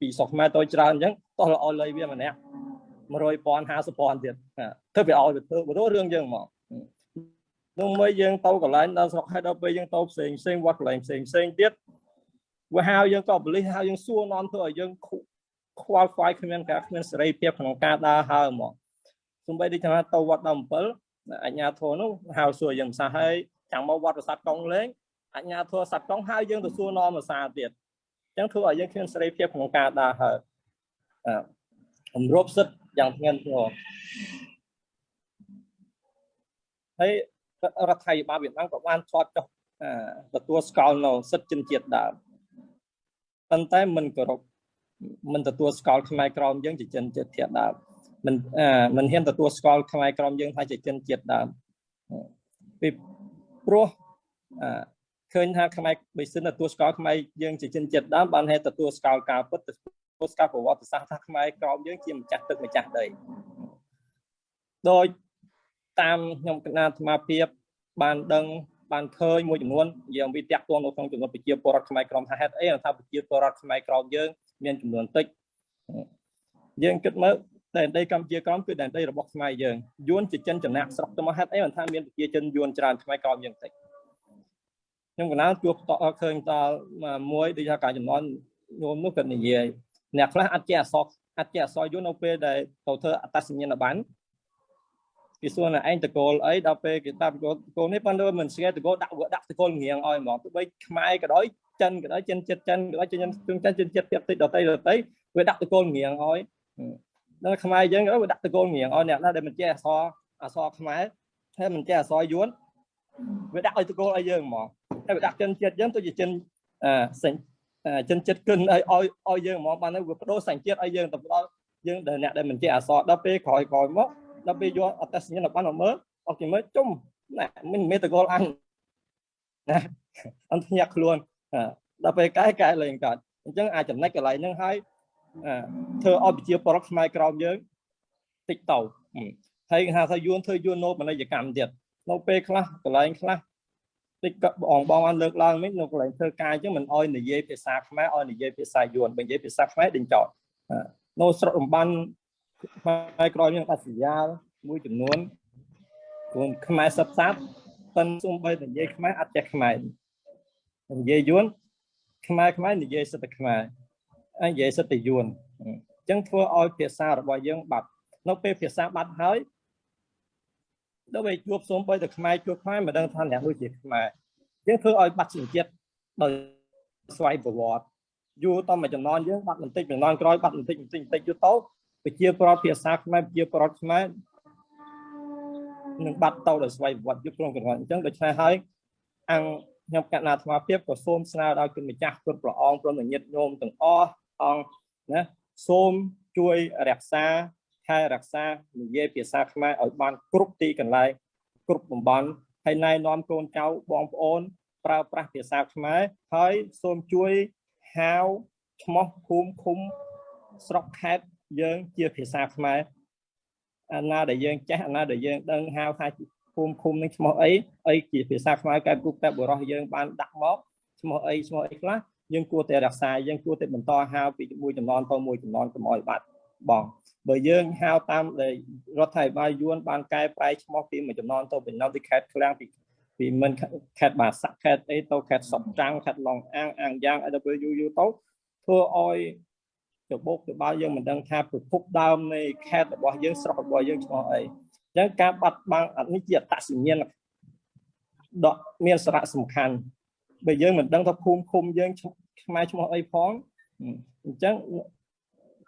ពីស្រុកខ្មែរទៅច្រើនអញ្ចឹងតោះឲ្យលុយវាម្នាក់100ពាន់50ពាន់ទៀតធ្វើវាឲ្យវាធ្វើបើរឿងយើងមក នោះមើលយើងទៅកន្លែងដល់ស្រុកហើយដល់ពេលយើងទៅផ្សេងផ្សេងវត្តកន្លែងផ្សេងផ្សេងទៀតវាហៅយើងក៏បលិសហៅយើងសួរនាំធ្វើឲ្យយើងខ្វល់ខ្វាយគ្មានការគ្មានសេរីភាពក្នុងការដើរហើរមកសំបីដូចថាទៅវត្តដល់7អញ្ញាធរនោះហៅសួរយើងភាសាហើយចាំមកវត្តប្រាសាទកុងលេងអញ្ញាធរសัตว์កុងហៅយើងទៅសួរនាំភាសាទៀតអញ្ចឹងធ្វើឲ្យយើងគ្មានសេរីភាពក្នុងការដើរហើរអឺគម្របសិទ្ធយ៉ាងធ្ងន់ធ្ងរហើយ រដ្ឋាភិបាលវៀតណាមក៏បានឆ្លត់ចុះទទួលស្គាល់នៅសិទ្ធិជនជាតិដើមប៉ុន្តែមិនគោរពមិនទទួលស្គាល់ខ្មែរក្រមយើងជាជនជាតិធាតដើមមិនមិនហ៊ានទទួលស្គាល់ខ្មែរក្រមយើងថាជាជនជាតិដើមពីព្រោះឃើញថាខ្មែរបើសិនទទួលស្គាល់ខ្មែរយើងជាជនជាតិដើមបានហេតុទទួលស្គាល់ការពិតទទួលស្គាល់ប្រវត្តិសាស្ត្រថាខ្មែរក្រមយើងជាម្ចាស់ទឹកម្ចាស់ដីដោយ តាមខ្ញុំគណៈអាត្មាភាពបានដឹងបានឃើញមួយចំនួនយើងវិតាក់ទងនៅក្នុងចំនួនប្រជាពលរដ្ឋខ្មែរក្រមថាហេតុអីថាប្រជាពលរដ្ឋខ្មែរក្រមយើងមានចំនួនតិចយើងគិតមើលដែនដីកម្ពុជាក្រមគឺដែនដីរបស់ខ្មែរយើងយួនជាចិនចំណាក់ស្រុកទៅមកហេតុអីបានថាមានប្រជាជនយួនច្រើនខ្មែរក្រមយើងតិចខ្ញុំកណាជួបតឃើញតមួយដូចថាការចំនួនញោមនោះគាត់និយាយអ្នកខ្លះអត់ចេះអសរអត់ចេះអសរយួននៅពេលដែលទៅធ្វើអត្តសញ្ញាណប័ណ្ណ គេសួរណាឯងតកូលអីដល់ពេលគេតាមតកូលនេះប៉ុន្តែមិនស្គាល់តកូលដាក់ដាក់តកូលងៀងឲ្យហ្មងទោះបីខ្មែរក៏ដោយចិនក៏ដោយចិនចិត្តចិនក៏ដោយចិនចិនចិនចិត្តទៀតតិចដតីដតីវាដាក់តកូលងៀងឲ្យដល់ខ្មែរយើងក៏វាដាក់តកូលងៀងឲ្យអ្នកណាដែលមិនចេះអសរអសរខ្មែរហើយមិនចេះអសរយួនវាដាក់ឲ្យតកូលឲ្យយើងហ្មងហើយវាដាក់ចិនចិត្តយើងទៅជាចិនអសេញចិនចិត្តគិនឲ្យឲ្យឲ្យយើងហ្មងបានទៅវាបដូរសញ្ជាតិឲ្យយើងទៅដល់យើងដែលអ្នកដែលមិនចេះអសរដល់ពេលក្រោយក្រោយមក ដល់ពេលយកអត្តសញ្ញាណប័ណ្ណមកមើលអត់គេមើលជុំណាមិនមេតកលអញណាអត់ញាក់ខ្លួនដល់ពេលកែកែលេងកើតអញ្ចឹងអាចចំណុចកន្លែងហ្នឹងហើយធ្វើឲ្យប្រជាពលរដ្ឋខ្មែរក្រមយើងតិចទៅហើយគេហៅថាយួនធ្វើយួនណូបនីយកម្មទៀតនៅពេលខ្លះកន្លែងខ្លះតិចបងបងបានលើកឡើងមិញនៅកន្លែងធ្វើការអញ្ចឹងមិនអោយនិយាយភាសាខ្មែរអោយនិយាយភាសាយួនបើនិយាយភាសាខ្មែរដេញចោតនៅស្រុករំបាន ខ្មែរក្រោយមានបាត់សញ្ញាមួយចំនួនខ្លួនខ្មែរសិបសាប់ប៉ុន្តែសូម្បីតែនិយាយខ្មែរអត់ចេះខ្មែរនិយាយយួនខ្មែរខ្មែរនិយាយសិទ្ធិខ្មែរហើយនិយាយសិទ្ធិយួនអញ្ចឹងធ្វើឲ្យភាសារបស់យើងបាត់នៅពេលភាសាបាត់ហើយដល់ពេលជួបសូម្បីតែខ្មែរជួបខ្មែរមិនដឹងថាអ្នកនោះជាខ្មែរយើងធ្វើឲ្យបាត់ជាតិដោយស្វ័យប្រវត្តិយូរតមកចំណន់យើងបាត់បន្តិចចំណន់ក្រោយបាត់បន្តិចបន្តិចបន្តិចយូរទៅ ប្រជាប្រដ្ឋភាសាខ្មែរប្រជាប្រដ្ឋខ្មែរនឹងបាត់ទៅដោយស្វ័យប្រវត្តិយុគក្នុងកណ្ដាលអញ្ចឹងដូច្នេះហើយអង្គខ្ញុំកណ្ដាអាត្មាភាពក៏សូមស្នើដល់គុណម្ចាស់គុណព្រះអង្គព្រមទាំងញាតិញោមទាំងអស់អង្គណាសូមជួយរក្សាថែរក្សានិយាយភាសាខ្មែរឲ្យបានគ្រប់ទីកន្លែងគ្រប់តំបន់ហើយណែនាំកូនចៅបងប្អូន ប្រើប្រាស់ភាសាខ្មែរហើយសូមជួយហៅឈ្មោះភូមិឃុំស្រុកខេត្ត យើងជាភាសាខ្មែរអាណាដែលយើងចេះអាណាដែលយើងដឹងហៅថាភូមិឃុំនឹងឈ្មោះអីអីជាភាសាខ្មែរកែគុកតែបរោះយើងបានដាក់មកឈ្មោះអីឈ្មោះអីខ្លះយើងគួរតែរក្សាយើងគួរតែបន្តហៅពីមួយចំនួនទៅមួយចំនួនកុំឲ្យបាត់បងបើយើងហៅតាមដែលរដ្ឋាភិបាលយួនបានកែប្រែឈ្មោះពីមួយចំនួនទៅពីនៅទីខេត្តឃ្លាំងពីពីមិនខេត្តបាសាក់ខេត្តអីទៅខេត្តសុកចាំងខេត្តឡុងអាងអាងយ៉ាងអីទៅយូរយូរទៅធ្វើឲ្យ ច្បោកច្បាលយើងមិនដឹងថាប្រភពដើមនៃខេត្តរបស់យើងស្រុករបស់យើងឈ្មោះអីអញ្ចឹងការបាត់បង់នេះជាអត្តសញ្ញាណដកមានសារៈសំខាន់បើយើងមិនដឹងថាភូមិឃុំយើងខ្មែរឈ្មោះអីផងអញ្ចឹង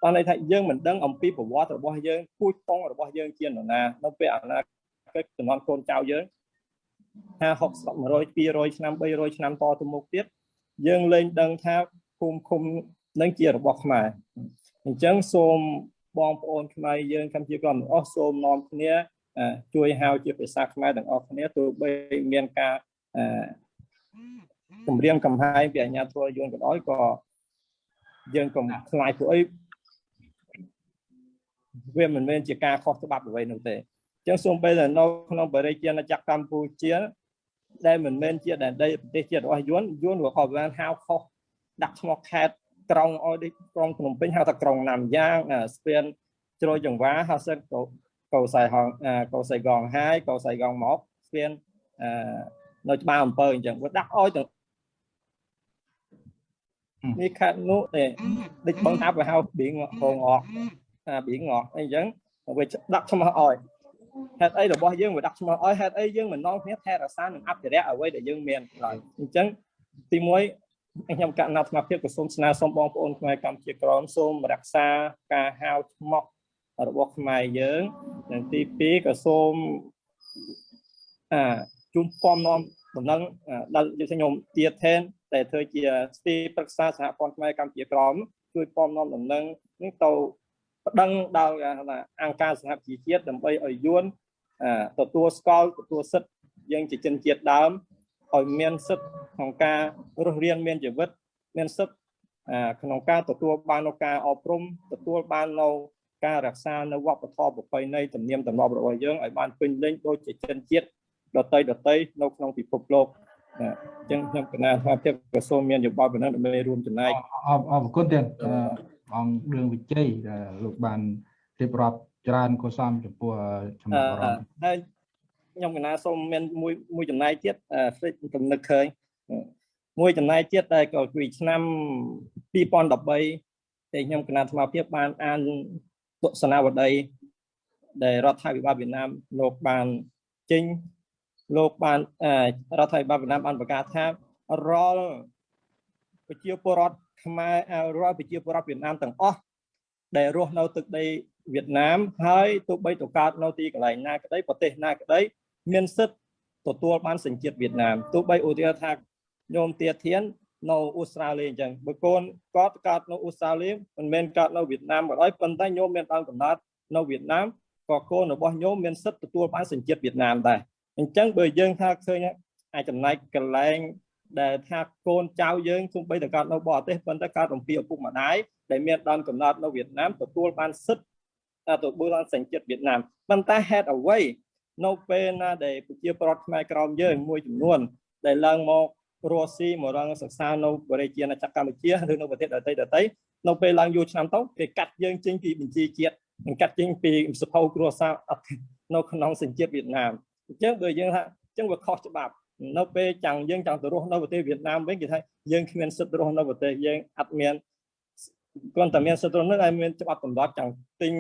បានន័យថាយើងមិនដឹងអំពីប្រវត្តិរបស់យើងពូជពងរបស់យើងជានរណានៅពេលអនាគតចំនួនកូនចៅយើង50 60 100 200ឆ្នាំ300ឆ្នាំតទៅមុខទៀតយើងលែងដឹងថាភូមិឃុំ នឹងជារបស់ខ្មែរអញ្ចឹងសូមបងប្អូនខ្មែរយើងកម្ពុជាក្រមទាំងអស់សូមនាំគ្នាជួយហៅជាភាសាខ្មែរទាំងអស់គ្នាទោះបីមានការគម្រាមកំហែងពីអាជ្ញាធរយួនក៏ដោយក៏យើងកុំខ្លាចពួកអីវាមិនមែនជាការខុសច្បាប់អ្វីនោះទេអញ្ចឹងសូមបីនៅក្នុងបរិយាណាចក្រកម្ពុជាដែលមិនមែនជាដែនដីប្រទេសជាតិរបស់យួនយួនក៏ក៏បានហៅខុសដាក់ឈ្មោះខេត្ត ក្រុងឲ្យដូចក្រុងភ្នំពេញហៅថាក្រុងណាំយ៉ាងស្ពានជ្រោយចង្វាហៅសិនកោកោសៃហងកោសៃកងហាយកោសៃកងមកស្ពាននៅច្បារអំពើអញ្ចឹងវាដាក់ឲ្យទាំងនេះខាត់នោះទេដូចបងថាវាហៅបៀងហងអកអាបៀងអកអីចឹងវាដាក់ឈ្មោះឲ្យហេតុអីរបស់យើងវាដាក់ឈ្មោះឲ្យហេតុអីយើងមិននាំគ្នាថែរក្សានិងអភិរក្សអ្វីដែលយើងមានឡើយអញ្ចឹងទី1 ខ្ញុំកណ្ណាអាត្មាភាពក៏សូមស្នើសុំបងប្អូនខ្មែរកម្ពុជាក្រមសូមរក្សាការហៅឈ្មោះរបស់ខ្មែរយើងនិងទី2ក៏សូមអាជុំពំនាំដំណឹងដល់យើងខ្ញុំទៀតថែនតែធ្វើជាស្ទីប្រឹក្សាសហព័ន្ធខ្មែរកម្ពុជាក្រមជួយពំនាំដំណឹងនេះទៅប្តឹងដល់អង្គការសហជីវជាតិដើម្បីឲ្យយួនទទួលស្គាល់ទទួលសិទ្ធិយើងជាជនជាតិដើម ឲ្យមានសិទ្ធិក្នុងការរស់រានមានជីវិត មានសិទ្ធិក្នុងការទទួលបាននូវការអប់រំទទួលបាននូវការរក្សានៅវប្បធម៌ប្រពៃណីទំនៀមទម្លាប់របស់យើងឲ្យបានពេញលេញដូចជាជនជាតិដតីដតីនៅក្នុងពិភពលោកអញ្ចឹងខ្ញុំគណៈថាភាពក្រសួងមានយោបល់ប៉ុណ្ណឹងដើម្បីរួមចំណែកអរអរគុណទៀតអង្គរឿងវិជ័យដែលលោកបានរៀបរាប់ច្រើនកុសលចំពោះចំណាប់អារម្មណ៍ហើយ ខ្ញុំគណៈសូមមានមួយមួយចំណែកទៀតស្លេចទំនឹកឃើញមួយចំណែកទៀតដែលក៏ពីឆ្នាំ2013ដែលខ្ញុំគណៈអាត្មាភាពបានអានទស្សនាវដ្តីដែលរដ្ឋាភិបាលវៀតណាមលោកបានចេញលោកបានរដ្ឋាភិបាលវៀតណាមបានប្រកាសថារាល់ប្រជាពលរដ្ឋខ្មែររាល់ប្រជាពលរដ្ឋវៀតណាមទាំងអស់ដែលរស់នៅទឹកដីវៀតណាមហើយទោះបីទៅកើតនៅទីកន្លែងណាក្តីប្រទេសណាក្តី មានសិទ្ធិទទួលបានសញ្ជាតិវៀតណាមទោះបីឧទាហរណ៍ថាញោមទាធាននៅអូស្ត្រាលីអញ្ចឹងបើកូនគាត់កើតនៅអូស្ត្រាលីមិនមែនកើតនៅវៀតណាមក៏ដោយប៉ុន្តែញោមមានដើមកំណើតនៅវៀតណាមក៏កូនរបស់ញោមមានសិទ្ធិទទួលបានសញ្ជាតិវៀតណាមដែរអញ្ចឹងបើយើងថាឃើញអាចចំណែកកន្លែងដែលថាកូនចៅយើងទោះបីតែកើតនៅបរទេសប៉ុន្តែកើតរំពីឪពុកម្ដាយដែលមានដើមកំណើតនៅវៀតណាមទទួលបានសិទ្ធិទទួលបានសញ្ជាតិវៀតណាមប៉ុន្តែហេតុអ្វី នៅពេលណាដែលប្រជាប្រដ្ឋខ្មែរក្រមយើងមួយចំនួន ដែលឡើងមករស់ស៊ីមករងសិក្សានៅបរិជាណាចក្រកម្ពុជាឬនៅប្រទេសដទៃដទៃនៅពេលឡើងយូរឆ្នាំទៅគេកាត់យើងចេញពីបញ្ជីជាតិនិងកាត់ចេញពីសភៅគ្រួសារនៅក្នុងសញ្ជាតិវៀតណាមអញ្ចឹងបើយើងថាអញ្ចឹងវាខុសច្បាប់នៅពេលចាំងយើងចង់ទៅរស់នៅប្រទេសវៀតណាមវិញគេថាយើងគ្មានសិទ្ធិរស់នៅប្រទេសយើងអត់មានគ្រាន់តែមានសិទ្ធិរស់នៅហើយមានច្បាប់សម្រាប់ចង់ទិញ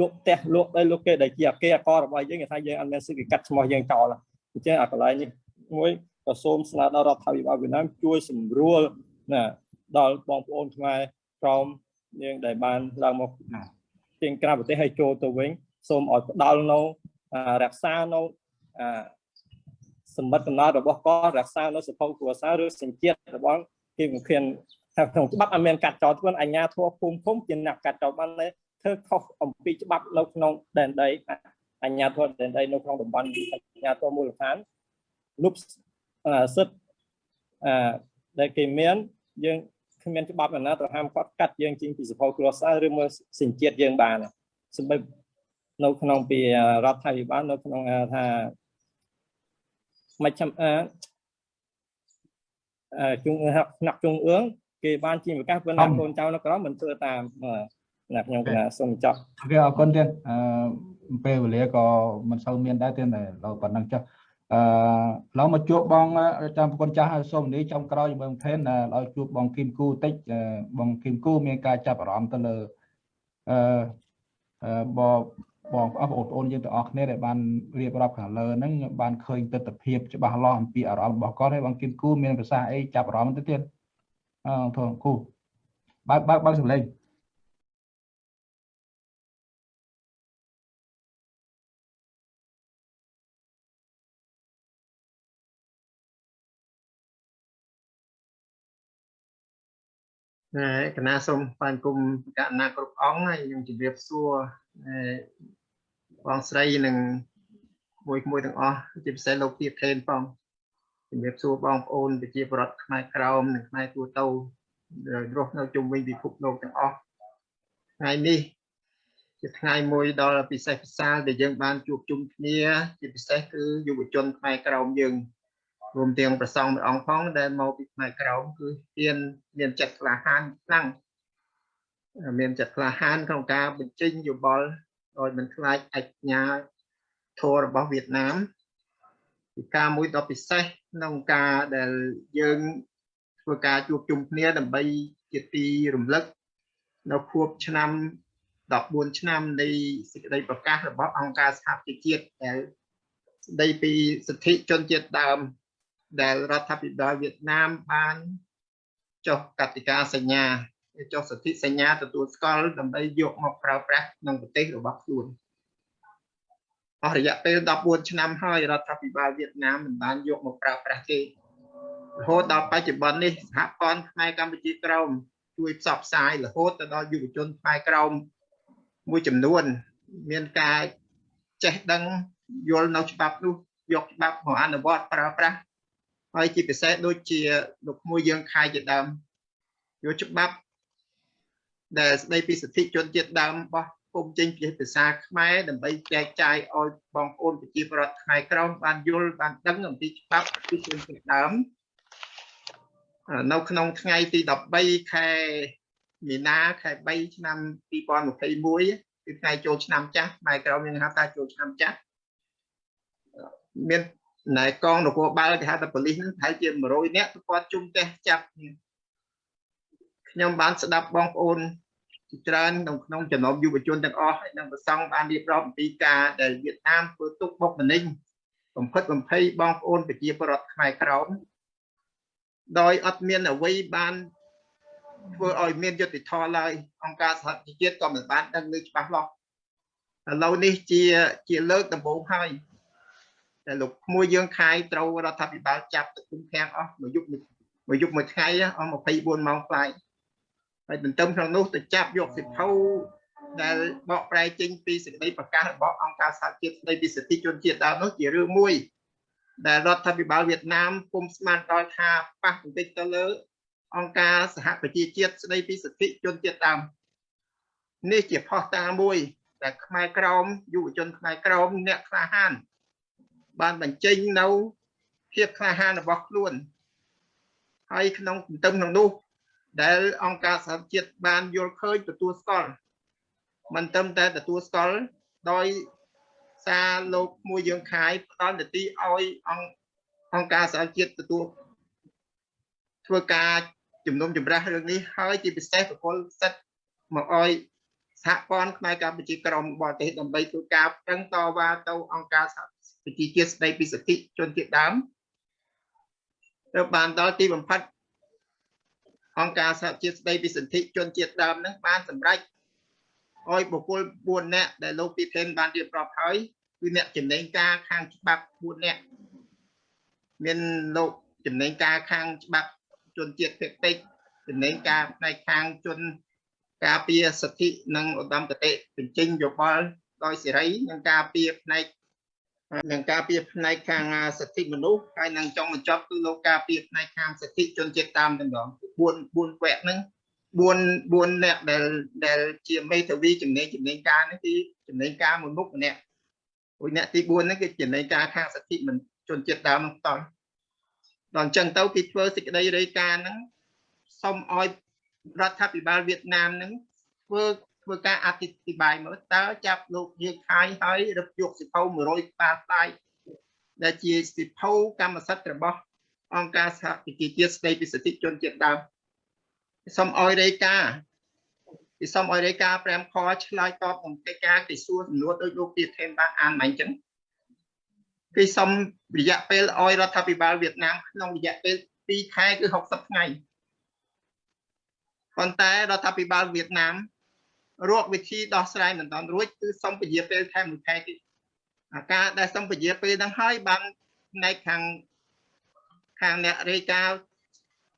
លក់ផ្ទះលក់ដីលក់គេដែលជាអគារអករបស់យើងគេថាយើងអត់មានសិទ្ធិកាត់ឈ្មោះយើងចោលអញ្ចឹងអាកន្លែងនេះមួយក៏សូមស្នើដល់រដ្ឋាភិបាលវៀតណាមជួយសម្រួលណាដល់បងប្អូនខ្មែរក្រមយើងដែលបានឡើងមកចេញក្រៅប្រទេសហើយចូលទៅវិញសូមឲ្យផ្ដល់នៅរក្សានៅសម្បត្តិកំណត់របស់គាត់រក្សានៅសភៅគ្រួសារឬសញ្ជាតិរបស់គេមិនឃើញថាក្នុងច្បាប់អត់មានកាត់ចោលធ្វើអញ្ញាធัวភូមិឃុំជាអ្នកកាត់ចោលបានទេ ធ្វើខុសអំពីច្បាប់នៅក្នុងដែនដីអញ្ញាធិបតេយ្យដែនដីនៅក្នុងតំបន់អញ្ញាធិបតេយ្យមូលដ្ឋានលុបសិទ្ធអឺដែលគេមានយើងគ្មានច្បាប់ណាទៅហាមគាត់កាត់យើងចេញពីសភៅគ្រួសារឬមើលសញ្ជាតិយើងបានសម្រាប់នៅក្នុងពីរដ្ឋាភិបាលនៅក្នុងថាមិនចាំអឺជុងថ្នាក់ជុងអឿងគេបានជាប្រកាសប៉ុន្តែកូនចៅនៅក្រៅមិនធ្វើតាម ណាខ្ញុំកណាសូមចប់អូខេអរគុណទៀតអឺពេលវេលាក៏មិនសូវមានដែរទៀតតែដល់ប៉ុណ្ណឹងចុះអឺឡងមកជួបបងតាមប្រគុណចាស់សូមនីចំក្រោយជាមួយបងថេនឲ្យជួបបងគីមគូតិចបងគីមគូមានការចាប់អារម្មណ៍ទៅលើអឺបងបងប្អូនបងប្អូនយើងទាំងអស់គ្នាដែលបានរៀបរាប់ខាងលើហ្នឹងបានឃើញទស្សនភាពច្បាស់លាស់អំពីអារម្មណ៍របស់គាត់ហើយបងគីមគូមានប្រសាសន៍អីចាប់អារម្មណ៍ទៅទៀតអឺធំគូបើបើបើសម្លេង គណៈសូមបានគុំកណាគ្រប់អង្គហើយខ្ញុំជម្រាបសួរបងស្រីនិងមួយមួយទាំងអស់ជាពិសេសលោកទៀតខេនផងជម្រាបសួរបងប្អូនប្រជាពលរដ្ឋខ្មែរក្រោមនិងខ្មែរទូទៅរស់នៅជុំវិញពិភពលោកទាំងអស់ថ្ងៃនេះជាថ្ងៃមួយដ៏ពិសេសពិសាលដែលយើងបានជួបជុំគ្នាជាពិសេសគឺយុវជនខ្មែរក្រោមយើង រួមទាំងប្រសងមួយអង្គផងដែលមកពីផ្នែកក្រោមគឺមានមានចិត្តក្លាហានខ្លាំងមានចិត្តក្លាហានក្នុងការបញ្ចេញយោបល់ដោយមិនខ្លាចអញ្ញាធម៌របស់វៀតណាមពីការមួយដ៏ពិសេសក្នុងការដែលយើងធ្វើការជួបជុំគ្នាដើម្បីជាទីរំលឹកនៅខួបឆ្នាំ14ឆ្នាំនៃសេចក្តីប្រកាសរបស់អង្គការសហប្រជាជាតិដែលស្តីពីសិទ្ធិជនជាតិដើម ដែលរដ្ឋាភិបាលវៀតណាមបានចុះកតិកាសញ្ញាចុះសន្ធិសញ្ញាទទួលស្គាល់ដើម្បីយកមកប្រើប្រាស់ក្នុងប្រទេសរបស់ខ្លួនអស់រយៈពេល14ឆ្នាំហើយរដ្ឋាភិបាលវៀតណាមមិនបានយកមកប្រើប្រាស់ទេរហូតដល់បច្ចុប្បន្ននេះសហព័ន្ធខ្មែរកម្ពុជាក្រោមជួយផ្សព្វផ្សាយរហូតទៅដល់យុវជនខ្មែរក្រោមមួយចំនួន មានការចេះដឹងយល់នៅច្បាប់នោះយកច្បាប់មកអនុវត្តប្រើប្រាស់ ហើយជាពិសេសដូចជាលោកមួយយើងខៃជាដើមយកច្បាប់ដែលស្ដីពីសិទ្ធិជនជាតិដើមរបស់ពុំចេញជាភាសាខ្មែរដើម្បីចែកចាយឲ្យបងប្អូនប្រជាពលរដ្ឋខ្មែរក្រមបានយល់បានដឹងអំពីច្បាប់ពីជនជាតិដើមនៅក្នុងថ្ងៃទី13ខែមីនាខែ3ឆ្នាំ2021គឺថ្ងៃចូលឆ្នាំចាស់ខ្មែរក្រមយើងហៅថាចូលឆ្នាំចាស់មាន ណែកងនគរបាលគេហៅថាប៉ូលីសហ្នឹងប្រហែលជា100នាក់គាត់ជុំផ្ទះចាប់ខ្ញុំបានស្ដាប់បងប្អូនច្រើនក្នុងក្នុងចំណោមយុវជនទាំងអស់ហើយនិងប្រសង់បានរៀបរាប់អំពីការដែលវៀតណាមធ្វើទុកបុកម្នេញបំផិតបំភ័យបងប្អូនប្រជាពលរដ្ឋខ្មែរក្រមដោយអត់មានអ្វីបានធ្វើឲ្យមានយុត្តិធម៌ឡើយអង្គការសហជីវជាតិក៏មិនបានដឹងឮច្បាស់លាស់ឥឡូវនេះជាជាលើកដំបូងហើយ តែលោកក្មួយយើងខាយត្រូវរដ្ឋាភិបាលចាប់ទៅគុំខាំងអស់មួយយប់មួយយប់មួយថ្ងៃអស់24ម៉ោងផ្លាយហើយទន្ទឹមក្នុងនោះទៅចាប់យកសិភៅដែលបកប្រែចេញពីសេចក្តីប្រកាសរបស់អង្គការសហជាតិស្តីពីសិទ្ធិជនជាតិដើមនោះជារឿងមួយ ដែលរដ្ឋាភិបាលវៀតណាមពុំស្មានដល់ថាប៉ះបន្តិចទៅលើ អង្គការសហប្រជាជាតិស្តីពីសិទ្ធិជនជាតិដើមនេះជាផុសតាងមួយដែលខ្មែរក្រមយុវជនខ្មែរក្រមអ្នកក្លាហាន បានបញ្ចេញនៅភាពក្លាហានរបស់ខ្លួនហើយក្នុងទន្ទឹមក្នុងនោះ ដែលអង្គការសហជាតិបានយល់ឃើញទទួលស្គាល់មិនត្រឹមតែទទួលស្គាល់ដោយសារលោកមួយយើងខាយផ្ដល់នីតិឲ្យអង្គអង្គការសហជាតិទទួលធ្វើការជំនុំជម្រះរឿងនេះហើយជាពិសេសប្រគល់សិទ្ធមកឲ្យសហព័ន្ធផ្នែកកម្ពុជាក្រមបរទេសដើម្បីធ្វើការប្រឹងតវ៉ាទៅអង្គការសហ ប្រជាជាតិស្ដីពីសិទ្ធិជនជាតិដើមទៅបានដល់ទីបំផុតអង្គការសហជាតិស្ដីពីសិទ្ធិជនជាតិដើមនឹងបានសម្រេចឲ្យបុគ្គល4នាក់ដែលលោកពីថេនបានរៀបរាប់ហើយគឺអ្នកចំណេញការខាងច្បាប់4នាក់មានលោកចំណេញការខាងច្បាប់ជនជាតិភាគតិចចំណេញការផ្នែកខាងជនការពារសិទ្ធិនិងឧត្តមគតិបញ្ចេញយោបល់ដោយសេរីនិងការពារផ្នែក នឹងការពារផ្នែកខាងសិទ្ធិមនុស្សហើយនឹងចុងបញ្ចប់គឺលោកការពារផ្នែកខាងសិទ្ធិជនជាតិដើមតែម្ដង4 4វគ្គហ្នឹង4 4អ្នកដែលដែលជាមេធាវីចំណេញចំណេញការនេះគឺចំណេញការមួយមុខម្នាក់ព្រោះអ្នកទី4ហ្នឹងគឺចំណេញការខាងសិទ្ធិមិនជនជាតិដើមហ្នឹងតល់ដល់អញ្ចឹងទៅគេធ្វើសេចក្តីរាយការណ៍ហ្នឹងសុំឲ្យរដ្ឋាភិបាលវៀតណាមហ្នឹងធ្វើ ធ្វើការអធិប្បាយមើលតើចាប់លោកយើងខាយហើយរឹបយកសិភៅ100ក្បាលផ្លាយដែលជាសិភៅកម្មសិទ្ធិរបស់អង្គការសហប្រជាជាតិស្តីពីសិទ្ធិជនជាតិដើមសូមឲ្យរាយការណ៍ពីសូមឲ្យរាយការណ៍5ខឆ្លើយតបនឹងកិច្ចការគេសួរសំណួរដោយលោកទៀតថេនបានអានមកអញ្ចឹងគេសូមរយៈពេលឲ្យរដ្ឋាភិបាលវៀតណាមក្នុងរយៈពេល2ខែគឺ60ថ្ងៃប៉ុន្តែរដ្ឋាភិបាលវៀតណាម រកវិធីដោះស្រាយមិនតាន់រួចគឺសុំពជាពេលថែមមួយខែទៀតអាការដែលសុំពជាពេលហ្នឹងហើយបានផ្នែកខាងខាងអ្នករាយការណ៍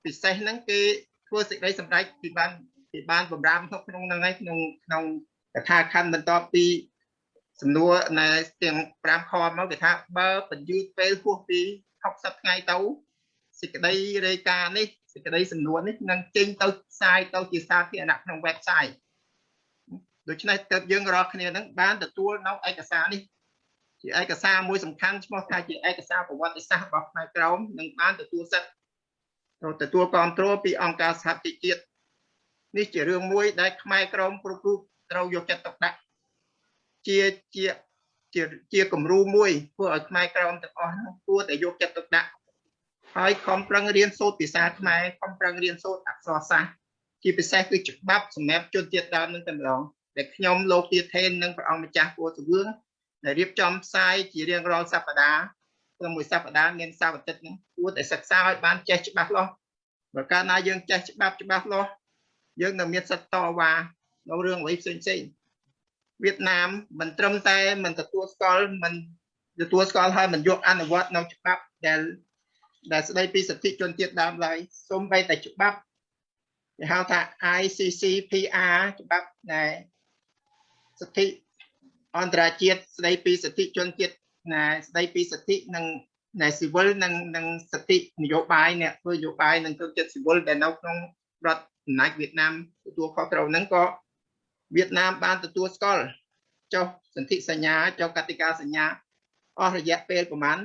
ពិសេសហ្នឹងគេធ្វើសេចក្តីសម្រេចពីបានពីបានបំរាមក្នុងហ្នឹងហើយក្នុងក្នុងកថាខណ្ឌបន្ទាប់ពីសំណួរណែទាំង5ខមកគេថាបើបញ្យឺតពេលហួសពី60ថ្ងៃទៅសេចក្តីរាយការណ៍នេះសេចក្តីសំណួរនេះនឹងចេញទៅផ្សាយទៅជាសាធារណៈក្នុង website ដូច្នេះទើបយើងរាល់គ្នានឹងបានទទួលនៅឯកសារនេះជាឯកសារមួយសំខាន់ឈ្មោះថាជាឯកសារប្រវត្តិសាស្ត្ររបស់ផ្នែកក្រមនិងបានទទួលសិទ្ធិទទួលគ្រប់គ្រងពីអង្គការសហជីវជាតិនេះជារឿងមួយដែលខ្មែរក្រមគ្រប់រូបត្រូវយកចិត្តទុកដាក់ជាជាជាជាគំរូមួយធ្វើឲ្យខ្មែរក្រមទាំងអស់នោះគួរតែយកចិត្តទុកដាក់ហើយខំប្រឹងរៀនសូត្រភាសាខ្មែរខំប្រឹងរៀនសូត្រអក្សរសាស្ត្រជាពិសេសគឺច្បាប់សម្រាប់ជនជាតិដើមនឹងតែម្ដង ដែលខ្ញុំលោកទាថេននិងព្រះអង្គម្ចាស់គួរសវឿងដែលរៀបចំផ្សាយជារៀងរាល់សប្តាហ៍ក្នុងមួយសប្តាហ៍មានសប្តាហ៍អាទិត្យហ្នឹងគួរតែសិក្សាឲ្យបានចេះច្បាស់លាស់បើកាលណាយើងចេះច្បាប់ច្បាស់លាស់យើងនឹងមានសិទ្ធិតវ៉ានៅរឿងអ្វីផ្សេងផ្សេងវៀតណាមមិនត្រឹមតែមិនទទួលស្គាល់មិនទទួលស្គាល់ហើយមិនយកអនុវត្តនៅច្បាប់ដែលដែលស្ដីពីសិទ្ធិជនជាតិដើមឡើយសូម្បីតែច្បាប់គេហៅថា ICCPR ច្បាប់ដែល សិទ្ធិអន្តរជាតិស្ដីពីសិទ្ធិជនជាតិណាស្ដីពីសិទ្ធិនិងនៃស៊ីវិលនិងនិងសិទ្ធិនយោបាយអ្នកធ្វើនយោបាយនិងជនជាតិស៊ីវិលដែលនៅក្នុងរដ្ឋអំណាចវៀតណាមទទួលខុសត្រូវហ្នឹងក៏វៀតណាមបានទទួលស្គាល់ចុះសន្ធិសញ្ញាចុះកតិកាសញ្ញាអស់រយៈពេលប្រហែល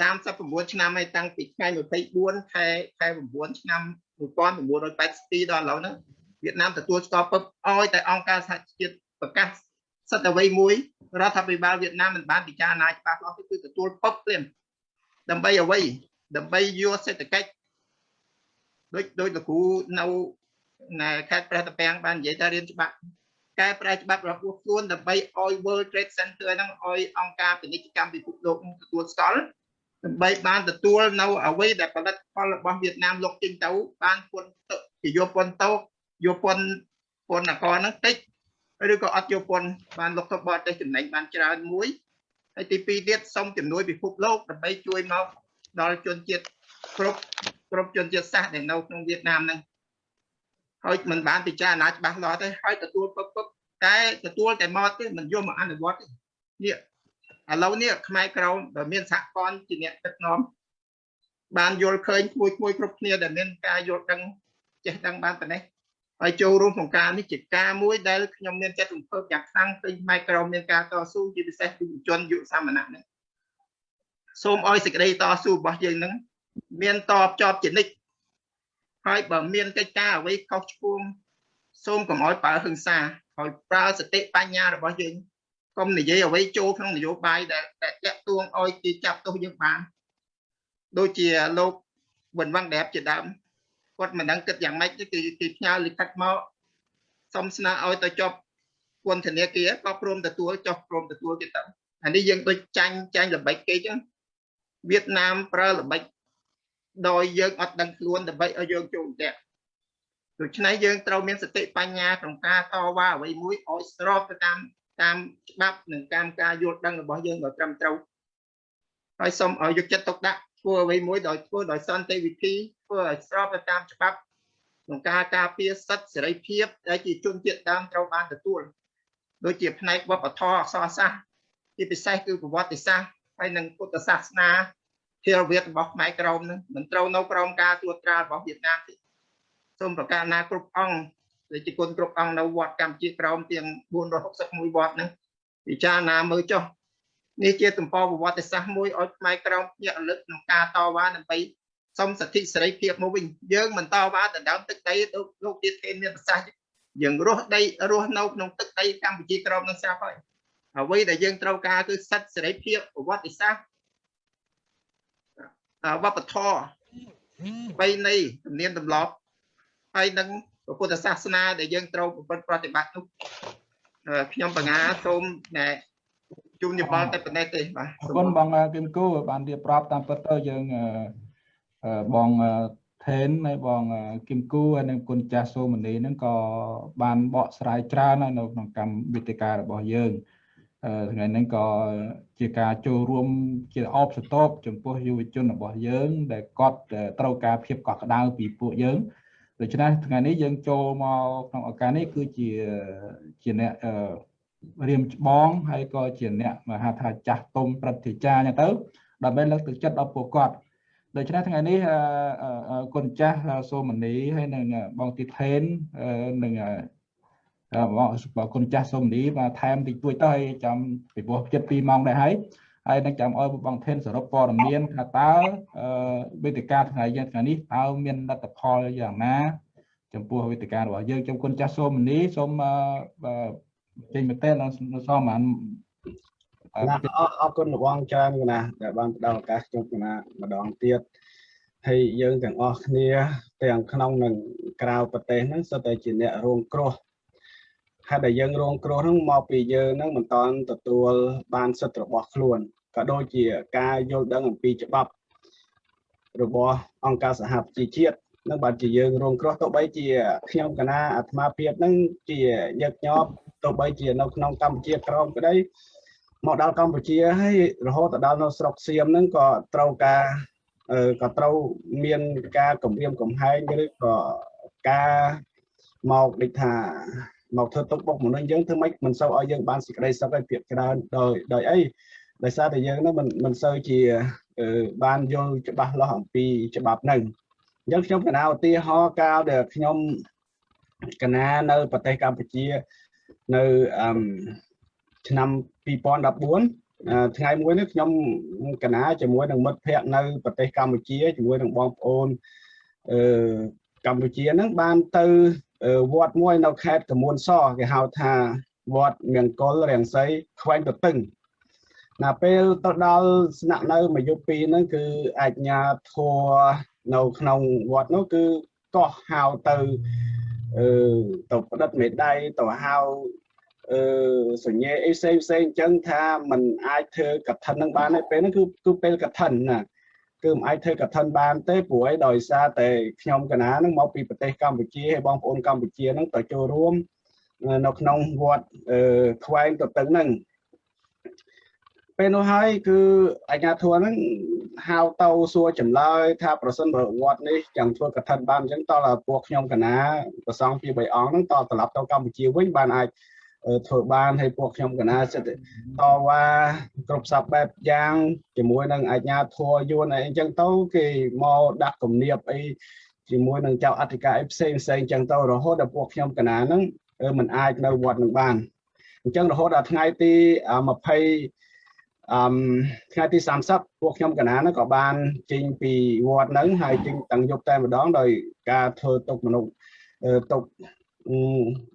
39ឆ្នាំហើយតាំងពីថ្ងៃ24ខែខែ9ឆ្នាំ1982ដល់ឥឡូវហ្នឹងវៀតណាមទទួលស្គាល់ពឹបឲ្យតែអង្គការសហជាតិ ប្រកាសសិទ្ធិអ្វីមួយរដ្ឋាភិបាលវៀតណាមមិនបានពិចារណាច្បាស់លាស់គឺទទួលពឹបភ្លាមដើម្បីអ្វីដើម្បីយកសេដ្ឋកិច្ចដូចដូចលោកគ្រូនៅនៅខេត្តព្រះតាពាំងបាននិយាយថារៀនច្បាប់កែប្រែច្បាប់របស់ខ្លួនដើម្បីឲ្យ World Trade Center ហ្នឹងឲ្យអង្គការពាណិជ្ជកម្មពិភពលោកទទួលស្គាល់ដើម្បីបានទទួលនៅអ្វីដែលផលិតផលរបស់វៀតណាមលោកចេញទៅបានពន្ធទៅជាយកពន្ធទៅយកពន្ធពន្ធនគរហ្នឹងតិច ឬក៏អត់យកពន្ធបានលោកទៅបរទេសចំណេញបានច្រើនមួយហើយទី2ទៀតសូមជំនួយពិភពលោកដើម្បីជួយមកដល់ជនជាតិគ្រប់គ្រប់ជនជាតិសាសន៍ដែលនៅក្នុងវៀតណាមហ្នឹងហើយមិនបានពិចារណាច្បាស់លាស់ទេហើយទទួលពឹកពឹកតែទទួលតែមកទេមិនយកមកអនុវត្តទេនេះឥឡូវនេះខ្មែរក្រមដែលមានសហព័ន្ធជាអ្នកដឹកនាំបានយល់ឃើញគួយគួយគ្រប់គ្នាដែលមានការយល់ដឹងចេះដឹងបានប៉ុណ្ណេះ ហើយចូលរួមក្នុងការនេះជាការមួយដែលខ្ញុំមានចិត្តរំភើបយ៉ាងខ្លាំងឃើញផ្នែកក្រមមានការតស៊ូជាពិសេសយុវជនយុវសាមណៈនេះសូមឲ្យសេចក្តីតស៊ូរបស់យើងនឹងមានតបជាប់ជានិច្ចហើយបើមានកិច្ចការអ្វីខុសឆ្គងសូមកុំឲ្យប្រើហិង្សាហើយប្រើសតិបញ្ញារបស់យើងកុំនិយាយអ្វីចូលក្នុងនយោបាយដែលតែតាក់ទួងឲ្យគេចាប់ទោសយើងបានដូចជាលោកវិនវ៉ាងដែបជាដើម គាត់មិនដឹងគិតយ៉ាងម៉េចទេគឺគេផ្ញើលិខិតមកសុំស្នើឲ្យទៅចុះពន្ធនាគារក៏ព្រមទទួលចុះព្រមទទួលទៀតទៅអានេះយើងដូចចាញ់ចាញ់ល្បិចគេចឹងវៀតណាមប្រើល្បិចដោយយើងអត់ដឹងខ្លួនដើម្បីឲ្យយើងចូលតែដូច្នេះយើងត្រូវមានសតិបញ្ញាក្នុងការតវ៉ាអ្វីមួយឲ្យស្របទៅតាមតាមច្បាប់និងតាមការយល់ដឹងរបស់យើងឲ្យត្រឹមត្រូវហើយសូមឲ្យយកចិត្តទុកដាក់ធ្វើអ្វីមួយដោយធ្វើដោយសន្តិវិធី ធ្វើឲ្យស្របទៅតាមច្បាប់ក្នុងការការពារសិទ្ធិសេរីភាពដែលជាជនជាតិដើមត្រូវបានទទួលដូចជាផ្នែកវប្បធម៌អក្សរសាស្ត្រជាពិសេសគឺប្រវត្តិសាស្ត្រហើយនិងពុទ្ធសាសនាធារវាទរបស់ខ្មែរក្រមនឹងមិនត្រូវនៅក្រោមការត្រួតត្រារបស់វៀតណាមទេសូមប្រកាសណាគ្រប់អង្គដែលជាគុណគ្រប់អង្គនៅវត្តកម្ពុជាក្រមទាំង461វត្តហ្នឹងពិចារណាមើលចុះនេះជាទំព័រប្រវត្តិសាស្ត្រមួយឲ្យខ្មែរក្រមភ្ញាក់រលឹកក្នុងការតវ៉ាដើម្បី សុំសិទ្ធិសេរីភាពមកវិញយើងមិនតវ៉ាដណ្ដើមទឹកដីលោកទៀតគេមានប្រសាសន៍យើងរស់ដីរស់នៅក្នុងទឹកដីកម្ពុជាក្រមនឹងស្រាប់ហើយអ្វីដែលយើងត្រូវការគឺសិទ្ធិសេរីភាពប្រវត្តិសាស្ត្រវប្បធម៌បីនៃទំនៀមទម្លាប់ហើយនឹងពុទ្ធសាសនាដែលយើងត្រូវប្រតិបត្តិនោះខ្ញុំបញ្ញាសូមណែជូនយោបល់តែប៉ុណ្ណេះទេបាទអរគុណបងគឹមគូបានរៀបរាប់តាមពិតទៅយើង បងថេនហើយបងគឹមគូហើយនិងគុណចាស់សូមនីហ្នឹងក៏បានបកស្រាយច្រើននៅក្នុងកម្មវិធីការរបស់យើងថ្ងៃនេះក៏ជាការចូលរួមជាអបសតបចំពោះយុវជនរបស់យើង ដែលគាត់ត្រូវការភាពកក់ក្ដៅពីពួកយើងដូច្នេះថ្ងៃនេះយើងចូលមកក្នុងឱកាសនេះគឺជាជាអ្នករៀមច្បងហើយក៏ជាអ្នកមហាថាចាស់ទុំព្រឹទ្ធាចារ្យអញ្ចឹងទៅដើម្បីលើកទឹកចិត្តដល់ពួកគាត់ ដូច្នេះថ្ងៃនេះគុណចាស់សូមនីហើយនឹងបងទីថេននឹងបងគុណចាស់សូមនីមកថែមតិចតួចទៅហើយចាំពីព្រោះចិត្ត2ម៉ោងដែរហើយហើយនឹងចាំឲ្យបងថេនសរុបព័ត៌មានថាតើវេទិកាថ្ងៃយើងថ្ងៃនេះតើមានលទ្ធផលយ៉ាងណាចំពោះវេទិការបស់យើងចំគុណចាស់សូមនីសូមចេញមតិនៅសមបាន អរគុណរបងច្រើនណាដែលបានផ្ដល់ឱកាសខ្ញុំណាម្ដងទៀតហើយយើងទាំងអស់គ្នាទាំងក្នុងនិងក្រៅប្រទេសហ្នឹងសុទ្ធតែជាអ្នករងគ្រោះហេតុដែលយើងរងគ្រោះហ្នឹងមកពីយើងហ្នឹងមិនតាន់ទទួលបានសិទ្ធិរបស់ខ្លួនក៏ដូចជាការយល់ដឹងអំពីច្បាប់របស់អង្គការសហប្រជាជាតិនឹងបានជាយើងរងគ្រោះទៅបីជាខ្ញុំកណាអាត្មាភាពហ្នឹងជាញឹកញាប់ទទោះបីជានៅក្នុងកម្ពុជាក្រមក្តី មកដល់កម្ពុជាហើយរហូតដល់នៅស្រុកសៀមហ្នឹងក៏ត្រូវការក៏ត្រូវមានការគម្រាមកំហែងឬក៏ការមកដូចថាមកធ្វើទុកបុកម្នេញយើងធ្វើម៉េចមិនសូវឲ្យយើងបានសេចក្តីសុខឲ្យពាក្យច្រើនដោយដោយអីដោយសារតែយើងហ្នឹងមិនមិនសូវជាបានយល់ច្បាស់លាស់អំពីច្បាប់ហ្នឹងអញ្ចឹងខ្ញុំកណាឧទាហរណ៍កាលដែលខ្ញុំកណានៅប្រទេសកម្ពុជានៅអឺឆ្នាំ 2014ថ្ងៃមួយនេះខ្ញុំកណាជាមួយនឹងមិត្តភ័ក្តិនៅប្រទេសកម្ពុជាជាមួយនឹងបងប្អូនអឺកម្ពុជាហ្នឹងបានទៅវត្តមួយនៅខេត្តកមួនសគេហៅថាវត្តមង្គលរាំងសីខ្វែងទទឹងណាពេលទៅដល់ស្នាក់នៅមួយយប់ពីរហ្នឹងគឺអាជ្ញាធរនៅក្នុងវត្តនោះគឺកោះហៅទៅអឺទៅផ្ដិតមេដៃទៅហៅ អឺសញ្ញាអីផ្សេងផ្សេងអញ្ចឹងថាมันអាចធ្វើកឋិននឹងបានទេពេលហ្នឹងគឺគឺពេលកឋិនណាគឺមិនអាចធ្វើកឋិនបានទេព្រោះអីដោយសារតែខ្ញុំកណានឹងមកពីប្រទេសកម្ពុជាហើយបងប្អូនកម្ពុជានឹងទៅចូលរួមនៅក្នុងវត្តអឺខ្វែងទៅទឹកហ្នឹងពេលនោះហើយគឺអាជ្ញាធរហ្នឹងហៅទៅសួរចម្លើយថាប្រសិនបើវត្តនេះ chẳng ធ្វើកឋិនបានអញ្ចឹងតើពួកខ្ញុំកណាប្រសងពី3អង្គហ្នឹងតើត្រឡប់ទៅកម្ពុជាវិញបានអាច ធ្វើបានហើយពួកខ្ញុំកណាសិតតវ៉ាគ្រប់សពបែបយ៉ាងជាមួយនឹងអាជ្ញាធរយួនអីអញ្ចឹងទៅគេមកដាក់គំនាបអីជាមួយនឹងចៅអធិការអីផ្សេងផ្សេងអញ្ចឹងទៅរហូតដល់ពួកខ្ញុំកណាហ្នឹងมันអាចនៅវត្តនឹងបានអញ្ចឹងរហូតដល់ថ្ងៃទី20អឺថ្ងៃទី30ពួកខ្ញុំកណាហ្នឹងក៏បានចេញពីវត្តហ្នឹងហើយចេញតាំងយប់តែម្ដងដោយការធ្វើទុកមនុស្សទុក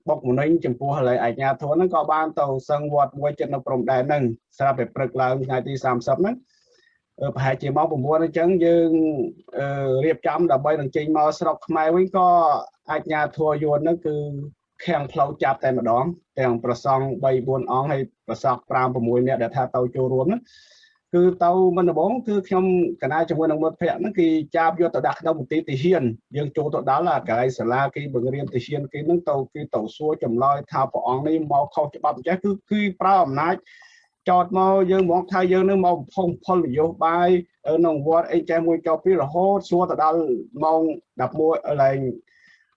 បុកម្នេញចំពោះហើយអាជ្ញាធរហ្នឹងក៏បានទៅសឹងវត្តមួយចិត្តនៅព្រំដែនហ្នឹងស្រាប់តែព្រឹកឡើងថ្ងៃទី30ហ្នឹងប្រហែលជាម៉ោង9អញ្ចឹងយើងរៀបចំដើម្បីនឹងចេញមកស្រុកខ្មែរវិញក៏អាជ្ញាធរយួនហ្នឹងគឺខាំងផ្លូវចាប់តែម្ដងទាំងប្រសង់3 4អង្គហើយប្រសង់5 6នាក់ដែលថាទៅចូលរួមហ្នឹង គឺទៅមិនដំបងគឺខ្ញុំកណាជាមួយនឹងមិត្តភ័ក្តិហ្នឹងគេចាប់យកទៅដាក់ក្នុងមន្ទីរទាហានយើងចូលទៅដល់អាកន្លែងសាលាគេបង្រៀនទាហានគេហ្នឹងទៅគេទៅសួរចម្លើយថាព្រះអង្គនេះមកខុសច្បាប់អញ្ចឹងគឺគឺប្រើអំណាចចោតមកយើងមកថាយើងនឹងមកផុងផលនយោបាយក្នុងវត្តអីចេះមួយចោពីរហូតសួរទៅដល់ម៉ោង11ឡើង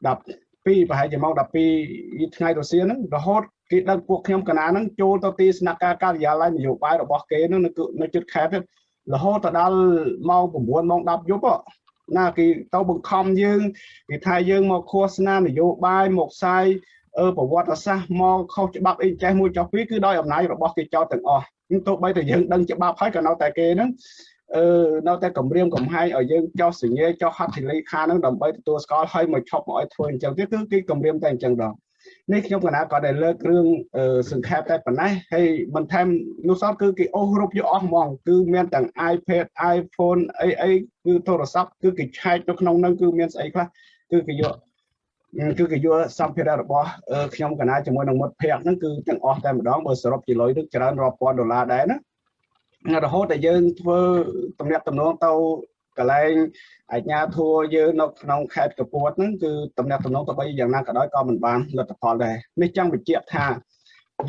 12ប្រហែលជាម៉ោង12ថ្ងៃរសៀលហ្នឹងរហូត គេដឹកពួកខ្ញុំកណាហ្នឹងចូលទៅទីស្នាក់ការការិយាល័យនយោបាយរបស់គេហ្នឹងនៅជិតខេត្តរហូតទៅដល់ម៉ោង9ម៉ោង10យប់ណាគេទៅបង្ខំយើងគេថាយើងមកឃោសនានយោបាយមកផ្សាយអឺប្រវត្តិសាស្ត្រមកខុសច្បាប់អីចេះមួយចុះពីរគឺដោយអំណាចរបស់គេចោតទាំងអស់ទោះបីតែយើងដឹងច្បាប់ហើយក៏នៅតែគេហ្នឹងអឺនៅតែគម្រាមកំហែងឲ្យយើងចោះសញ្ញាចោះហត្ថលេខាហ្នឹងដើម្បីទទួលស្គាល់ឲ្យមកឈប់មកឲ្យធ្វើអញ្ចឹងទៀតគឺគេគម្រាមតែអញ្ចឹងដល់ នេះខ្ញុំកណាក៏ដែលលើករឿងសង្ខេបតែប៉ុណ្ណេះហើយបន្ថែមនោះសតគឺគេអូសរូបយកអស់ហ្មងគឺមានទាំង iPad iPhone អីអីគឺទូរស័ព្ទគឺគេឆែកនៅក្នុងនោះគឺមានស្អីខ្លះគឺគេយកគឺគេយកសម្ភារៈរបស់ខ្ញុំកណាជាមួយនឹងមិត្តភ័ក្តិហ្នឹងគឺទាំងអស់តែម្ដងបើសរុបជាលុយនឹងច្រើនរាប់ពាន់ដុល្លារដែរណារហូតតែយើងធ្វើតំណាក់តំណងទៅ កន្លែងអាជ្ញាធរយើងនៅក្នុងខេត្តកពួតហ្នឹងគឺតំណាក់តំណងទៅបីយ៉ាងណាក៏ដោយក៏មិនបានលទ្ធផលដែរនេះចង់បញ្ជាក់ថា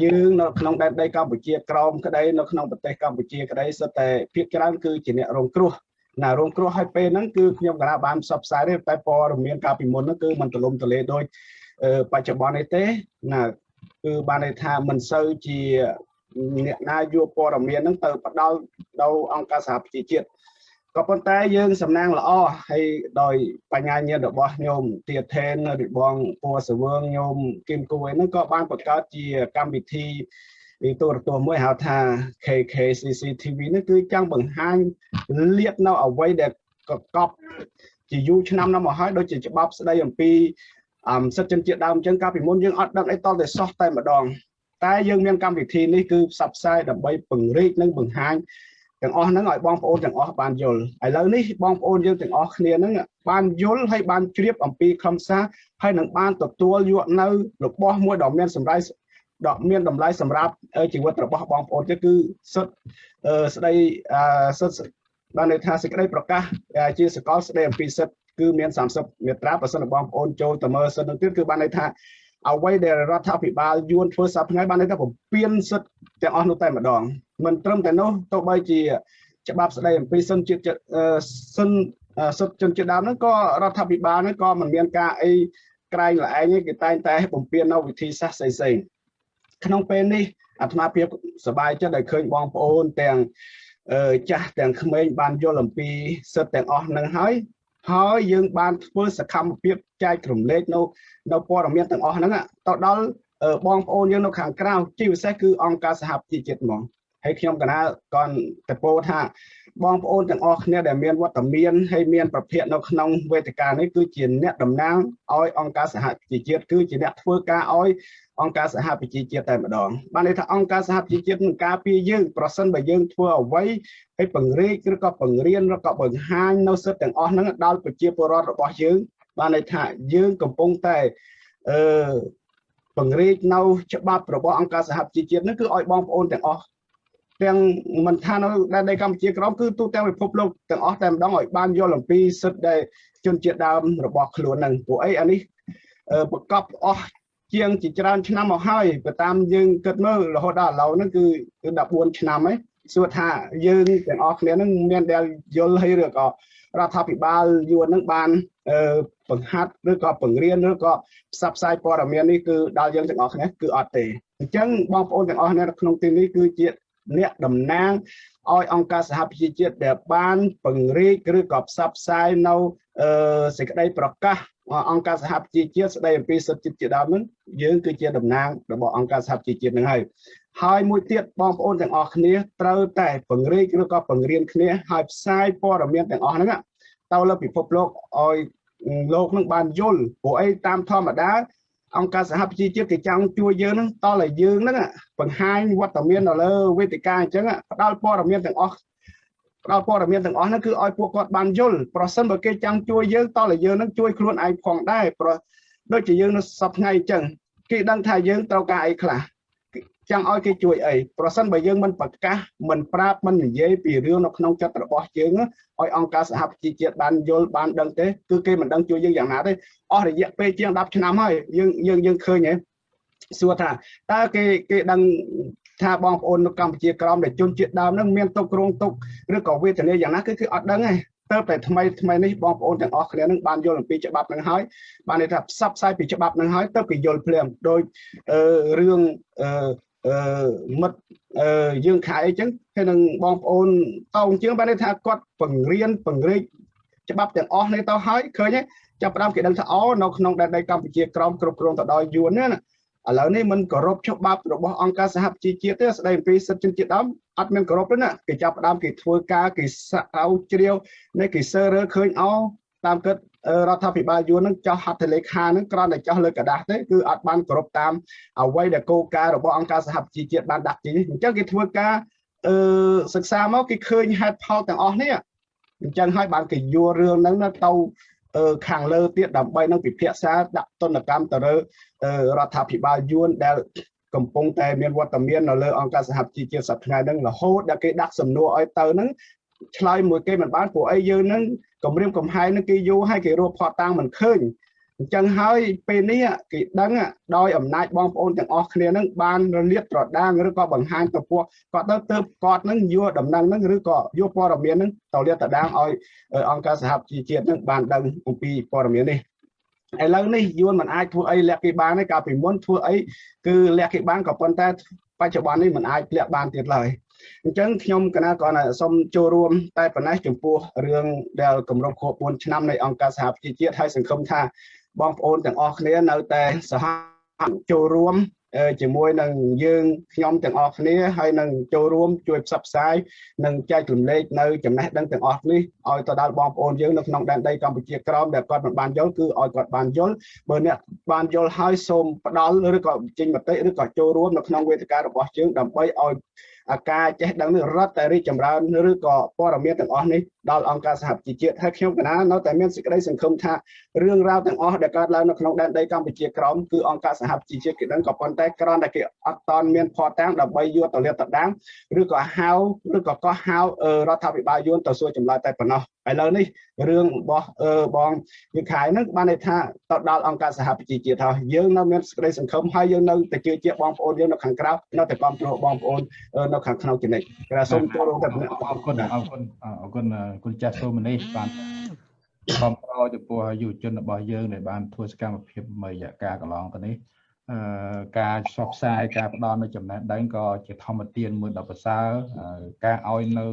យើងនៅក្នុងដែនដីកម្ពុជាក្រោមក្តីនៅក្នុងប្រទេសកម្ពុជាក្តីសុទ្ធតែភាគច្រើនគឺជាអ្នករងគ្រោះណារងគ្រោះឲ្យពេលហ្នឹងគឺខ្ញុំក៏បានផ្សព្វផ្សាយទេតែព័ត៌មានកាលពីមុនហ្នឹងគឺมันទលំទលេដូចបច្ចុប្បន្ននេះទេណាគឺបានន័យថាមិនសូវជាអ្នកណាយកព័ត៌មានហ្នឹងទៅផ្ដល់ដល់អង្គការសហប្រជាជាតិ ក៏ប៉ុន្តែយើងសំណាងល្អហើយដោយបញ្ញាញាណរបស់ញោមទាថេនឬបងពូសវឿងញោមគឹមគួយហ្នឹងក៏បានបង្កើតជាកម្មវិធីទូរទស្សន៍មួយហៅថា KKCC TV នេះគឺចង់បង្ហាញលាតនៅអ្វីដែលកកប់ជាយូរឆ្នាំណាស់មកហើយដូចជាច្បាប់ស្ដីអំពីអមសិទ្ធិជនជាតិដើមអញ្ចឹងកាលពីមុនយើងអត់ដឹងអីតតែសោះតែម្ដង តែយើងមានកម្មវិធីនេះគឺផ្សព្វផ្សាយដើម្បីពង្រីកនិងបង្ហាញ ទាំងអស់ហ្នឹងឲ្យបងប្អូនទាំងអស់បានយល់ឥឡូវនេះបងប្អូនយើងទាំងអស់គ្នាហ្នឹងបានយល់ហើយបានជ្រាបអំពីខ្លឹមសារហើយនឹងបានទទួលយកនៅរបស់មួយដ៏មានសម្រាប់ដ៏មានតម្លៃសម្រាប់ជីវិតរបស់បងប្អូនទៀតគឺសិទ្ធស្ដីសិទ្ធបានន័យថាសេចក្តីប្រកាសជាសកលស្ដីអំពីសិទ្ធគឺមាន30មាត្រាបើសិនបងប្អូនចូលទៅមើលសិទ្ធនឹងទៀតគឺបានន័យថា អ្វីដែលរដ្ឋាភិបាលយួនធ្វើសប្តាហ៍ថ្ងៃបានន័យថាបំពេញសិទ្ធិទាំងអស់នោះតែម្ដងមិនត្រឹមតែនោះទោះបីជាច្បាប់ស្ដីអំពីសិទ្ធិជាតិសិទ្ធិសិទ្ធិជនជាតិដើមហ្នឹងក៏រដ្ឋាភិបាលហ្នឹងក៏មិនមានការអីក្រែងល្ឯងទេគេតែងតែបំពេញនៅវិធីសាស្ត្រផ្សេងៗក្នុងពេលនេះអាត្មាភាពសប្បាយចិត្តដែលឃើញបងប្អូនទាំងចាស់ទាំងក្មេងបានយល់អំពីសិទ្ធិទាំងអស់ហ្នឹងហើយ ហើយយើងបានធ្វើសកម្មភាពចែករំលែកនៅនៅព័ត៌មានទាំងអស់ហ្នឹងទៅដល់បងប្អូនយើងនៅខាងក្រៅជាពិសេសគឺអង្គការសហប្រជាជាតិហ្មងហើយខ្ញុំកណាក៏តពោថាបងប្អូនទាំងអស់គ្នាដែលមានវត្តមានហើយមានប្រភពនៅក្នុងវេទិកានេះគឺជាអ្នកតំណាងឲ្យអង្គការសហប្រជាជាតិគឺជាអ្នកធ្វើការឲ្យ អង្គការសហប្រជាជាតិតែម្ដងបានន័យថាអង្គការសហប្រជាជាតិនឹងការពារយើងប្រសិនបើយើងធ្វើអ្វីហើយពង្រីកឬក៏បង្រៀនឬក៏បង្ហាញនៅសិទ្ធិទាំងអស់ហ្នឹងដល់ប្រជាពលរដ្ឋរបស់យើងបានន័យថាយើងកំពុងតែអឺពង្រីកនៅច្បាប់របស់អង្គការសហប្រជាជាតិនេះគឺឲ្យបងប្អូនទាំងអស់ទាំងមិនថានៅដែនដីកម្ពុជាក្រមគឺទូទាំងពិភពលោកទាំងអស់តែម្ដងឲ្យបានយល់អំពីសិទ្ធិដែលជនជាតិដើមរបស់ខ្លួននឹងពួកអីអានេះប្រកបអស់ ជាងជាច្រើនឆ្នាំមកហើយបើតាមយើងគិតមើលរហូតដល់ឥឡូវហ្នឹងគឺគឺ14ឆ្នាំហើយសួរថាយើងទាំងអស់គ្នាហ្នឹងមានដែលយល់ហើយឬក៏រដ្ឋាភិបាលយួនហ្នឹងបានបង្ហាត់ឬក៏បង្រៀនឬក៏ផ្សព្វផ្សាយព័ត៌មាននេះគឺដល់យើងទាំងអស់គ្នាគឺអត់ទេអញ្ចឹងបងប្អូនទាំងអស់គ្នាក្នុងទីនេះគឺជាអ្នកតំណាងឲ្យអង្គការសហប្រជាជាតិដែលបានពង្រីកឬក៏ផ្សព្វផ្សាយនៅ សេចក្តីប្រកាសអង្គការសហប្រជាជាតិស្តីអំពីសិទ្ធិជាតិជាដើមនឹងយើងគឺជាតំណាងរបស់អង្គការសហប្រជាជាតិនឹងហើយហើយមួយទៀតបងប្អូនទាំងអស់គ្នាត្រូវតែពង្រីកឬក៏ពង្រៀនគ្នាហើយផ្សាយព័ត៌មានទាំងអស់ហ្នឹងទៅលើពិភពលោកឲ្យលោកនឹងបានយល់ព្រោះអីតាមធម្មតាអង្គការសហប្រជាជាតិគេចង់ជួយយើងហ្នឹងតឲ្យយើងហ្នឹងបង្ហាញវត្តមាននៅលើវេទិកាអញ្ចឹងផ្ដល់ព័ត៌មានទាំងអស់ ផ្ដល់ព័ត៌មានទាំងអស់ហ្នឹងគឺឲ្យពួកគាត់បានយល់ប្រសិនបើគេចង់ជួយយើងតឲ្យយើងហ្នឹងជួយខ្លួនឯងផងដែរប្រដូចជាយើងនៅសប្ថ្ងៃអញ្ចឹងគេដឹងថាយើងត្រូវការអីខ្លះចង់ឲ្យគេជួយអីប្រសិនបើយើងមិនប្រកាសមិនប្រាប់មិននិយាយពីរឿងនៅក្នុងចិត្តរបស់យើងឲ្យអង្គការសហប្រជាជាតិបានយល់បានដឹងទេគឺគេមិនដឹងជួយយើងយ៉ាងណាទេអស់រយៈពេលជាង10ឆ្នាំហើយយើងយើងយើងឃើញហ៎សួរថាតើគេគេដឹង ថាបងប្អូននៅកម្ពុជាក្រមដែលជនជាតិដើមនឹងមានទុកគ្រោងទុកឬក៏វេទនាយ៉ាងណាគឺគឺអត់ដឹងទេទៅតែថ្មីថ្មីនេះបងប្អូនទាំងអស់គ្នានឹងបានយល់អំពីច្បាប់នឹងហើយបានន័យថាផ្សព្វផ្សាយពីច្បាប់នឹងហើយទៅគេយល់ភ្លាមដោយរឿងអឺមិត្តអឺយើងខែអញ្ចឹងហើយនឹងបងប្អូនតោងជាងបានន័យថាគាត់បង្រៀនបង្រៀនច្បាប់ទាំងអស់នេះទៅហើយឃើញទេចាប់ផ្ដើមគេដឹងថាអូនៅក្នុងដែនដីកម្ពុជាក្រមគ្រប់គ្រងទៅដោយយួនណា ឥឡូវនេះមិនគោរពច្បាប់របស់អង្គការសហប្រជាជាតិទេស្ដីអំពីសិទ្ធិជនជាតិដើមអត់មានគោរពទេណាគេចាប់ផ្ដើមគេធ្វើការគេសាក់អោជ្រាវនេះគេសើរើឃើញអោតាមគិតរដ្ឋាភិបាលយួននឹងចោះហត្ថលេខានឹងគ្រាន់តែចោះលើกระดาษទេគឺអត់បានគោរពតាមអ្វីដែលគោលការណ៍របស់អង្គការសហប្រជាជាតិបានដាក់ចេញអញ្ចឹងគេធ្វើការអឺសិក្សាមកគេឃើញហេតុផលទាំងអស់នេះអញ្ចឹងហើយបានគេយករឿងហ្នឹងទៅ ខាងលើទៀតដើម្បីនឹងពិភាក្សាដាក់ទណ្ឌកម្មទៅលើរដ្ឋាភិបាលយួនដែលកំពុងតែមានវត្តមាននៅលើអង្គការសហប្រជាជាតិសប្តាហ៍ហ្នឹងរហូតដល់គេដាក់សំណួរឲ្យទៅហ្នឹងឆ្លើយមួយគេមិនបានព្រោះអីយើងហ្នឹងគម្រាមកំហែងនឹងគេយូរហើយគេរកផតតាំងមិនឃើញ អញ្ចឹងហើយពេលនេះគេដឹងដោយអំណាចបងប្អូនទាំងអស់គ្នានឹងបានរលាតត្រដាងឬក៏បង្ហាញទៅពួកគាត់ទៅទៅគាត់នឹងយកដំណឹងនឹងឬក៏យកព័ត៌មាននឹងទៅលាតត្រដាងឲ្យអង្គការសហប្រជាជាតិនឹងបានដឹងអំពីព័ត៌មាននេះឥឡូវនេះយួនមិនអាចធ្វើអីលាក់គេបានទេកាលពីមុនធ្វើអីគឺលាក់គេបានក៏ប៉ុន្តែបច្ចុប្បន្ននេះមិនអាចលាក់បានទៀតឡើយអញ្ចឹងខ្ញុំកណាក៏សូមចូលរួមតែប៉ុណ្ណេះចំពោះរឿងដែលគម្រប់ខួប4ឆ្នាំនៃអង្គការសហប្រជាជាតិហើយសង្ឃឹមថា បងប្អូនទាំងអស់គ្នានៅតែសហចូលរួមជាមួយនឹងយើងខ្ញុំទាំងអស់គ្នាហើយនឹងចូលរួមជួយផ្សព្វផ្សាយនិងចែករំលែកនៅចំណេះដឹងទាំងអស់នេះឲ្យទៅដល់បងប្អូនយើងនៅក្នុងដែនដីកម្ពុជាក្រមដែលគាត់មិនបានយល់គឺឲ្យគាត់បានយល់បើអ្នកបានយល់ហើយសូមផ្ដល់ឬក៏ចេញមតិឬក៏ចូលរួមនៅក្នុងវេទិការបស់យើងដើម្បីឲ្យអា ការចេះដឹងនេះរត់តែរីកចម្រើនឬក៏ព័ត៌មានទាំងអស់នេះដល់អង្គការសហប្រជាជាតិហើយខ្ញុំកណានៅតែមានសេចក្តីសង្ឃឹមថារឿងរ៉ាវទាំងអស់ដែលកើតឡើងនៅក្នុងដែនដីកម្ពុជាក្រោមគឺអង្គការសហប្រជាជាតិគេដឹងក៏ប៉ុន្តែគ្រាន់តែគេអត់តន់មានភ័ស្តុតាងដើម្បីយកទៅលាតត្រដាងឬក៏ហៅឬក៏កោះហៅរដ្ឋាភិបាលយួនទៅសួរចម្លើយតែប៉ុណ្ណោះ ឥឡូវនេះរឿងរបស់បងវិខៃហ្នឹងបានន័យថាទៅដល់អង្គការសហប្រជាជាតិហើយយើងនៅមានសេចក្តីសង្ឃឹមហើយយើងនៅតែជឿជាក់បងប្អូនយើងនៅខាងក្រៅនៅតែគ្រប់គ្រងបងប្អូននៅខាងក្នុងចំណិចក្រសូមចូលរួមតែអរគុណអរគុណអរគុណគុណចាស់សូមនេះបានគ្រប់គ្រងចំពោះយុវជនរបស់យើងដែលបានធ្វើសកម្មភាពមួយរយៈកាលកន្លងទៅនេះអឺការផ្សព្វផ្សាយការផ្ដល់នៅចំណេះដឹងក៏ជាធម្មទានមួយដ៏ប្រសើរការឲ្យនៅ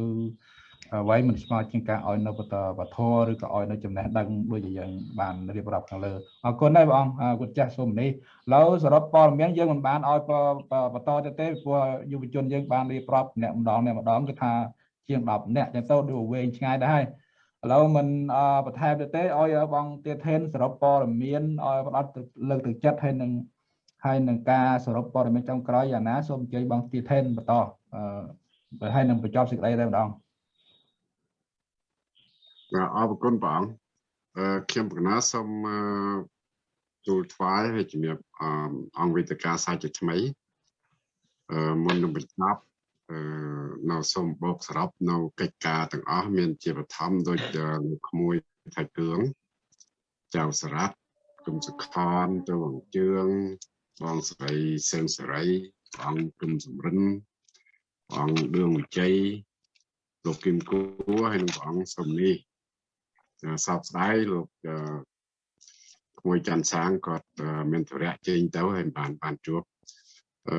អ្វីមិនស្មើជាងការឲ្យនៅបតវធរឬក៏ឲ្យនៅចំណេះដឹងដូចជាយើងបានរៀបរាប់ខាងលើអរគុណដែរបងគុណចាស់សូមនេះឥឡូវសរុបព័ត៌មានយើងមិនបានឲ្យបន្តទៅទេព្រោះយុវជនយើងបានរៀបរាប់អ្នកម្ដងអ្នកម្ដងគឺថាជាង10អ្នកចឹងទៅដូចវែងឆ្ងាយដែរហើយឥឡូវមិនបន្ថែមទៅទេឲ្យបងទៀតថេនសរុបព័ត៌មានឲ្យផ្ដោតលើកទឹកចិត្តហើយនឹងហើយនឹងការសរុបព័ត៌មានចុងក្រោយយ៉ាងណាសូមអញ្ជើញបងទៀតថេនបន្តអឺហើយនឹងបញ្ចប់សេចក្តីតែម្ដងបាទ អរគុណព្រះអង្គអឺខ្ញុំកណាសូមទូលថ្វាយហើយជំរាបអង្គវេទិកាសាជាថ្មីអឺមុននឹងបញ្ចប់អឺនៅសូមបោកសរុបនៅកិច្ចការទាំងអស់មានជាបឋមដូចលោកក្មួយថៃគឿងចៅសរ៉ាត់គុំសុខនទៅវងជឿងបងស្រីសឹងសេរីបងគុំសំរិនបងដឿងវិជ័យលោកគឹមគួហើយនិងព្រះអង្គសំនេះ សោកស្ដាយលោកក្មួយច័ន្ទសាងគាត់មានធរៈចេញទៅហើយបានបានជួបអឺ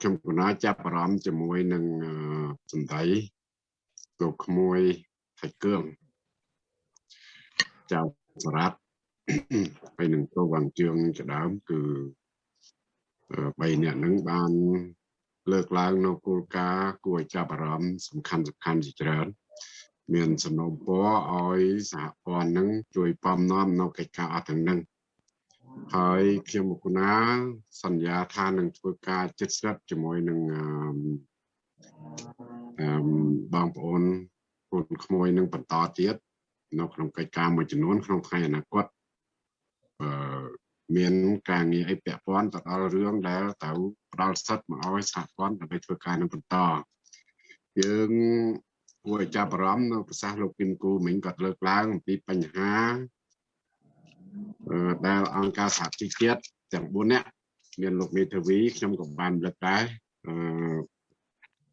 ខ្ញុំគណៈចាប់អារម្មណ៍ជាមួយនឹងសម្ដីលោកក្មួយថៃគឿងចៅសរ៉ាត់ហើយនឹងទៅវងជឿងជាដើមគឺ3នាក់ហ្នឹងបានលើកឡើងនៅគោលការណ៍គួរឲ្យចាប់អារម្មណ៍សំខាន់សំខាន់ជាច្រើន មានសំណូមពរឲ្យសហព័ន្ធនឹងជួយពំនាំនៅកិច្ចការអត់ទាំងនឹងហើយខ្ញុំមកគុណាសន្យាថានឹងធ្វើការចិត្តស្រិតជាមួយនឹងអឺបងប្អូនពូនក្មួយនឹងបន្តទៀតនៅក្នុងកិច្ចការមួយចំនួនក្នុងថ្ងៃអនាគតអឺមានការងារអីពាក់ព័ន្ធទៅដល់រឿងដែលត្រូវផ្ដល់សិទ្ធិមកឲ្យសហព័ន្ធដើម្បីធ្វើការនឹងបន្តយើង គួរឲ្យចាប់អារម្មណ៍នៅប្រសាសន៍លោកគឹមគូមិញគាត់លើកឡើងអំពីបញ្ហាដែលអង្គការសហជីវជាតិទាំង4នាក់មានលោកមេធាវីខ្ញុំក៏បានលើកដែរអឺ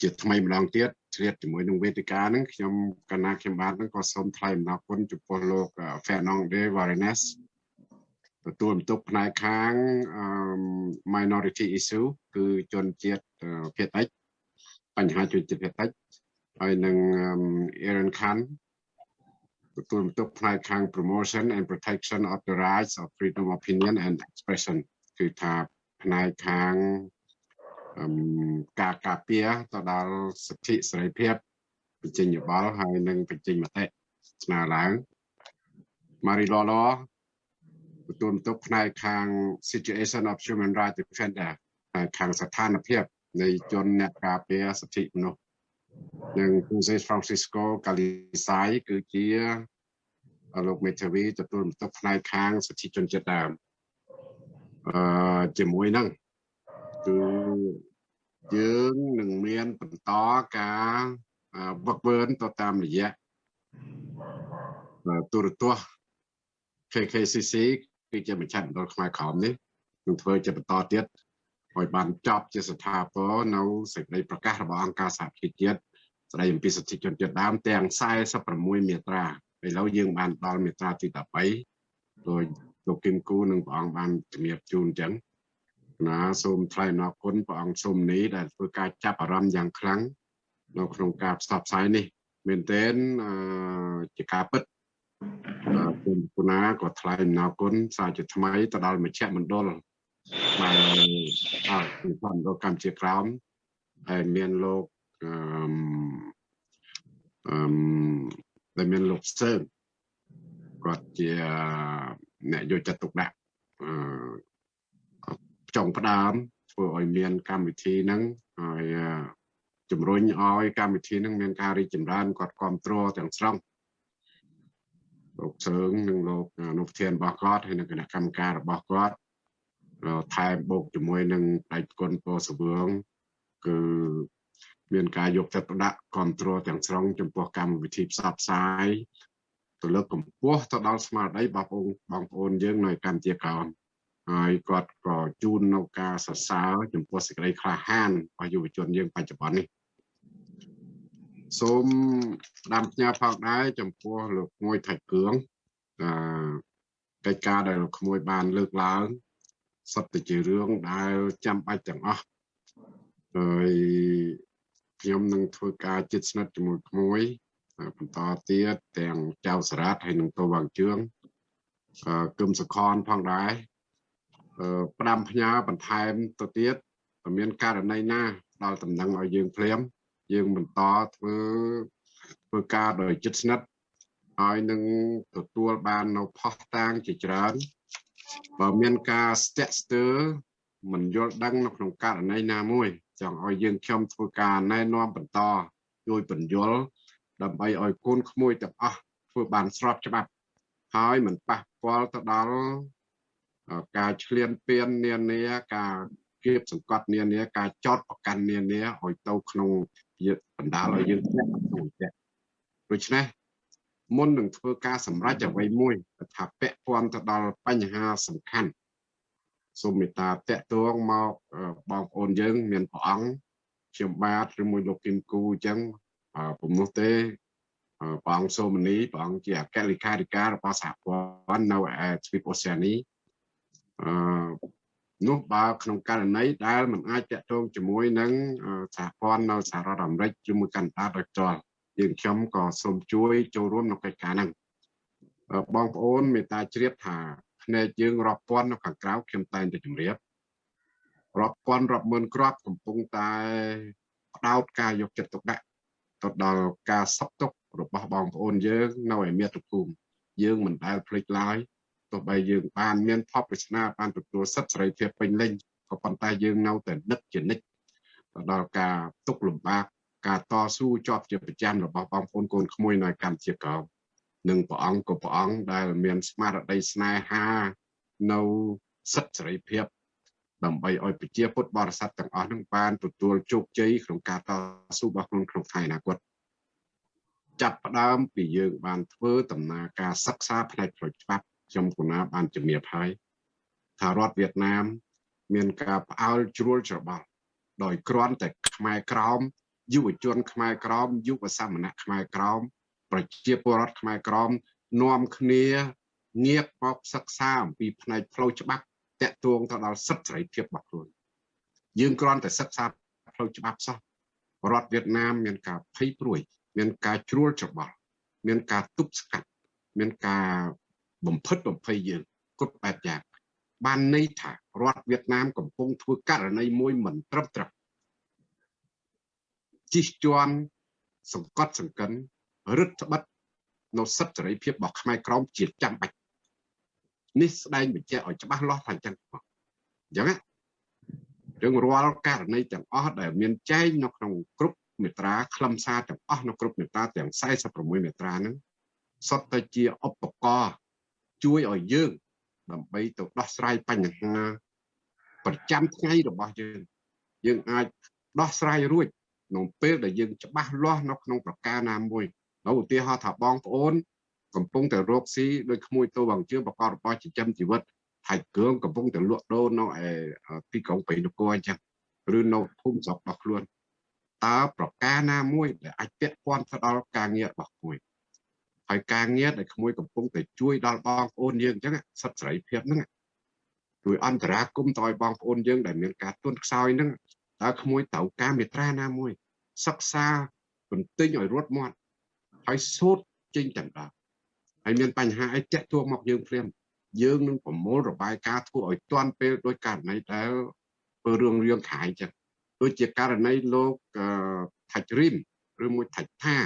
ជាថ្មីម្ដងទៀតជ្រាបជាមួយនឹងវេទិកាហ្នឹងខ្ញុំកណាខ្ញុំបាទហ្នឹងក៏សូមថ្លែងអំណរគុណចំពោះលោក Fernando Varenes ទទួលបន្ទុកផ្នែកខាង minority issue គឺជនជាតិភាគតិចបញ្ហាជនជាតិភាគតិច ហើយនឹង Aaron Khan ទទួលបន្ទុកផ្នែកខាង promotion and protection of the rights of freedom of opinion and expression គឺថាផ្នែកខាងការការពារទៅដល់សិទ្ធិសេរីភាពបញ្ចេញយោបល់ហើយនឹងបញ្ចេញមតិស្នើឡើង Marie Lolo ទទួលបន្ទុកផ្នែកខាង situation of human rights defender ហើយខាងស្ថានភាពនៃជនអ្នកការពារសិទ្ធិមនុស្ស និង Jose Francisco Calisai គឺជាលោកមេធាវីទទួលបន្ទុកផ្នែកខាងសិទ្ធិជនជាតិដើមអឺជាមួយនឹងគឺយើងនឹងមានបន្តការវឹកវើទៅតាមរយៈទូរទស្សន៍ KKCC គឺជាមជ្ឈមណ្ឌលខ្មែរក្រមនេះនឹងធ្វើជាបន្តទៀត ឲ្យបានចប់ជាស្ថាពរនៅសេចក្តីប្រកាសរបស់អង្គការសហប្រជាជាតិស្តីអំពីសិទ្ធិជនជាតិដើមទាំង46មាត្រាឥឡូវយើងបានដល់មាត្រាទី13ដោយលោកគឹមគូនិងព្រះអង្គបានជំរាបជូនអញ្ចឹងណាសូមថ្លែងអរគុណព្រះអង្គសូមនេះដែលធ្វើការចាប់អារម្មណ៍យ៉ាងខ្លាំងនៅក្នុងការផ្សព្វផ្សាយនេះមែនទែនជាការពិតគុណគុណាក៏ថ្លែងអរគុណសារជាថ្មីទៅដល់មជ្ឈមណ្ឌល បានអរគុណដល់កម្ពុជាក្រោមហើយមានលោកអឺអឺដែលមានលោកសើគាត់ជាអ្នកយកចិត្តទុកដាក់អឺចុងផ្ដើមធ្វើឲ្យមានកម្មវិធីហ្នឹងហើយជំរុញឲ្យកម្មវិធីនឹងមានការរីកចម្រើនគាត់គ្រប់គ្រងទាំងស្រុងលោកសើងនិងលោកអនុប្រធានរបស់គាត់ហើយនិងគណៈកម្មការរបស់គាត់ ថែមបូកជាមួយនឹងដៃគុណពោសវឿងគឺមានការយកចិត្តទុកដាក់គ្រប់គ្រងទាំងស្រុងចំពោះកម្មវិធីផ្សព្វផ្សាយទៅលើកកម្ពស់ទៅដល់ស្មារតីបងប្អូនបងប្អូនយើងនៅកម្ពុជាក្រោមហើយគាត់ក៏ជូននៅការសរសើរចំពោះសេចក្តីក្លាហានរបស់យុវជនយើងបច្ចុប្បន្ននេះសូមស្ដាំផ្ញើផងដែរចំពោះលោកមួយថៃគឿងអឺកិច្ចការដែលលោកក្មួយបានលើកឡើង សុទ្ធតែជារឿងដែលចាំបាច់ទាំងអស់ហើយខ្ញុំនឹងធ្វើការជិតស្និទ្ធជាមួយក្មួយបន្តទៀតទាំងចៅសារ៉ាត់ហើយនឹងតវងជឿងអឺគឹមសខនផងដែរអឺផ្ដាំផ្ញើបន្ថែមទៅទៀតមានករណីណាដល់តំណែងឲ្យយើងភ្លាមយើងបន្តធ្វើធ្វើការដោយចិត្តស្និទ្ធហើយនឹងទទួលបាននៅផុសតាងជាច្រើន បើមានការស្ទាក់ស្ទើរមិនយល់ដឹងនៅក្នុងករណីណាមួយចង់ឲ្យយើងខ្ញុំធ្វើការណែនាំបន្តជួយបញ្យល់ដើម្បីឲ្យកូនក្មួយទាំងអស់ធ្វើបានស្របច្បាប់ហើយមិនប៉ះពាល់ទៅដល់ការឈ្លានពាននានាការគៀបសង្កត់នានាការចោតប្រកាន់នានាឲ្យទៅក្នុងបណ្ដាលឲ្យយើងធ្លាក់ក្នុងចិត្តដូច្នេះ មុននឹងធ្វើការសម្រេចអ្វីមួយថាពាក់ព័ន្ធទៅដល់បញ្ហាសំខាន់សូមមេត្តាតេតងមកបងប្អូនយើង មានព្រះអង្គខ្ញុំបាទឬមួយលោកគឹមគូអញ្ចឹងពុំនោះទេព្រះអង្គសូមនីព្រះអង្គជាអគ្គលេខាធិការរបស់សហព័ន្ធនៅឯទ្វីបអូសេអានីអឺនោះបើក្នុងករណីដែលมันអាចតាក់ទងជាមួយនឹងសហព័ន្ធនៅសហរដ្ឋអាមេរិកជាមួយកាណាដាដោយផ្ទាល់ យើងខ្ញុំក៏សូមជួយចូលរួមក្នុងកិច្ចការហ្នឹងបងប្អូនមេត្តាជ្រាបថាភ្នែកយើងរាប់ពាន់នៅខាងក្រៅខ្ញុំតែងតែជម្រាបរាប់ពាន់រាប់ម៉ឺនគ្រាប់កំពុងតែផ្ដោតការយកចិត្តទុកដាក់ទៅដល់ការសក់ទុករបស់បងប្អូនយើងនៅឯមាតុភូមិយើងមិនដែលភ្លេចឡើយទោះបីយើងបានមានផបវិស្នាបានទទួលសិទ្ធិសេរីភាពពេញលេញក៏ប៉ុន្តែយើងនៅតែនឹកជានិច្ចទៅដល់ការទុកលំបាក ការតស៊ូជាប់ជាប្រចាំរបស់បងប្អូនកូនក្មួយនៅកម្ពុជាក្រោមនិងព្រះអង្គក៏ព្រះអង្គដែលមានស្មារតីស្នេហានៅសិទ្ធិសេរីភាពដើម្បីឲ្យប្រជាពុទ្ធបរិស័ទទាំងអស់នឹងបានទទួលជោគជ័យក្នុងការតស៊ូរបស់ខ្លួនក្នុងថ្ងៃអនាគតចាប់ផ្ដើមពីយើងបានធ្វើដំណើរការសិក្សាផ្នែកផ្លូវច្បាប់ខ្ញុំគណាបានជំរាបហើយថារដ្ឋវៀតណាម មានការផ្អើលជ្រួលច្របល់ដោយគ្រាន់តែខ្មែរក្រោម យុវជនខ្មែរក្រមយុវសាមណៈខ្មែរក្រមប្រជាពលរដ្ឋខ្មែរក្រមនាំគ្នាងាកមកសិក្សាអំពីផ្នែកផ្លូវច្បាប់តាក់ទងទៅដល់សិទ្ធិសេរីភាពរបស់ខ្លួនយើងគ្រាន់តែសិក្សាផ្លូវច្បាប់សោះរដ្ឋវៀតណាមមានការភ័យព្រួយ មានការជ្រួលច្របល់មានការទប់ស្កាត់មានការបំផិតបំភ័យយើងគ្រប់បែបយ៉ាងបានន័យថារដ្ឋវៀតណាមកំពុងធ្វើករណីមួយមិនត្រឹមត្រូវ ជិះជាន់សង្កត់សង្កិនរឹតត្បិតនៅសិទ្ធិសេរីភាពរបស់ខ្មែរក្រមជាចាំបាច់នេះស្ដែងបញ្ជាក់ឲ្យច្បាស់លាស់ថាអញ្ចឹងអញ្ចឹងរឿងរាល់ករណីទាំងអស់ដែលមានចែងនៅក្នុងគ្រប់មេត្រាខ្លឹមសារទាំងអស់នៅគ្រប់មេត្រាទាំង46មេត្រាហ្នឹងសុទ្ធតែជាឧបករណ៍ជួយឲ្យយើង ដើម្បីទៅដោះស្រាយបញ្ហា ប្រចាំថ្ងៃរបស់យើង យើងអាចដោះស្រាយរួច ក្នុងពេលដែលយើងច្បាស់លាស់នៅក្នុងប្រការណាមួយនៅឧទាហរណ៍ថាបងប្អូន កំពុងតែរកស៊ីដោយក្មួយតូបងជើងប្រកបរបរចិញ្ចឹមជីវិតថៃគ្រឿងកំពុងតែលក់ដូរនៅឯទីក្រុងបេនគរអញ្ចឹងឬនៅភូមិស្រុករបស់ខ្លួនតើប្រការណាមួយដែលអាចពាក់ព័ន្ធទៅដល់ការងាររបស់ក្មួយហើយការងារដែលក្មួយកំពុងតែជួយដល់បងប្អូនយើងអញ្ចឹងសិទ្ធិសេរីភាពហ្នឹងជួយអន្តរាគមន៍ទៅឲ្យបងប្អូនយើងដែលមានការទន់ខ្សោយហ្នឹងតើក្មួយត្រូវការមេត្រាណាមួយ សិក្សាបន្ទិញឲ្យរត់មាត់ហើយសូត្រចេញទាំងដល់ហើយមានបញ្ហាអីតាក់ទងមកយើងភ្លាមយើងនឹងប្រមូលរបាយការណ៍ធ្វើឲ្យទាន់ពេលដោយករណីដែលធ្វើរឿងរៀងខាយចឹងដូចជាករណីលោកថាច់រីមឬមួយថាច់ថា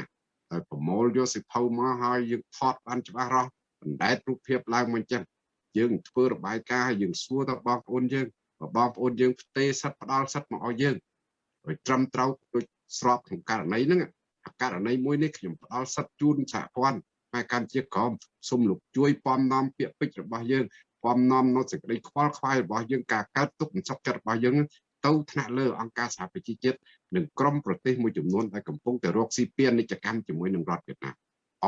ហើយប្រមូលយកសិភៅមកហើយយើងថតបានច្បាស់រស់បណ្ដែតរូបភាពឡើងមកចឹងយើងធ្វើរបាយការណ៍ហើយយើងសួរទៅបងប្អូនយើងបងប្អូនយើងផ្ទេសិទ្ធផ្ដាល់សិទ្ធមកឲ្យយើងឲ្យត្រឹមត្រូវដូច ស្របក្នុងករណីហ្នឹងករណីមួយនេះខ្ញុំផ្ដល់សិទ្ធជូនសហព័ន្ធហើយកម្ពុជាក្រមសូមលោកជួយពំនាំពាក្យពេចន៍របស់យើងពំនាំនៅសេចក្តីខ្វល់ខ្វាយរបស់យើងការកើតទុកមិនសុខចិត្តរបស់យើងទៅថ្នាក់លើអង្គការសហប្រជាជាតិនិងក្រុមប្រទេសមួយចំនួនដែលកំពុងតែរកស៊ីពាណិជ្ជកម្មជាមួយនឹងរដ្ឋវៀតណាម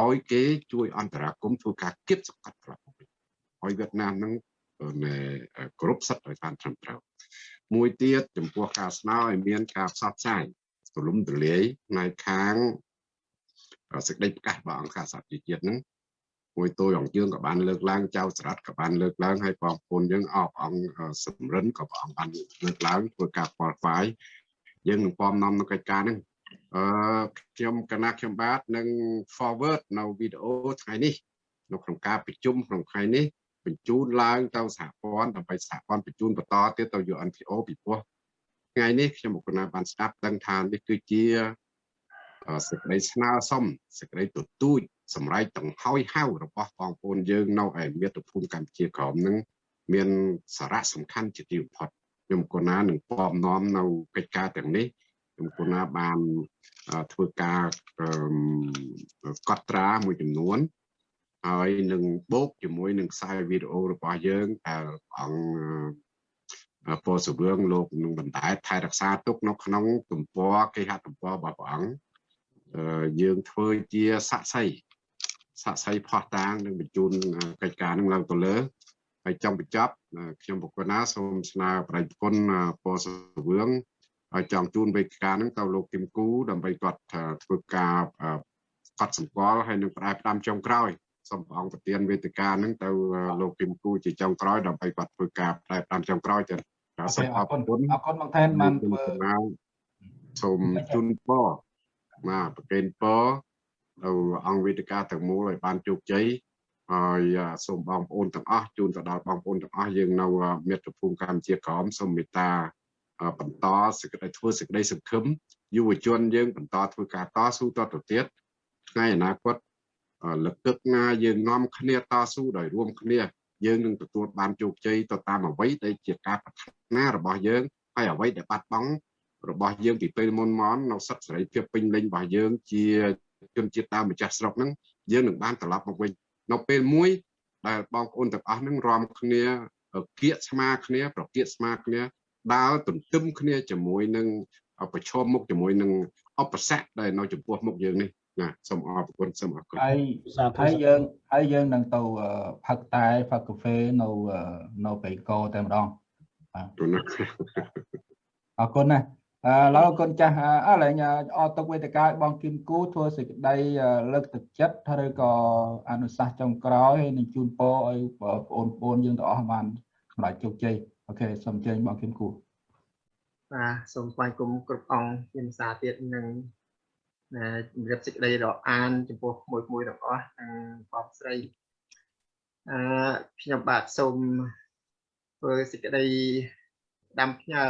ឲ្យគេជួយអន្តរាគមន៍ធ្វើការគៀបសង្កត់ត្រឡប់មកវិញឲ្យវៀតណាមនឹងគ្រប់សិទ្ធិឲ្យបានត្រឹមត្រូវមួយទៀតចំពោះការស្នើឲ្យមានការផ្សព្វផ្សាយ ទូលំទូលាយផ្នែកខាងសេចក្តីប្រកាសរបស់អង្គការសហប្រជាជាតិហ្នឹងមួយតួអង្គយើងក៏បានលើកឡើងចៅសរដ្ឋក៏បានលើកឡើងហើយបងប្អូនយើងអបអង្គសំរិនក៏ព្រះអង្គបានលើកឡើងធ្វើការផ្លផ្សាយយើងនឹងពំនាំនៅកិច្ចការហ្នឹងអឺខ្ញុំកណាខ្ញុំបាទនឹង forward នៅវីដេអូថ្ងៃនេះនៅក្នុងការប្រជុំក្នុងថ្ងៃនេះបញ្ជូនឡើងទៅសហព័ន្ធដើម្បីសហព័ន្ធបញ្ជូនបន្តទៀតទៅ UNPO ពីព្រោះ ថ្ងៃនេះខ្ញុំមកណាបានស្ដាប់ដឹងថានេះគឺជាសេចក្តីស្នើសុំសេចក្តីទទូចសម្រេចដង្ហើយហៅរបស់បងប្អូនយើងនៅឯមាតុភូមិកម្ពុជាក្រមនឹងមានសារៈសំខាន់ជាទីបំផុតខ្ញុំកូណានឹងពំនាំនៅកិច្ចការទាំងនេះខ្ញុំកូណាបានធ្វើការកត់ត្រាមួយចំនួនហើយនឹងបូកជាមួយនឹងខ្សែវីដេអូរបស់យើងដែលអង្គ ពោសវឿងលោកនឹងបណ្ដែតថែរក្សាទុកនៅក្នុងទំព័រគេហទំព័ររបស់ព្រះអង្គយើងធ្វើជាសាក់សីសាក់សីផោះតាងនឹងបញ្ជូនកិច្ចការនឹងឡើងទៅលើហើយចង់បញ្ចប់ខ្ញុំបកគណាសូមស្នើប្រតិគុណពោសវឿងហើយចង់ជូនវេទិកានឹងទៅលោកគឹមគូដើម្បីគាត់ធ្វើការកត់សម្គាល់ហើយនឹងផ្ដាយផ្ដាំចុងក្រោយសូមព្រះអង្គប្រទានវេទិកានឹងទៅលោកគឹមគូជាចុងក្រោយដើម្បីគាត់ធ្វើការផ្ដាយផ្ដាំចុងក្រោយចា៎ សូមអរគុណអរគុណមកថែនបានធ្វើសូមជូនពរបាទប្រកេនពរទៅអង្គវេទិកាទាំងមូលឲ្យបានជោគជ័យហើយសូមបងប្អូនទាំងអស់ជូនទៅដល់បងប្អូនទាំងអស់យើងនៅមាតុភូមិកម្ពុជាក្រមសូមមេត្តាបន្តសេចក្តីធ្វើសេចក្តីសង្ឃឹមយុវជនយើងបន្តធ្វើការតស៊ូតទៅទៀតថ្ងៃអនាគតលឹកទឹកណាយើងនាំគ្នាតស៊ូដោយរួមគ្នា យើងនឹងទទួលបានជោគជ័យទៅតាមអ្វីដែលជាការប្រាថ្នារបស់យើងហើយអ្វីដែលបាត់បង់របស់យើងពីពេលមុនមកនៅសិទ្ធិសេរីភាពពេញលេញរបស់យើងជាជនជាតិដើមម្ចាស់ស្រុកហ្នឹងយើងនឹងបានត្រឡប់មកវិញនៅពេលមួយដែលបងប្អូនទាំងអស់ហ្នឹងរំគ្នាគៀកស្មាគ្នា ប្រគៀកស្មាគ្នាដើរទន្ទឹមគ្នាជាមួយនឹងប្រឈមមុខជាមួយនឹងឧបសគ្គដែលនៅចំពោះមុខយើងនេះ ណាសូមអរគុណសូមអរគុណហើយហើយយើងហើយយើងនឹងទៅផឹកតែផឹកកាហ្វេនៅនៅបេកោតែម្ដងបាទអរគុណណាអឺឡើយគុណចាស់ឥឡូវអត់ទុកវេទិកាឲ្យបងគឹមគូធ្វើសេចក្តីលើកទឹកចិត្តឬក៏អនុសាសន៍ចុងក្រោយហើយនឹងជូនពរឲ្យបងប្អូនប្អូនយើងទាំងអស់បានសម្រេចជោគជ័យអូខេសូមអញ្ជើញបងគឹមគូបាទសូមស្វាគមន៍គ្រប់អង្គជាភាសាទៀតនឹង ជំរាបសេចក្តីដល់អានចំពោះមួយមួយទាំងអស់និងបងស្រីអឺខ្ញុំបាទសូមធ្វើសេចក្តីដាំផ្ញើ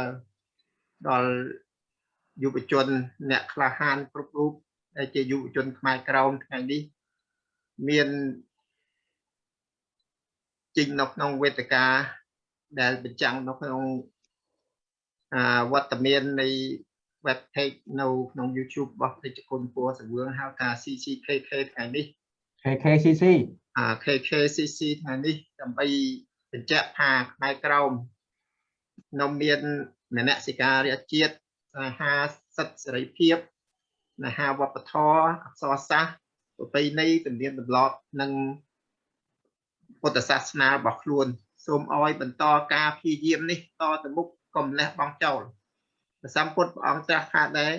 ដល់យុវជន អ្នកក្លាហានគ្រប់រូបដែលជាយុវជនខ្មែរក្រមថ្ងៃនេះមានចេញនៅក្នុងវេទិកាដែលបញ្ចាំងនៅក្នុងវត្តមាននៃ web page នៅក្នុង YouTube របស់ពេជ្រគុណពួរសវឿងហៅថា CCKK ថ្ងៃនេះ KKCC អា KKCC ថ្ងៃនេះដើម្បីបញ្ជាក់ថាខ្មែរក្រមនៅមានមនសិការៈជាតិស្នេហាសិទ្ធិសេរីភាពស្នេហាវប្បធម៌អក្សរសាស្ត្រប្រពៃណីទំនៀមទម្លាប់និងពុទ្ធសាសនារបស់ខ្លួន សូមឲ្យបន្តការព្យាយាមនេះតទៅមុខកុំលះបង់ចោល ព្រះសម្ពុទ្ធព្រះអង្គត្រាស់ថាដែរ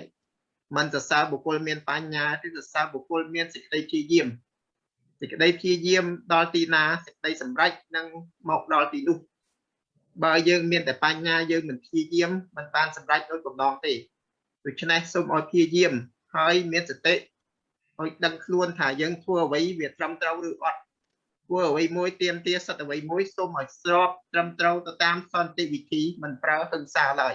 មិនសរសើរបុគ្គលមានបញ្ញាទេសរសើរបុគ្គលមានសេចក្តីព្យាយាមសេចក្តីព្យាយាមដល់ទីណាសេចក្តីសម្រេចនឹងមកដល់ទីនោះបើយើងមានតែបញ្ញាយើងមិនព្យាយាមមិនបានសម្រេចដោយកំណងទេដូច្នេះសូមឲ្យព្យាយាមហើយមានសតិឲ្យដឹងខ្លួនថាយើងធ្វើអ្វីវាត្រឹមត្រូវឬអត់ធ្វើអ្វីមួយទៀមទាសិទ្ធអ្វីមួយសូមឲ្យស្របត្រឹមត្រូវទៅតាមសន្តិវិធីមិនប្រើហិង្សាឡើយ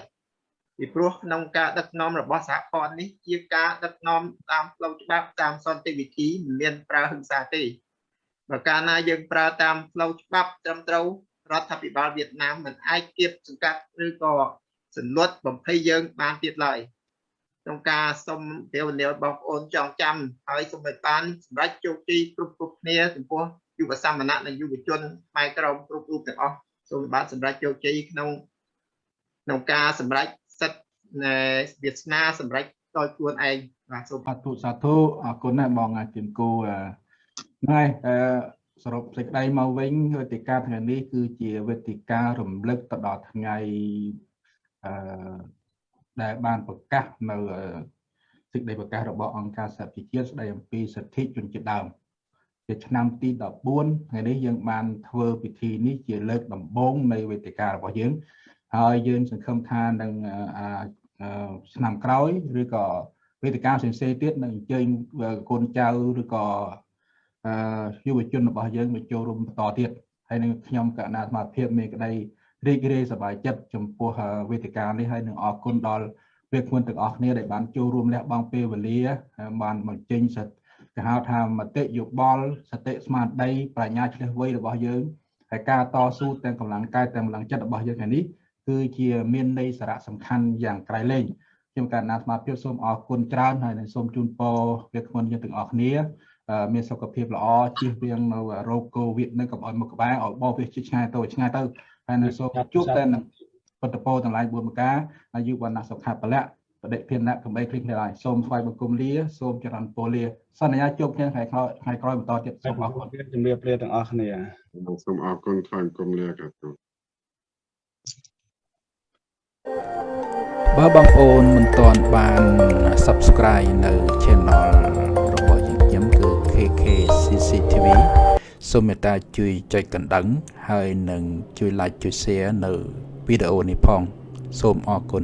ពីព្រោះក្នុងការដឹកនាំរបស់សហព័ន្ធនេះជាការដឹកនាំតាមផ្លូវច្បាប់តាមសន្តិវិធីមិនមានប្រើហិង្សាទេបើកាលណាយើងប្រើតាមផ្លូវច្បាប់ត្រឹមត្រូវរដ្ឋាភិបាលវៀតណាមមិនអាចគៀបសង្កាត់ឬក៏សន្លត់បំភ័យយើងបានទៀតឡើយក្នុងការសុំទេវនាវបងប្អូនចងចាំហើយសូមឲ្យបានសម្រេចជោគជ័យគ្រប់គ្រប់គ្នាចំពោះយុវសមណៈនិងយុវជនខ្មែរក្រមគ្រប់រូបទាំងអស់សូមបានសម្រេចជោគជ័យក្នុងក្នុងការសម្រេចសិទ្ធិនៃ វាសនាសម្រេចដោយខ្លួនឯងបាទសូមសាធុសាធុអរគុណណាស់បងជិនគូហ្នឹងហើយអឺសរុបសេចក្តីមកវិញវេទិកាថ្ងៃនេះគឺជាវេទិការំលឹកទៅដល់ថ្ងៃអឺដែលបានប្រកាសនៅសេចក្តីប្រកាសរបស់អង្គការសហប្រជាជាតិស្តីអំពីសិទ្ធិជនជាតិដើមជាឆ្នាំទី14ថ្ងៃនេះយើងបានធ្វើពិធីនេះជាលើកដំបូងនៃវេទិការបស់យើងហើយយើងសង្ឃឹមថានឹង ឆ្នាំក្រោយឬក៏វេទិកាផ្សេងៗទៀតនឹងអញ្ជើញកូនចៅឬក៏យុវជនរបស់យើងមកចូលរួមបន្តទៀតហើយនឹងខ្ញុំកណ្ណាសមាភិបមានក្តីរីករាយសប្បាយចិត្តចំពោះវេទិកានេះហើយនឹងអរគុណដល់វាគ្មិនទាំងអស់គ្នាដែលបានចូលរួមលះបង់ពេលវេលាបានបញ្ចេញសិទ្ធិគេហៅថាមតិយោបល់សតិស្មារតីប្រាជ្ញាឆ្លៀសវៃរបស់យើងហើយការតស៊ូទាំងកម្លាំងកាយទាំងកម្លាំងចិត្តរបស់យើងថ្ងៃនេះ គឺជាមានន័យសារៈសំខាន់យ៉ាងក្រៃលែងខ្ញុំកណ្ណាស្មារតីសូមអរគុណច្រើនហើយនឹងសូមជូនពរវាគ្មិនយើងទាំងអស់គ្នាមានសុខភាពល្អជៀសវាងនៅរោគកូវីដនឹងកុំឲ្យមកក្បែរឲ្យបោះវាឆ្ងាយទៅឆ្ងាយទៅហើយនៅសូមជួបតែនឹងបតពោទាំងឡាយ4ប្រការអាយុវណ្ណៈសុខៈពលៈបដិភិនៈកំបីគ្លីគ្នាឡើយសូមថ្វាយបង្គំលាសូមចរន្តពលលាសន្យាជួបគ្នាថ្ងៃក្រោយថ្ងៃក្រោយបន្តទៀតសូមអរគុណជំរាបលាទាំងអស់គ្នាសូមអរគុណថ្វាយបង្គំលាครั បើបងប្អូនមិនទាន់បាន Subscribe នៅ Channel របស់យើងខ្ញុំគឺ KK CCTV សូមមេត្តាជួយចុចកណ្ដឹង ហើយនឹងជួយ Like ជួយ Share នៅវីដេអូនេះផង សូមអរគុណ